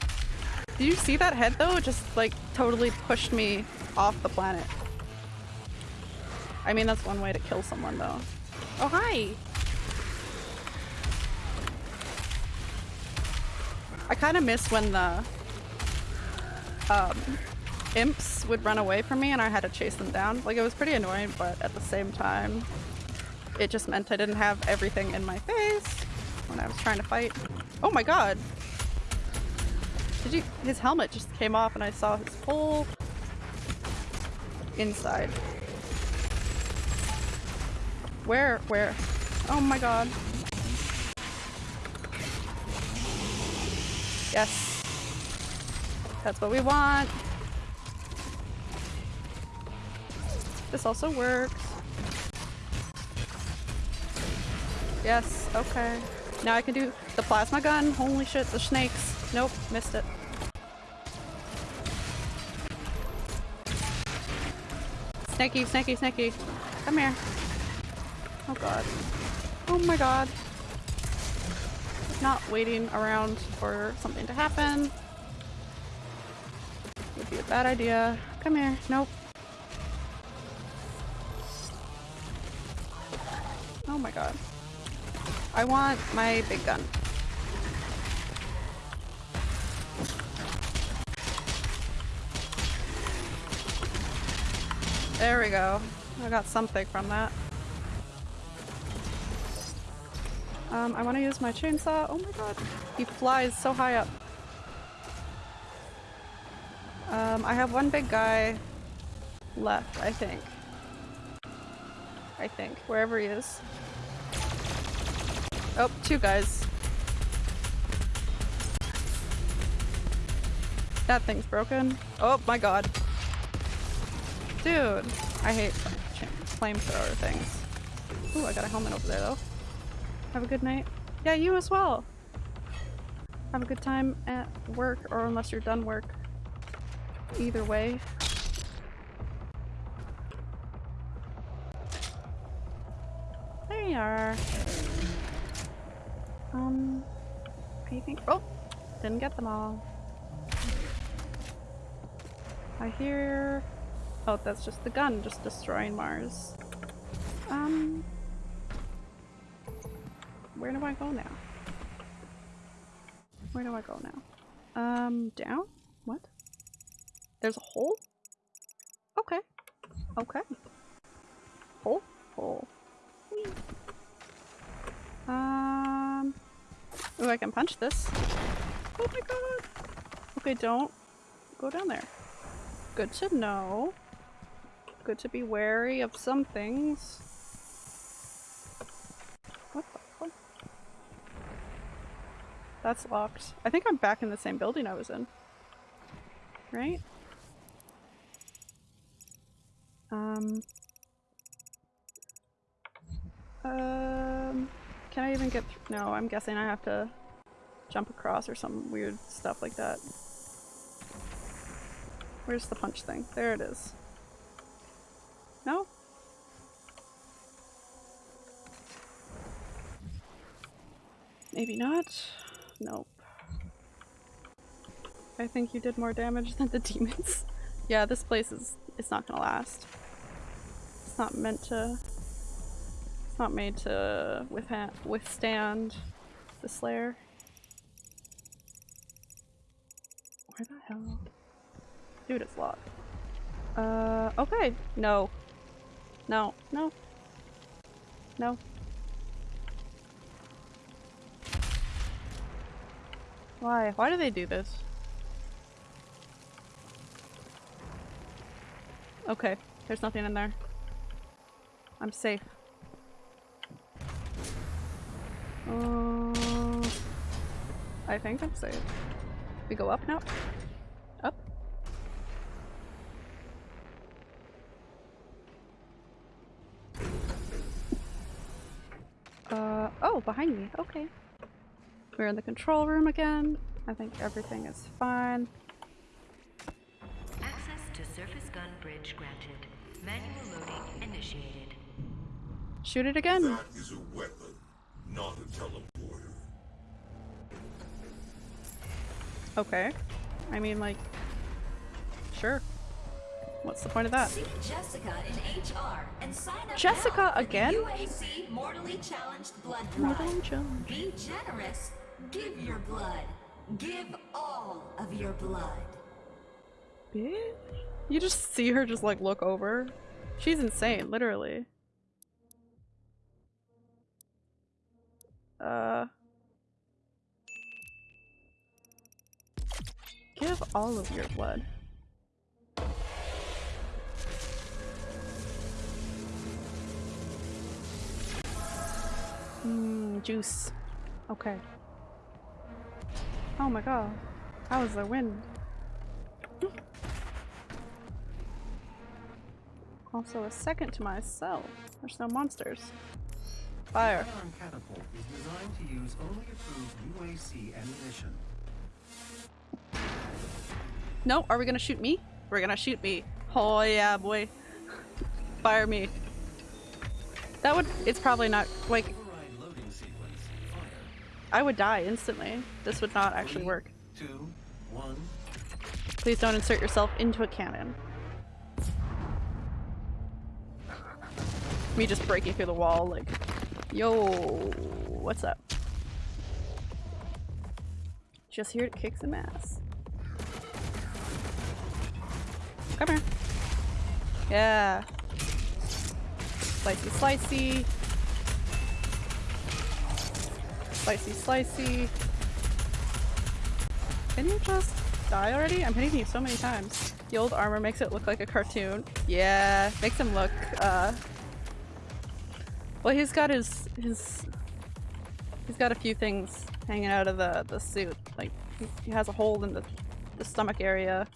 Do you see that head though? Just like totally pushed me off the planet. I mean that's one way to kill someone though. Oh hi. I kind of miss when the um imps would run away from me and I had to chase them down. Like it was pretty annoying, but at the same time, it just meant I didn't have everything in my face when I was trying to fight. Oh my god! Did you- his helmet just came off and I saw his whole inside. Where? Where? Oh my god. Yes. That's what we want. This also works. Yes, okay. Now I can do the plasma gun. Holy shit, the snakes. Nope, missed it. Snaky, snaky, snaky. Come here. Oh god. Oh my god. Not waiting around for something to happen. Would be a bad idea. Come here. Nope. Oh my god. I want my big gun. There we go. I got something from that. Um, I want to use my chainsaw. Oh my god. He flies so high up. Um, I have one big guy left, I think. I think. Wherever he is. Oh, two guys. That thing's broken. Oh my god. Dude, I hate flamethrower things. Ooh, I got a helmet over there though. Have a good night. Yeah, you as well. have a good time at work or unless you're done work. Either way. There you are. Um, I think- oh! Didn't get them all. I hear- oh, that's just the gun just destroying Mars. Um, where do I go now? Where do I go now? Um, down? What? There's a hole? Okay. Okay. Hole? Hole. Whee. Um. Oh, I can punch this. Oh my god! Okay, don't go down there. Good to know. Good to be wary of some things. What the fuck? That's locked. I think I'm back in the same building I was in. Right? Um. Um. Can I even get th- No, I'm guessing I have to jump across or some weird stuff like that. Where's the punch thing? There it is. No? Maybe not? Nope. I think you did more damage than the demons. yeah, this place is it's not gonna last. It's not meant to it's not made to withstand the Slayer. Where the hell? Dude, it's locked. Uh, okay. No. No. No. No. Why? Why do they do this? Okay, there's nothing in there. I'm safe. Uh, I think I'm safe. We go up now? Up? Uh, oh, behind me. Okay. We're in the control room again. I think everything is fine. Access to surface gun bridge granted. Manual loading initiated. Shoot it again. That is a weapon, not a teleporter. Okay. I mean, like, sure. What's the point of that? See Jessica in HR and sign up Jessica now again? UAC Mortally Challenged Blood Drive. Mortally challenged. Be generous. Give your blood. Give all of your blood. Bitch. You just see her just like look over. She's insane, literally. Uh. Give all of your blood. Mmm, juice. Okay. Oh my god. How is the wind? Also a second to myself. There's no monsters. Fire. The catapult is designed to use only approved UAC ammunition. No, are we gonna shoot me? We're gonna shoot me. Oh yeah, boy. Fire me. That would- it's probably not- like, I would die instantly. This would not actually Three, work. Two, one. Please don't insert yourself into a cannon. Me just breaking through the wall like, yo, what's up? Just here to kick some ass. Come here. Yeah. Slicey, slicey. Slicey, slicey. Can you just die already? I'm hitting you so many times. The old armor makes it look like a cartoon. Yeah, makes him look, uh... Well, he's got his, his... He's got a few things hanging out of the, the suit. Like, he, he has a hole in the, the stomach area.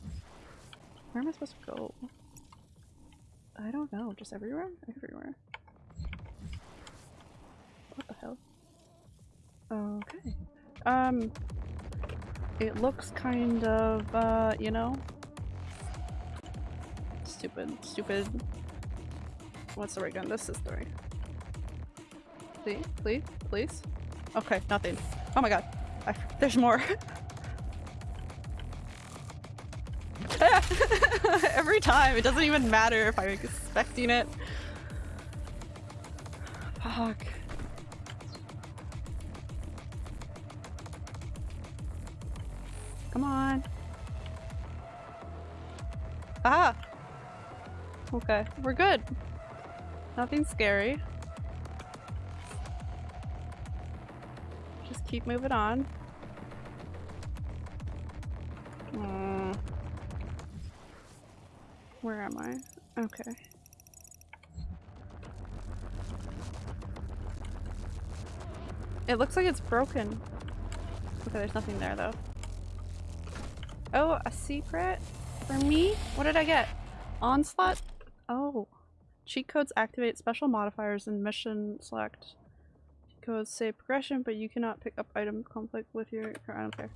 Where am I supposed to go? I don't know. Just everywhere? Everywhere. What the hell? Okay. Um, it looks kind of, uh, you know, stupid, stupid. What's the ray gun? This is the right. Please, please, please. Okay, nothing. Oh my god. I, there's more. Every time, it doesn't even matter if I'm expecting it. Fuck. Come on. Ah! Okay, we're good. Nothing scary. Just keep moving on. Mm. Where am I? Okay. It looks like it's broken. Okay, there's nothing there though. Oh, a secret? For me? What did I get? Onslaught? Oh. Cheat codes activate special modifiers in mission select. Cheat codes say progression, but you cannot pick up item conflict with your- I don't care.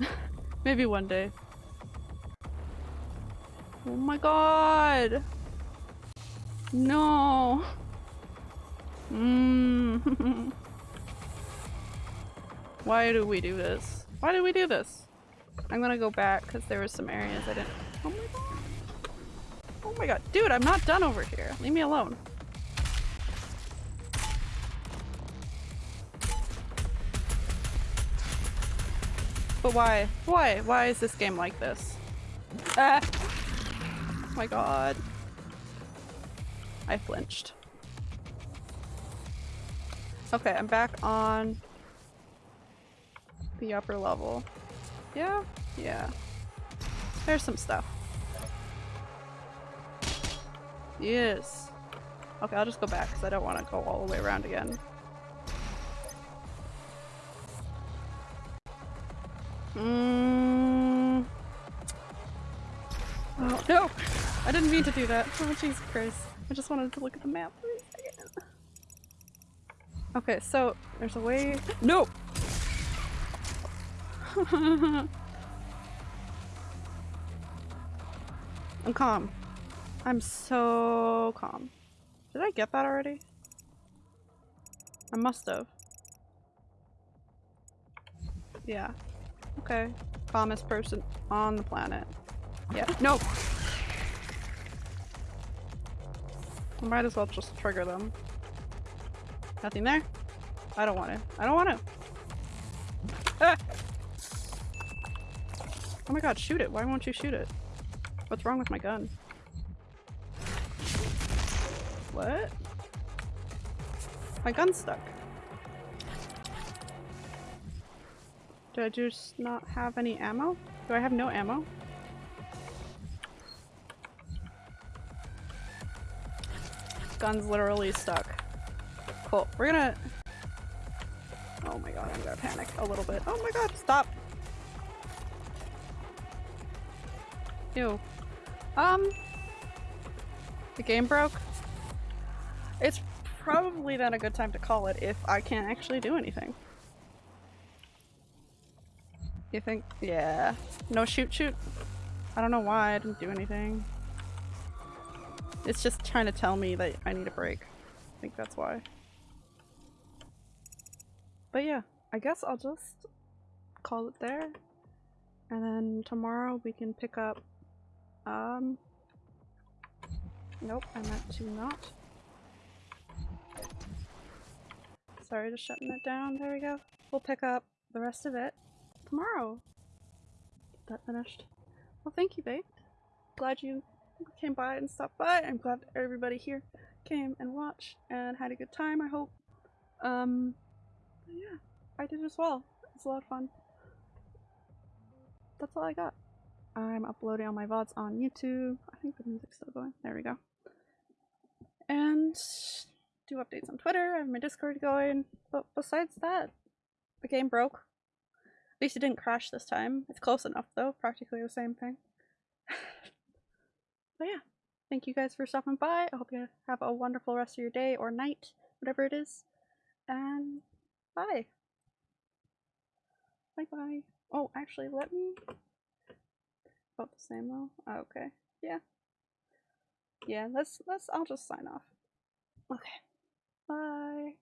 Maybe one day. Oh my god! No! Mm. Why do we do this? Why did we do this? I'm gonna go back because there were some areas I didn't- Oh my god. Oh my god. Dude, I'm not done over here. Leave me alone. But why? Why? Why is this game like this? Ah! Oh my god. I flinched. Okay, I'm back on the upper level. Yeah? Yeah. There's some stuff. Yes. Okay, I'll just go back because I don't want to go all the way around again. Mm. Oh, no! I didn't mean to do that. Oh, Jesus Christ. I just wanted to look at the map for a second. Okay, so there's a way- No! I'm calm. I'm so calm. Did I get that already? I must have. Yeah. Okay. Calmest person on the planet. Yeah. Nope! Might as well just trigger them. Nothing there? I don't want to. I don't want to. Ah! Oh my god, shoot it. Why won't you shoot it? What's wrong with my gun? What? My gun's stuck. Do I just not have any ammo? Do I have no ammo? Gun's literally stuck. Cool. We're gonna... Oh my god, I'm gonna panic a little bit. Oh my god, stop! Ew. Um... The game broke? It's probably not a good time to call it if I can't actually do anything. You think? Yeah. No shoot shoot? I don't know why I didn't do anything. It's just trying to tell me that I need a break. I think that's why. But yeah, I guess I'll just call it there. And then tomorrow we can pick up, um, nope, I meant to not. Sorry, just shutting it down. There we go. We'll pick up the rest of it tomorrow. Get that finished. Well, thank you, babe. Glad you came by and stopped by. I'm glad everybody here came and watched and had a good time, I hope. Um, yeah, I did as well. It's a lot of fun. That's all I got. I'm uploading all my VODs on YouTube. I think the music's still going. There we go. And do updates on Twitter. I have my Discord going. But besides that, the game broke. At least it didn't crash this time. It's close enough though, practically the same thing. but yeah, thank you guys for stopping by. I hope you have a wonderful rest of your day or night, whatever it is. And bye. Bye bye. Oh, actually, let me. About the same though. Oh, okay. Yeah. Yeah. Let's let's. I'll just sign off. Okay. Bye.